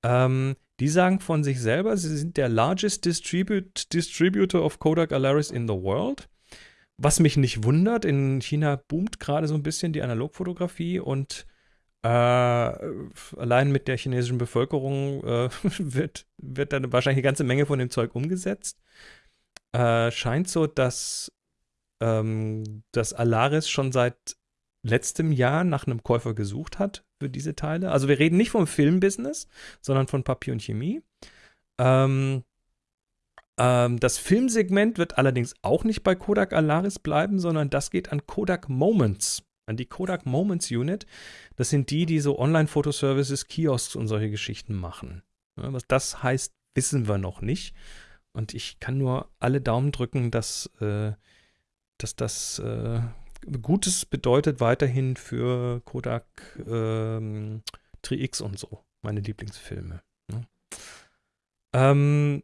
Ähm, die sagen von sich selber, sie sind der largest distribute, distributor of Kodak Alaris in the world. Was mich nicht wundert, in China boomt gerade so ein bisschen die Analogfotografie und äh, allein mit der chinesischen Bevölkerung äh, *laughs* wird, wird dann wahrscheinlich eine ganze Menge von dem Zeug umgesetzt. Äh, scheint so, dass ähm, das Alaris schon seit letztem Jahr nach einem Käufer gesucht hat für diese Teile. Also wir reden nicht vom Filmbusiness, sondern von Papier und Chemie. Ähm, ähm, das Filmsegment wird allerdings auch nicht bei Kodak Alaris bleiben, sondern das geht an Kodak Moments, an die Kodak Moments Unit. Das sind die, die so Online-Fotoservices, Kiosks und solche Geschichten machen. Ja, was das heißt, wissen wir noch nicht. Und ich kann nur alle Daumen drücken, dass, äh, dass das äh, Gutes bedeutet weiterhin für Kodak ähm, Tri-X und so, meine Lieblingsfilme. Ne? Ähm,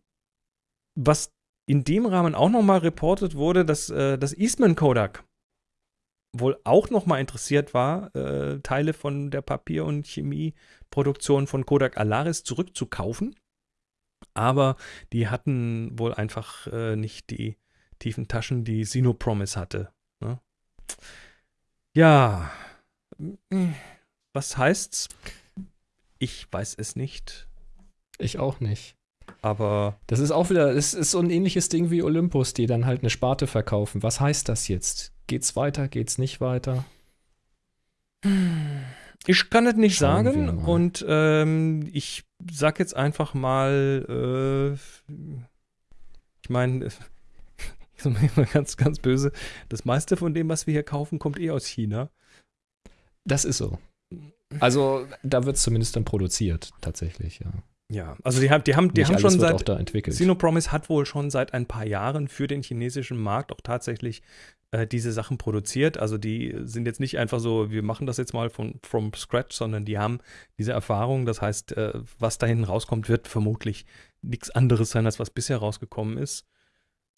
was in dem Rahmen auch nochmal reportet wurde, dass äh, das Eastman Kodak wohl auch noch mal interessiert war, äh, Teile von der Papier- und Chemieproduktion von Kodak Alaris zurückzukaufen. Aber die hatten wohl einfach äh, nicht die tiefen Taschen, die Sinopromise hatte. Ne? Ja, was heißt's? Ich weiß es nicht, Ich auch nicht. aber Das ist auch wieder, es ist so ein ähnliches Ding wie Olympus, die dann halt eine Sparte verkaufen. Was heißt das jetzt? Geht's weiter, geht's nicht weiter? Ich kann es nicht Schauen sagen und ähm, ich sag jetzt einfach mal, äh, ich meine, *laughs* ich sag mal ganz, ganz böse, das meiste von dem, was wir hier kaufen, kommt eh aus China. Das ist so. Also, da wird es zumindest dann produziert, tatsächlich, ja. Ja, also die haben, die haben, die Nicht haben schon seit. Sinopromise hat wohl schon seit ein paar Jahren für den chinesischen Markt auch tatsächlich äh, diese Sachen produziert. Also die sind jetzt nicht einfach so, wir machen das jetzt mal von from scratch, sondern die haben diese Erfahrung. Das heißt, äh, was da hinten rauskommt, wird vermutlich nichts anderes sein, als was bisher rausgekommen ist.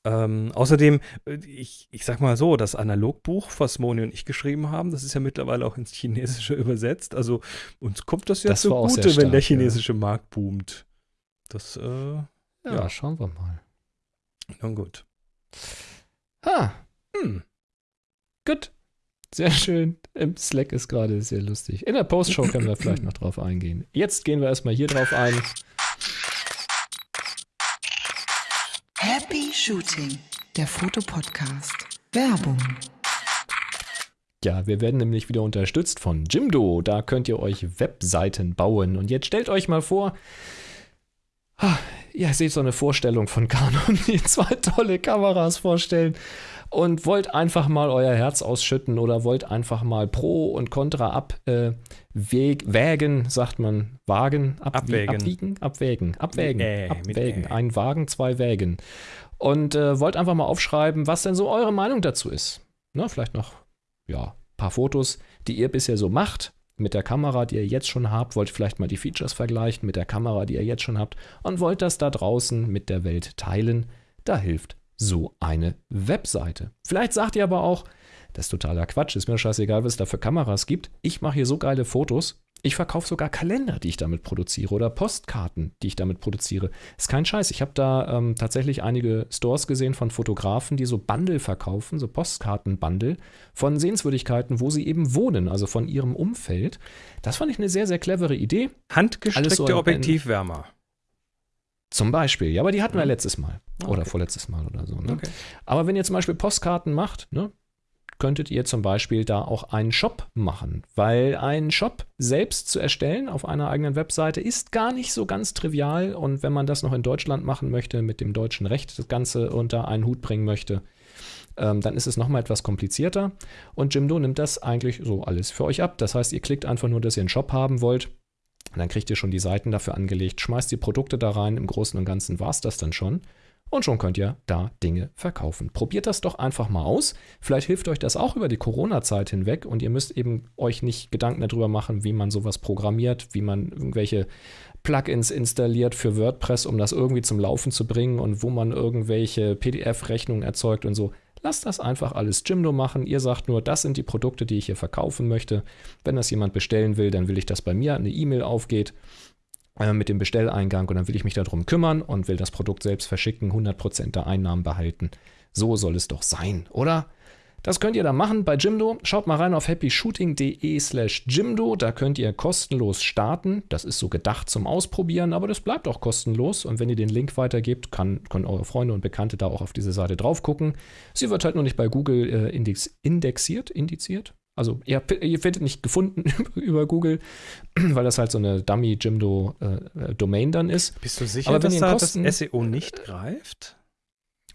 Ähm, außerdem, äh, ich, ich sag mal so, das Analogbuch, was Moni und ich geschrieben haben, das ist ja mittlerweile auch ins Chinesische *laughs* übersetzt. Also uns kommt das ja Das zugute, wenn der stark, ja. chinesische Markt boomt. Das, äh, ja, ja. schauen wir mal. na gut. Ha, Hm. gut. Sehr schön. Im Slack ist gerade sehr lustig. In der Postshow können wir *clears throat* vielleicht noch drauf eingehen. Jetzt gehen wir erstmal hier drauf ein. Happy Shooting, der Fotopodcast. Werbung. Ja, wir werden nämlich wieder unterstützt von Jimdo. Da könnt ihr euch Webseiten bauen. Und jetzt stellt euch mal vor, ah, ihr seht so eine Vorstellung von Canon, *laughs* die zwei tolle Kameras vorstellen und wollt einfach mal euer Herz ausschütten oder wollt einfach mal Pro und Contra abwägen, äh, wägen, sagt man, wagen, abwie- Abwägen. abwiegen, abwägen, abwägen, Ä, mit abwägen, Ä. ein Wagen, zwei Wägen. Und äh, wollt einfach mal aufschreiben, was denn so eure Meinung dazu ist. Ne, vielleicht noch ja, paar Fotos, die ihr bisher so macht mit der Kamera, die ihr jetzt schon habt, wollt vielleicht mal die Features vergleichen mit der Kamera, die ihr jetzt schon habt und wollt das da draußen mit der Welt teilen. Da hilft so eine Webseite. Vielleicht sagt ihr aber auch, das ist totaler Quatsch, ist mir scheißegal, was es da für Kameras gibt. Ich mache hier so geile Fotos. Ich verkaufe sogar Kalender, die ich damit produziere oder Postkarten, die ich damit produziere. Ist kein Scheiß. Ich habe da ähm, tatsächlich einige Stores gesehen von Fotografen, die so Bundle verkaufen, so Postkarten-Bundle von Sehenswürdigkeiten, wo sie eben wohnen, also von ihrem Umfeld. Das fand ich eine sehr, sehr clevere Idee. Handgestrickte so Objektivwärmer. Zum Beispiel. Ja, aber die hatten wir letztes Mal. Ah, Oder okay. vorletztes Mal oder so. Ne? Okay. Aber wenn ihr zum Beispiel Postkarten macht, ne, könntet ihr zum Beispiel da auch einen Shop machen. Weil ein Shop selbst zu erstellen auf einer eigenen Webseite ist gar nicht so ganz trivial. Und wenn man das noch in Deutschland machen möchte, mit dem deutschen Recht das Ganze unter einen Hut bringen möchte, ähm, dann ist es nochmal etwas komplizierter. Und Jimdo nimmt das eigentlich so alles für euch ab. Das heißt, ihr klickt einfach nur, dass ihr einen Shop haben wollt. Und dann kriegt ihr schon die Seiten dafür angelegt, schmeißt die Produkte da rein. Im Großen und Ganzen war es das dann schon. Und schon könnt ihr da Dinge verkaufen. Probiert das doch einfach mal aus. Vielleicht hilft euch das auch über die Corona-Zeit hinweg und ihr müsst eben euch nicht Gedanken darüber machen, wie man sowas programmiert, wie man irgendwelche Plugins installiert für WordPress, um das irgendwie zum Laufen zu bringen und wo man irgendwelche PDF-Rechnungen erzeugt und so. Lasst das einfach alles Jimdo machen. Ihr sagt nur, das sind die Produkte, die ich hier verkaufen möchte. Wenn das jemand bestellen will, dann will ich, dass bei mir eine E-Mail aufgeht mit dem Bestelleingang und dann will ich mich darum kümmern und will das Produkt selbst verschicken, 100% der Einnahmen behalten. So soll es doch sein, oder? Das könnt ihr dann machen bei Jimdo. Schaut mal rein auf happyshooting.de slash Jimdo. Da könnt ihr kostenlos starten. Das ist so gedacht zum Ausprobieren, aber das bleibt auch kostenlos. Und wenn ihr den Link weitergebt, kann, können eure Freunde und Bekannte da auch auf diese Seite drauf gucken. Sie wird halt nur nicht bei Google äh, index, indexiert, indiziert. Also ihr, ihr werdet nicht gefunden *laughs* über Google, *clears throat* weil das halt so eine Dummy Jimdo äh, Domain dann ist. Bist du sicher, Aber wenn dass da Kosten- das SEO nicht greift?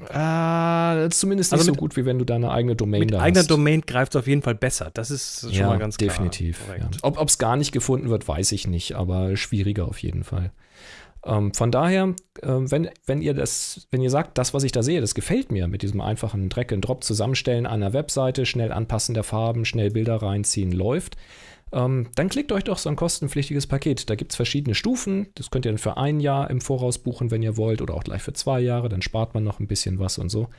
Äh, zumindest nicht Also so mit- gut, wie wenn du deine eigene Domain Mit da eigener hast. Domain greift es auf jeden Fall besser. Das ist schon ja, mal ganz klar. definitiv. Ja. Ob es gar nicht gefunden wird, weiß ich nicht, aber schwieriger auf jeden Fall. Ähm, von daher, ähm, wenn, wenn ihr das, wenn ihr sagt, das, was ich da sehe, das gefällt mir mit diesem einfachen Drag-and-Drop zusammenstellen einer Webseite, schnell anpassen der Farben, schnell Bilder reinziehen, läuft, ähm, dann klickt euch doch so ein kostenpflichtiges Paket. Da gibt es verschiedene Stufen. Das könnt ihr dann für ein Jahr im Voraus buchen, wenn ihr wollt, oder auch gleich für zwei Jahre. Dann spart man noch ein bisschen was und so.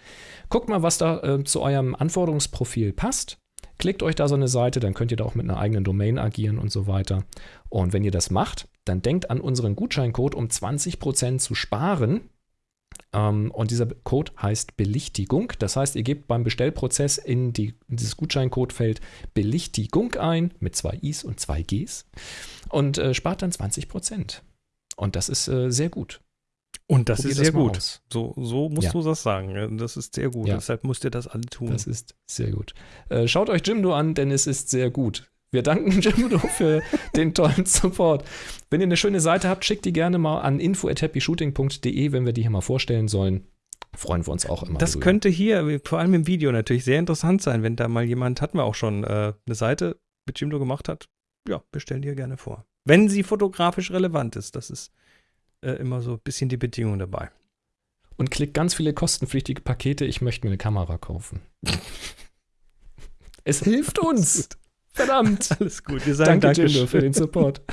Guckt mal, was da äh, zu eurem Anforderungsprofil passt. Klickt euch da so eine Seite, dann könnt ihr da auch mit einer eigenen Domain agieren und so weiter. Und wenn ihr das macht, dann denkt an unseren Gutscheincode, um 20% zu sparen. Ähm, und dieser Code heißt Belichtigung. Das heißt, ihr gebt beim Bestellprozess in, die, in dieses Gutscheincodefeld Belichtigung ein mit zwei I's und zwei G's und äh, spart dann 20%. Und das ist äh, sehr gut. Und das Probiert ist das sehr mal gut. aus. So, so musst Ja. du das sagen. Das ist sehr gut. Ja. Deshalb müsst ihr das alle tun. Das ist sehr gut. Äh, schaut euch Jimdo an, denn es ist sehr gut. Wir danken *laughs* Jimdo für den tollen Support. Wenn ihr eine schöne Seite habt, schickt die gerne mal an info.happyshooting.de, wenn wir die hier mal vorstellen sollen. Freuen wir uns auch immer. Das drüber. könnte hier, vor allem im Video, natürlich sehr interessant sein, wenn da mal jemand, hatten wir auch schon, äh, eine Seite mit Jimdo gemacht hat. Ja, bestellen die ja gerne vor. Wenn sie fotografisch relevant ist, das ist äh, immer so ein bisschen die Bedingung dabei. Und klickt ganz viele kostenpflichtige Pakete. Ich möchte mir eine Kamera kaufen. *laughs* es hilft uns. Verdammt. *laughs* Alles gut, wir sagen Danke. Jimdo, für den Support. *laughs* *laughs*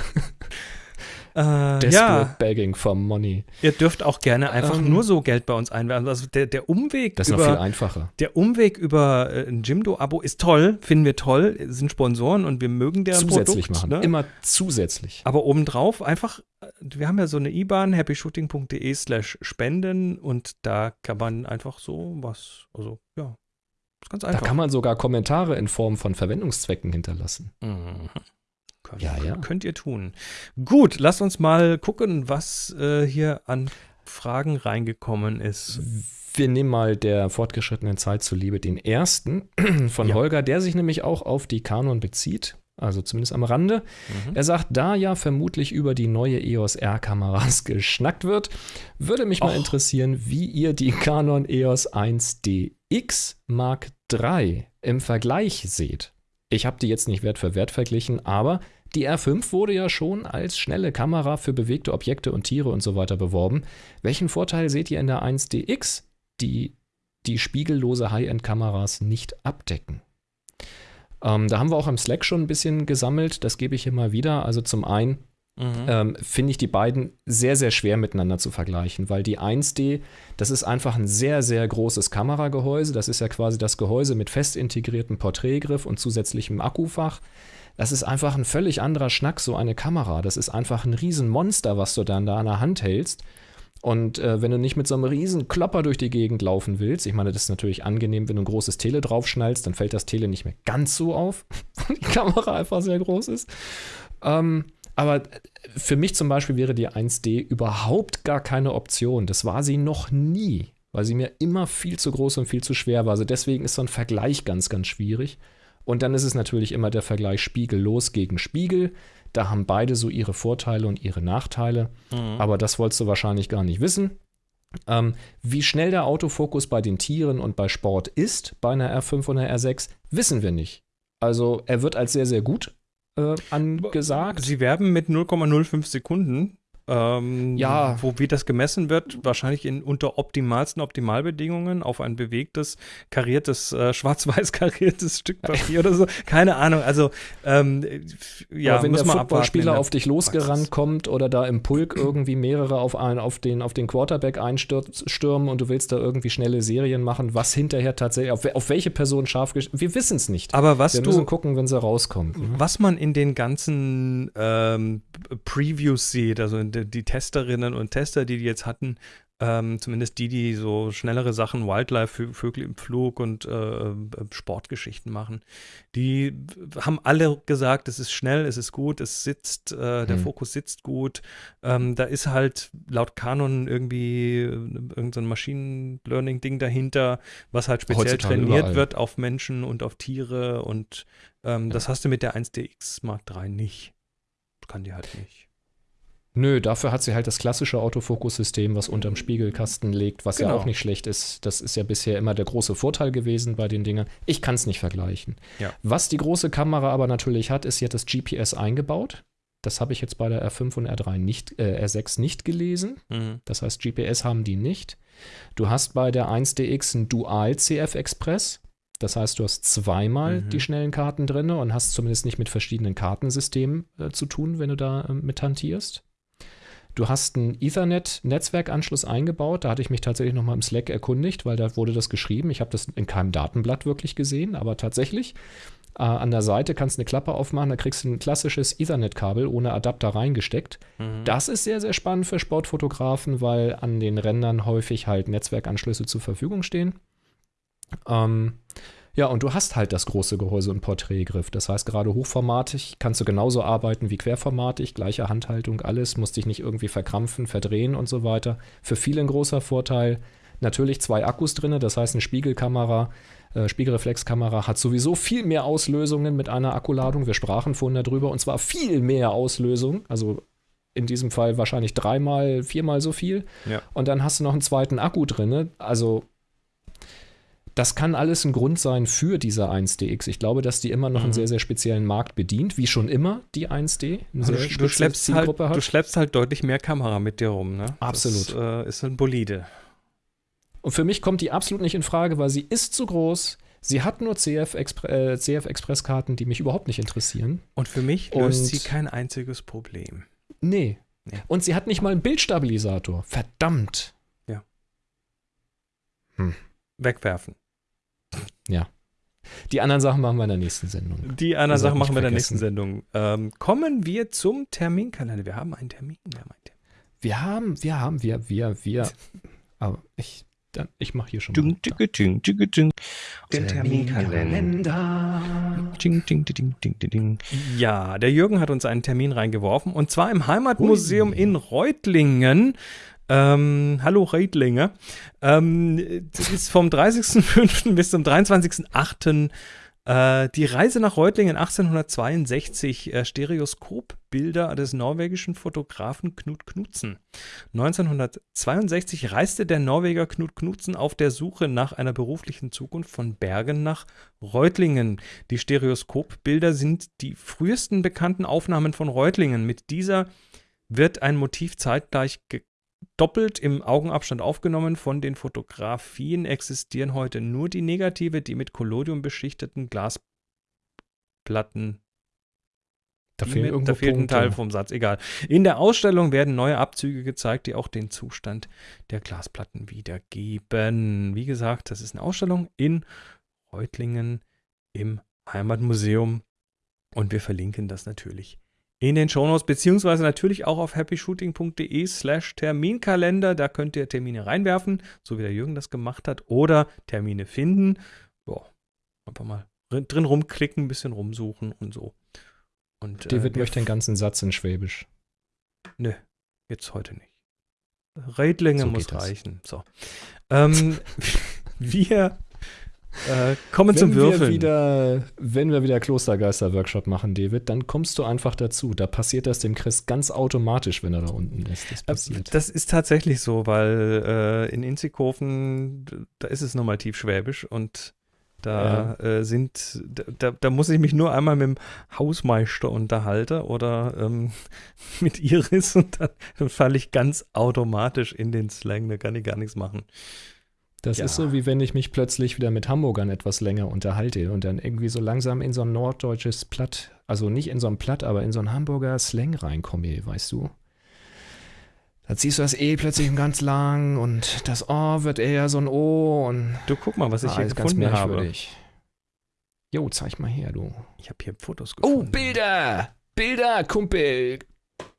Desperate ja, begging for money. ihr dürft auch gerne einfach Ähm, nur so Geld bei uns einwerfen. Also der, der Umweg Das ist noch viel über einfacher. der Umweg über äh, ein Jimdo-Abo ist toll, finden wir toll, sind Sponsoren und wir mögen deren Zusätzlich Produkt. machen. Ne? Immer zusätzlich. Aber obendrauf einfach, äh, wir haben ja so eine IBAN, happyshooting.de slash spenden und da kann man einfach so was, also ja, ist ganz Da einfach. kann man sogar Kommentare in Form von Verwendungszwecken hinterlassen. Mhm. Könnt, Ja, ja. könnt ihr tun. Gut, lasst uns mal gucken, was äh, hier an Fragen reingekommen ist. Wir nehmen mal der fortgeschrittenen Zeit zuliebe den ersten *clears throat* von Ja. Holger, der sich nämlich auch auf die Canon bezieht, also zumindest am Rande. Mhm. Er sagt, da ja vermutlich über die neue EOS R-Kameras *laughs* geschnackt wird, würde mich mal Och. interessieren, wie ihr die Canon EOS 1DX Mark III im Vergleich seht. Ich habe die jetzt nicht Wert für Wert verglichen, aber die R5 wurde ja schon als schnelle Kamera für bewegte Objekte und Tiere und so weiter beworben. Welchen Vorteil seht ihr in der 1DX, die die spiegellose High-End-Kameras nicht abdecken? Ähm, da haben wir auch im Slack schon ein bisschen gesammelt, das gebe ich hier mal wieder. Also zum einen Mhm. ähm, finde ich die beiden sehr, sehr schwer miteinander zu vergleichen, weil die 1D, das ist einfach ein sehr, sehr großes Kameragehäuse. Das ist ja quasi das Gehäuse mit fest integriertem Porträtgriff und zusätzlichem Akkufach. Das ist einfach ein völlig anderer Schnack, so eine Kamera. Das ist einfach ein Riesenmonster, was du dann da in der Hand hältst. Und äh, wenn du nicht mit so einem riesen Klopper durch die Gegend laufen willst, ich meine, das ist natürlich angenehm, wenn du ein großes Tele draufschnallst, dann fällt das Tele nicht mehr ganz so auf, *laughs* weil die Kamera einfach sehr groß ist. Ähm, aber für mich zum Beispiel wäre die 1D überhaupt gar keine Option. Das war sie noch nie, weil sie mir immer viel zu groß und viel zu schwer war. Also deswegen ist so ein Vergleich ganz, ganz schwierig. Und dann ist es natürlich immer der Vergleich spiegellos gegen Spiegel. Da haben beide so ihre Vorteile und ihre Nachteile. Mhm. Aber das wolltest du wahrscheinlich gar nicht wissen. Ähm, wie schnell der Autofokus bei den Tieren und bei Sport ist, bei einer R5 und einer R6, wissen wir nicht. Also er wird als sehr, sehr gut äh, angesagt. Sie werben mit 0,05 Sekunden. Ähm, Ja. Wo wie das gemessen wird, wahrscheinlich in unter optimalsten Optimalbedingungen auf ein bewegtes, kariertes, äh, *laughs* schwarz-weiß kariertes Stück Papier oder so. Keine Ahnung. Also, ähm, ja, Aber wenn muss der Footballspieler auf dich losgerannt kommt oder da im Pulk irgendwie mehrere auf, einen, auf, den, auf den Quarterback einstürmen und du willst da irgendwie schnelle Serien machen, was hinterher tatsächlich, auf, auf welche Person scharf Wir wissen es nicht. Aber was Wir du, müssen gucken, wenn sie rauskommt. ne? Was man in den ganzen ähm, Previews sieht, also in die, die Testerinnen und Tester, die die jetzt hatten, ähm, zumindest die, die so schnellere Sachen, Wildlife, Vö- Vögel im Flug und äh, Sportgeschichten machen, die haben alle gesagt, es ist schnell, es ist gut, es sitzt, äh, der Hm. Fokus sitzt gut. Ähm, da ist halt laut Canon irgendwie äh, irgendein Machine Learning-Ding dahinter, was halt speziell Heutzutage trainiert überall. wird auf Menschen und auf Tiere und ähm, Das hast du mit der 1DX Mark III nicht. Kann die halt nicht. Nö, dafür hat sie halt das klassische Autofokussystem, was unterm Spiegelkasten liegt, was ja Genau. auch nicht schlecht ist. Das ist ja bisher immer der große Vorteil gewesen bei den Dingern. Ich kann es nicht vergleichen. Ja. Was die große Kamera aber natürlich hat, ist, sie hat das GPS eingebaut. Das habe ich jetzt bei der R5 und R3 nicht, äh, R6 nicht gelesen. Mhm. Das heißt, GPS haben die nicht. Du hast bei der 1DX ein Dual CF Express. Das heißt, du hast zweimal Mhm. die schnellen Karten drin und hast zumindest nicht mit verschiedenen Kartensystemen äh, zu tun, wenn du da äh, mit hantierst. Du hast einen Ethernet-Netzwerkanschluss eingebaut. Da hatte ich mich tatsächlich nochmal im Slack erkundigt, weil da wurde das geschrieben. Ich habe das in keinem Datenblatt wirklich gesehen, aber tatsächlich. Äh, an der Seite kannst du eine Klappe aufmachen, da kriegst du ein klassisches Ethernet-Kabel ohne Adapter reingesteckt. Mhm. Das ist sehr, sehr spannend für Sportfotografen, weil an den Rändern häufig halt Netzwerkanschlüsse zur Verfügung stehen. Ähm, ja, und du hast halt das große Gehäuse und Porträtgriff. Das heißt, gerade hochformatig kannst du genauso arbeiten wie querformatig, gleiche Handhaltung, alles, musst dich nicht irgendwie verkrampfen, verdrehen und so weiter. Für viele ein großer Vorteil. Natürlich zwei Akkus drin, das heißt, eine Spiegelkamera, äh, Spiegelreflexkamera hat sowieso viel mehr Auslösungen mit einer Akkuladung. Wir sprachen vorhin darüber und zwar viel mehr Auslösung. Also in diesem Fall wahrscheinlich dreimal, viermal so viel. Ja. Und dann hast du noch einen zweiten Akku drin. Also das kann alles ein Grund sein für diese 1DX. Ich glaube, dass die immer noch einen Mhm. sehr, sehr speziellen Markt bedient, wie schon immer die 1D. Eine Also sehr du, schleppst halt, Zielgruppe du schleppst halt deutlich mehr Kamera mit dir rum, ne? Absolut. Das äh, ist ein Bolide. Und für mich kommt die absolut nicht in Frage, weil sie ist zu groß. Sie hat nur CF, Expre äh, CF die mich überhaupt nicht interessieren. Und für mich löst Und- sie kein einziges Problem. Nee. Nee. Und sie hat nicht mal einen Bildstabilisator. Verdammt. Wegwerfen. Die anderen Sachen machen wir in der nächsten Sendung. Die anderen Sachen machen wir in der nächsten Sendung. Ähm, kommen wir zum Terminkalender. Wir haben einen Termin. Wir haben einen Termin. Wir haben, wir haben, wir, wir, wir. Aber ich, dann, ich mache hier schon mal. Ding, ding, ding, ding, ding. Den Terminkalender. Ding, ding, ding, ding, ding, ding. Ja, der Jürgen hat uns einen Termin reingeworfen und zwar im Heimatmuseum Hui. in Reutlingen. Ähm, hallo Reutlinge. Ähm, das ist vom 30.05. *laughs* bis zum 23.08. Äh, die Reise nach Reutlingen 1862, äh, Stereoskopbilder des norwegischen Fotografen Knut Knudsen. 1962 reiste der Norweger Knut Knudsen auf der Suche nach einer beruflichen Zukunft von Bergen nach Reutlingen. Die Stereoskopbilder sind die frühesten bekannten Aufnahmen von Reutlingen. Mit dieser wird ein Motiv zeitgleich doppelt im Augenabstand aufgenommen. Von den Fotografien existieren heute nur die Negative, die mit Collodium beschichteten Glasplatten Da fehlen da fehlt ein Punkte. Teil vom Satz, egal. In der Ausstellung werden neue Abzüge gezeigt, die auch den Zustand der Glasplatten wiedergeben. Wie gesagt, das ist eine Ausstellung in Reutlingen im Heimatmuseum und wir verlinken das natürlich in den Shownotes, beziehungsweise natürlich auch auf happyshooting.de slash Terminkalender. Da könnt ihr Termine reinwerfen, so wie der Jürgen das gemacht hat, oder Termine finden. Boah, einfach mal drin rumklicken, ein bisschen rumsuchen und so. Und, David äh, möchte den ganzen Satz in Schwäbisch. Nö, jetzt heute nicht. Reitlinge So muss reichen. So. Ähm, *laughs* wir äh, kommen zum wir Würfeln. wieder, wenn wir wieder Klostergeister-Workshop machen, David, dann kommst du einfach dazu. Da passiert das dem Chris ganz automatisch, wenn er da unten ist. Das Äh, passiert. Das ist tatsächlich so, weil äh, in Inzighofen, da ist es nochmal tiefschwäbisch und da äh, sind, da- da, da muss ich mich nur einmal mit dem Hausmeister unterhalten oder ähm, *laughs* mit Iris und dann, dann falle ich ganz automatisch in den Slang, da kann ich gar nichts machen. Das Ja. ist so, wie wenn ich mich plötzlich wieder mit Hamburgern etwas länger unterhalte und dann irgendwie so langsam in so ein norddeutsches Platt, also nicht in so ein Platt, aber in so ein Hamburger Slang reinkomme, weißt du? Da ziehst du das E plötzlich ganz lang und das O wird eher so ein O und Du guck mal, was ich ah, hier gefunden habe. merkwürdig. Jo, zeig mal her, du. Ich habe hier Fotos Oh, gefunden. Bilder! Bilder, Kumpel!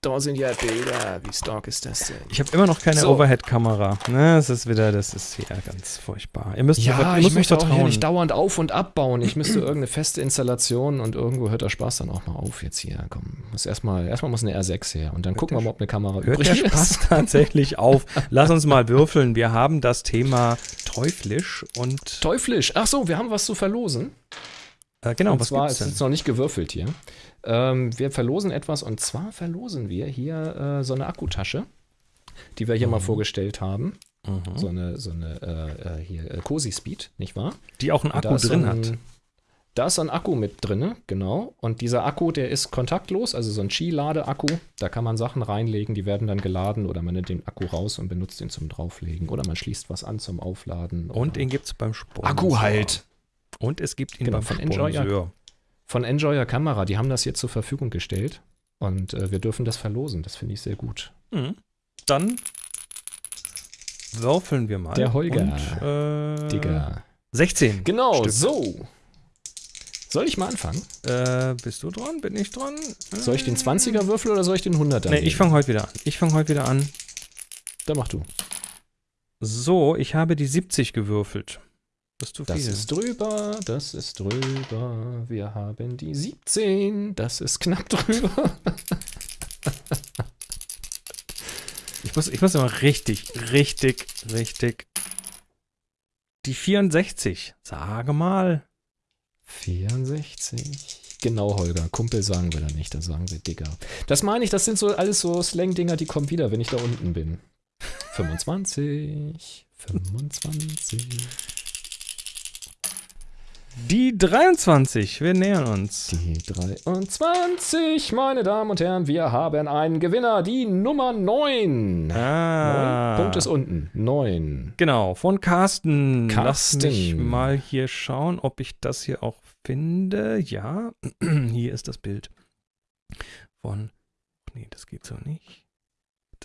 Da sind ja Bilder. Wie stark ist das denn? Ich habe immer noch keine So. Overhead-Kamera. Ne, das ist wieder, das ist hier ganz furchtbar. Ihr müsst Ja, müsst ich möchte auch hier nicht dauernd auf- und abbauen. Ich müsste irgendeine feste Installation und irgendwo hört der Spaß dann auch mal auf jetzt hier. Komm, muss erstmal, erstmal muss eine R6 her und dann gucken wir mal, ob eine Kamera Hört übrig der ist. Spaß *laughs* tatsächlich auf. Lass uns mal würfeln. Wir haben das Thema teuflisch und Teuflisch. Ach so, wir haben was zu verlosen. äh, genau, und was zwar gibt's ist denn? es noch nicht gewürfelt hier. Ähm, wir verlosen etwas und zwar verlosen wir hier äh, so eine Akkutasche, die wir hier mal vorgestellt haben. Mhm. So eine, so eine äh, äh, hier, äh, Cozy Speed, nicht wahr? Die auch einen Akku drin ein, hat. Da ist so ein Akku mit drin, genau. Und dieser Akku, der ist kontaktlos, also so ein Qi-Lade-Akku. Da kann man Sachen reinlegen, die werden dann geladen oder man nimmt den Akku raus und benutzt den zum Drauflegen. Oder man schließt was an zum Aufladen. Und den gibt es beim Sponsor. Akku halt. Und es gibt ihn Genau, beim von Enjoy, Sponsor. Von Enjoyer Kamera. Die haben das jetzt zur Verfügung gestellt. Und äh, wir dürfen das verlosen. Das finde ich sehr gut. Mhm. Dann würfeln wir mal. Der Holger. Und, äh, Digga. 16. Genau, Stück. so. Soll ich mal anfangen? Äh, bist du dran? Bin ich dran? Soll ich den 20er würfeln oder soll ich den 100er? Nee, ich fange heute wieder an. Ich fange heute wieder an. Dann mach du. So, ich habe die 70 gewürfelt. Das ist zu viel. Das ist drüber, das ist drüber. Wir haben die 17, das ist knapp drüber. ich, muss, ich muss immer richtig, richtig, richtig. Die 64. Sage mal. 64. Genau, Holger. Kumpel sagen wir da nicht, da sagen wir Digger. Das meine ich, das sind so alles so Slang-Dinger, die kommen wieder, wenn ich da unten bin. 25. 25. Die 23. Wir nähern uns. Die 23, meine Damen und Herren, wir haben einen Gewinner, die Nummer 9. Ah. Punkt ist unten. 9. Genau, von Carsten. Carsten. Lass mich mal hier schauen, ob ich das hier auch finde. Ja, *clears throat* hier ist das Bild von. Nee, das geht so nicht.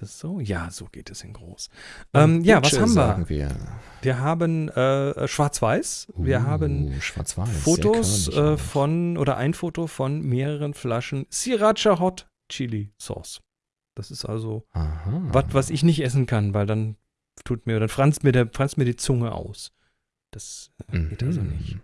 Das so? Ja, so geht es in groß. Ähm, ja, was haben wir? Wir. Wir haben äh, Schwarz-Weiß. Wir Uh, haben sehr Fotos äh, von oder ein Foto von mehreren Flaschen Sriracha Hot Chili Sauce. Das ist also was, was ich nicht essen kann, weil dann tut mir, dann franzt mir, der, franzt mir die Zunge aus. Das äh, geht also Mhm. nicht.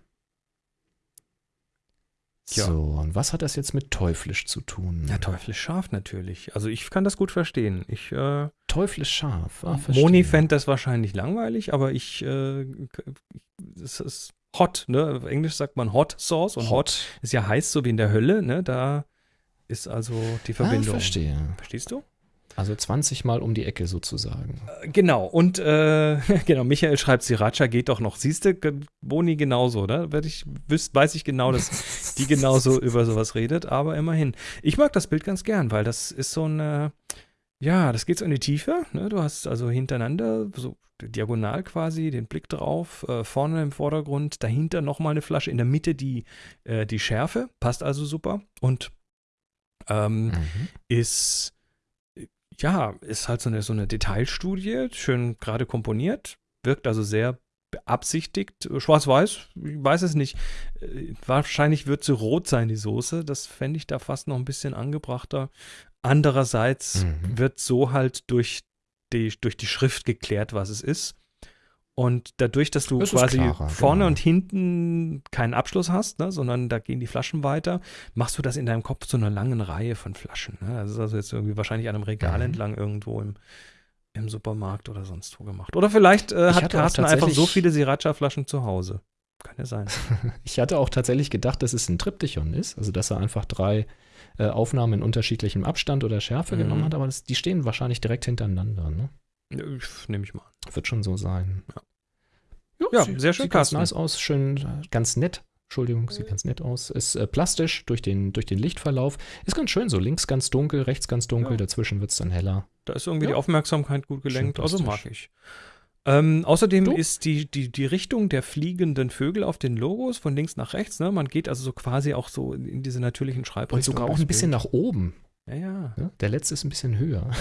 Tja. So, und was hat das jetzt mit teuflisch zu tun? Ja, teuflisch scharf natürlich. Also ich kann das gut verstehen. Ich, äh, Teuflisch scharf. Ah, verstehe. Moni fände das wahrscheinlich langweilig, aber ich, äh, es ist hot, ne? Auf Englisch sagt man Hot Sauce und hot, ist ja heiß, so wie in der Hölle, ne? Da ist also die Ah, Verbindung. verstehe. Verstehst du? Also 20 Mal um die Ecke sozusagen. Genau, und äh, *laughs* genau, Michael schreibt, Sriracha geht doch noch. Siehst du, Boni genauso, oder? Werd ich, wüs, weiß ich genau, dass die *laughs* genauso über sowas redet, aber immerhin. Ich mag das Bild ganz gern, weil das ist so eine, ja, das geht so in die Tiefe. Ne? Du hast also hintereinander, so diagonal quasi, den Blick drauf, äh, vorne im Vordergrund, dahinter nochmal eine Flasche, in der Mitte die, äh, die Schärfe, passt also super. Und ähm, Mhm. ist, ja, ist halt so eine, so eine Detailstudie, schön gerade komponiert, wirkt also sehr beabsichtigt. Schwarz-Weiß, ich weiß es nicht. Äh, Wahrscheinlich wird sie rot sein, die Soße. Das fände ich da fast noch ein bisschen angebrachter. Andererseits Mhm. wird so halt durch die, durch die Schrift geklärt, was es ist. Und dadurch, dass du ist quasi klarer, vorne genau. und hinten keinen Abschluss hast, ne, sondern da gehen die Flaschen weiter, machst du das in deinem Kopf zu einer langen Reihe von Flaschen. Ne? Das ist also jetzt irgendwie wahrscheinlich an einem Regal Mhm. entlang irgendwo im, im Supermarkt oder sonst wo gemacht. Oder vielleicht äh, hat Carsten einfach so viele Sriracha-Flaschen zu Hause. Kann ja sein. *laughs* Ich hatte auch tatsächlich gedacht, dass es ein Triptychon ist, also dass er einfach drei äh, Aufnahmen in unterschiedlichem Abstand oder Schärfe Mhm. genommen hat, aber das, die stehen wahrscheinlich direkt hintereinander. Ne? Nehme ich mal. Wird schon so sein. Ja, sie- sehr schön, Sieht ganz Carsten. nice aus, schön, äh, ganz nett. Entschuldigung, sieht ganz nett aus. Ist äh, plastisch durch den, durch den Lichtverlauf. Ist ganz schön so. Links ganz dunkel, rechts ganz dunkel, Ja. dazwischen wird es dann heller. Da ist irgendwie Ja. die Aufmerksamkeit gut gelenkt, also mag ich. Ähm, außerdem Du? ist die, die, die Richtung der fliegenden Vögel auf den Logos von links nach rechts. Ne? Man geht also so quasi auch so in diese natürlichen Und Schreibrichtungen. sogar auch ein bisschen nach oben. Ja, ja. Der letzte ist ein bisschen höher.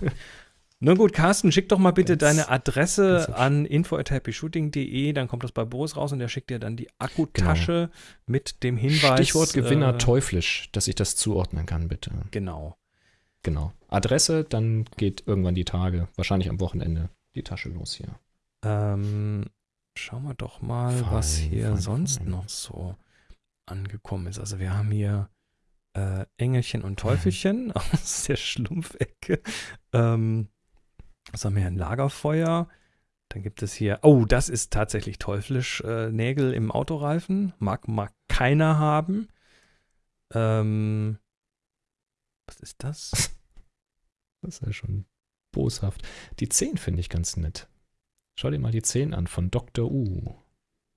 *laughs* Na gut, Carsten, schick doch mal bitte Ganz- deine Adresse an info.happyshooting.de, dann kommt das bei Boris raus und der schickt dir dann die Akkutasche mit dem Hinweis. Genau. Stichwort Gewinner äh, teuflisch, dass ich das zuordnen kann, bitte. Genau. Genau. Adresse, dann geht irgendwann die Tage, wahrscheinlich am Wochenende, die Tasche los hier. Ähm, schauen wir doch mal, was Fein, hier fein, sonst fein. noch so angekommen ist. Also wir haben hier äh, Engelchen und *laughs* Teufelchen *laughs* aus der Schlumpfecke. Ähm, was haben wir hier? Ein Lagerfeuer. Dann gibt es hier, oh, das ist tatsächlich teuflisch, äh, Nägel im Autoreifen. Mag, mag keiner haben. Ähm, was ist das? *laughs* Das ist ja schon boshaft. Die 10 finde ich ganz nett. Schau dir mal die 10 an von Dr. U.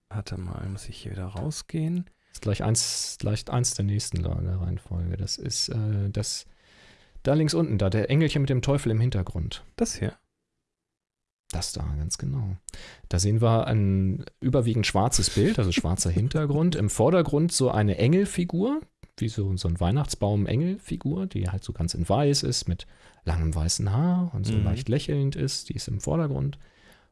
Warte mal, muss ich hier wieder rausgehen? Ist gleich eins, gleich eins der nächsten La- der Reihenfolge. Das ist äh, das da links unten, da der Engelchen mit dem Teufel im Hintergrund. Das hier. Das da, ganz genau. Da sehen wir ein überwiegend schwarzes Bild, also schwarzer *laughs* Hintergrund. Im Vordergrund so eine Engelfigur, wie so, so ein Weihnachtsbaum-Engelfigur, die halt so ganz in weiß ist, mit langem weißen Haar und so Mhm. leicht lächelnd ist. Die ist im Vordergrund.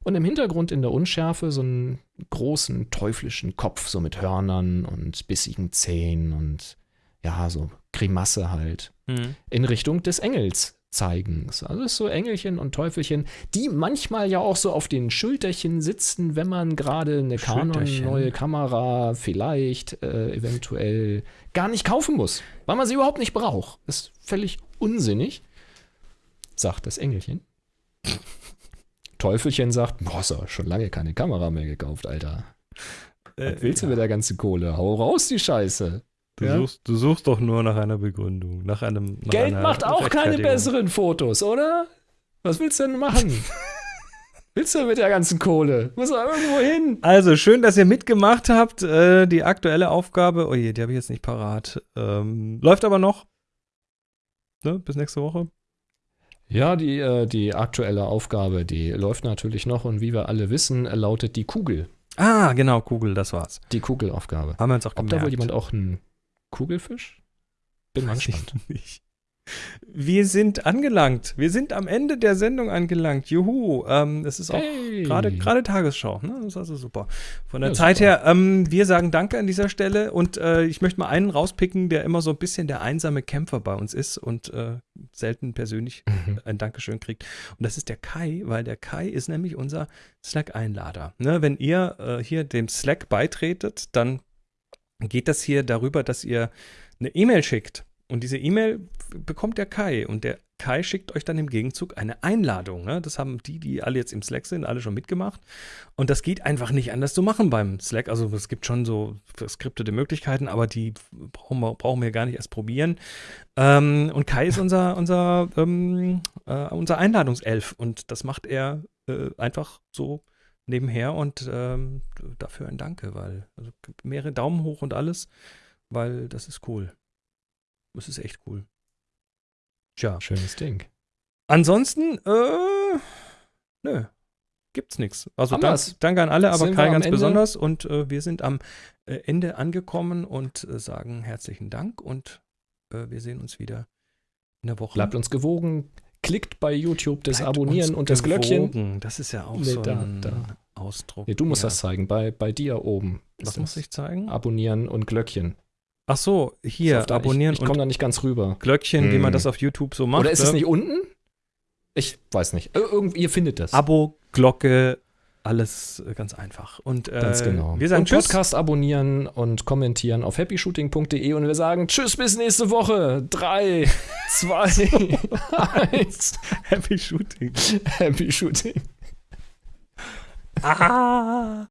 Und im Hintergrund in der Unschärfe so einen großen teuflischen Kopf, so mit Hörnern und bissigen Zähnen und ja, so Grimasse halt. Mhm. In Richtung des Engels zeigen. Also so Engelchen und Teufelchen, die manchmal ja auch so auf den Schulterchen sitzen, wenn man gerade eine Canon neue Kamera vielleicht äh, eventuell gar nicht kaufen muss, weil man sie überhaupt nicht braucht. Ist völlig unsinnig, sagt das Engelchen. *laughs* Teufelchen sagt, boah, du schon lange keine Kamera mehr gekauft, Alter. Was willst du mit der ganzen Kohle? Hau raus die Scheiße. Du, Ja? suchst, du suchst doch nur nach einer Begründung, nach einem. Nach Geld macht auch keine besseren Fotos, oder? Was willst du denn machen? *laughs* willst du mit der ganzen Kohle? Muss doch irgendwo hin. Also, schön, dass ihr mitgemacht habt. Äh, die aktuelle Aufgabe, oh je, die habe ich jetzt nicht parat. Ähm, läuft aber noch. Ne, bis nächste Woche. Ja, die, äh, die aktuelle Aufgabe, die läuft natürlich noch und wie wir alle wissen, lautet die Kugel. Ah, genau, Kugel, das war's. Die Kugelaufgabe. Haben wir uns auch Ob gemerkt. da wohl jemand auch einen Kugelfisch? Bin Weiß ich gespannt. nicht. Wir sind angelangt. Wir sind am Ende der Sendung angelangt. Juhu. Ähm, es ist auch Hey. gerade gerade Tagesschau. Ne? Das ist also super. Von der Ja, Zeit super. her, ähm, wir sagen Danke an dieser Stelle und äh, ich möchte mal einen rauspicken, der immer so ein bisschen der einsame Kämpfer bei uns ist und äh, selten persönlich Mhm. ein Dankeschön kriegt. Und das ist der Kai, weil der Kai ist nämlich unser Slack-Einlader. Ne, wenn ihr äh, hier dem Slack beitretet, dann geht das hier darüber, dass ihr eine E-Mail schickt. Und diese E-Mail bekommt der Kai. Und der Kai schickt euch dann im Gegenzug eine Einladung. Ne? Das haben die, die alle jetzt im Slack sind, alle schon mitgemacht. Und das geht einfach nicht anders zu machen beim Slack. Also es gibt schon so skriptete Möglichkeiten, aber die brauchen wir, brauchen wir gar nicht erst probieren. Ähm, und Kai ist unser, *laughs* unser, ähm, äh, unser Einladungself. Und das macht er äh, einfach so nebenher. Und ähm, dafür ein Danke, weil also mehrere Daumen hoch und alles, weil das ist cool. Das ist echt cool. Tja. Schönes Ding. Ansonsten, äh, nö, gibt's nichts. Also dank, danke an alle, aber Kai ganz Ende? besonders. Und äh, wir sind am äh, Ende angekommen und äh, sagen herzlichen Dank und äh, wir sehen uns wieder in der Woche. Bleibt uns gewogen. Klickt bei YouTube das Bleibt Abonnieren und das Glöckchen. Das ist ja auch Nee, so da- ein da. Ausdruck. Nee, du musst ja. das zeigen. Bei, bei dir oben. Was muss ich zeigen? Abonnieren und Glöckchen. Ach so, hier, auf da- abonnieren Ich, ich komme da nicht ganz rüber. Glöckchen, wie man Hm. das auf YouTube so macht. Oder ist es ne? nicht unten? Ich weiß nicht. Ir- Irgendwie, ihr findet das. Abo, Glocke, alles äh, ganz einfach. Und äh, Ganz genau. wir sagen und Tschüss. Podcast abonnieren und kommentieren auf happyshooting.de und wir sagen Tschüss bis nächste Woche. Drei, *laughs* zwei, eins. Happy Shooting. Happy Shooting. Ah.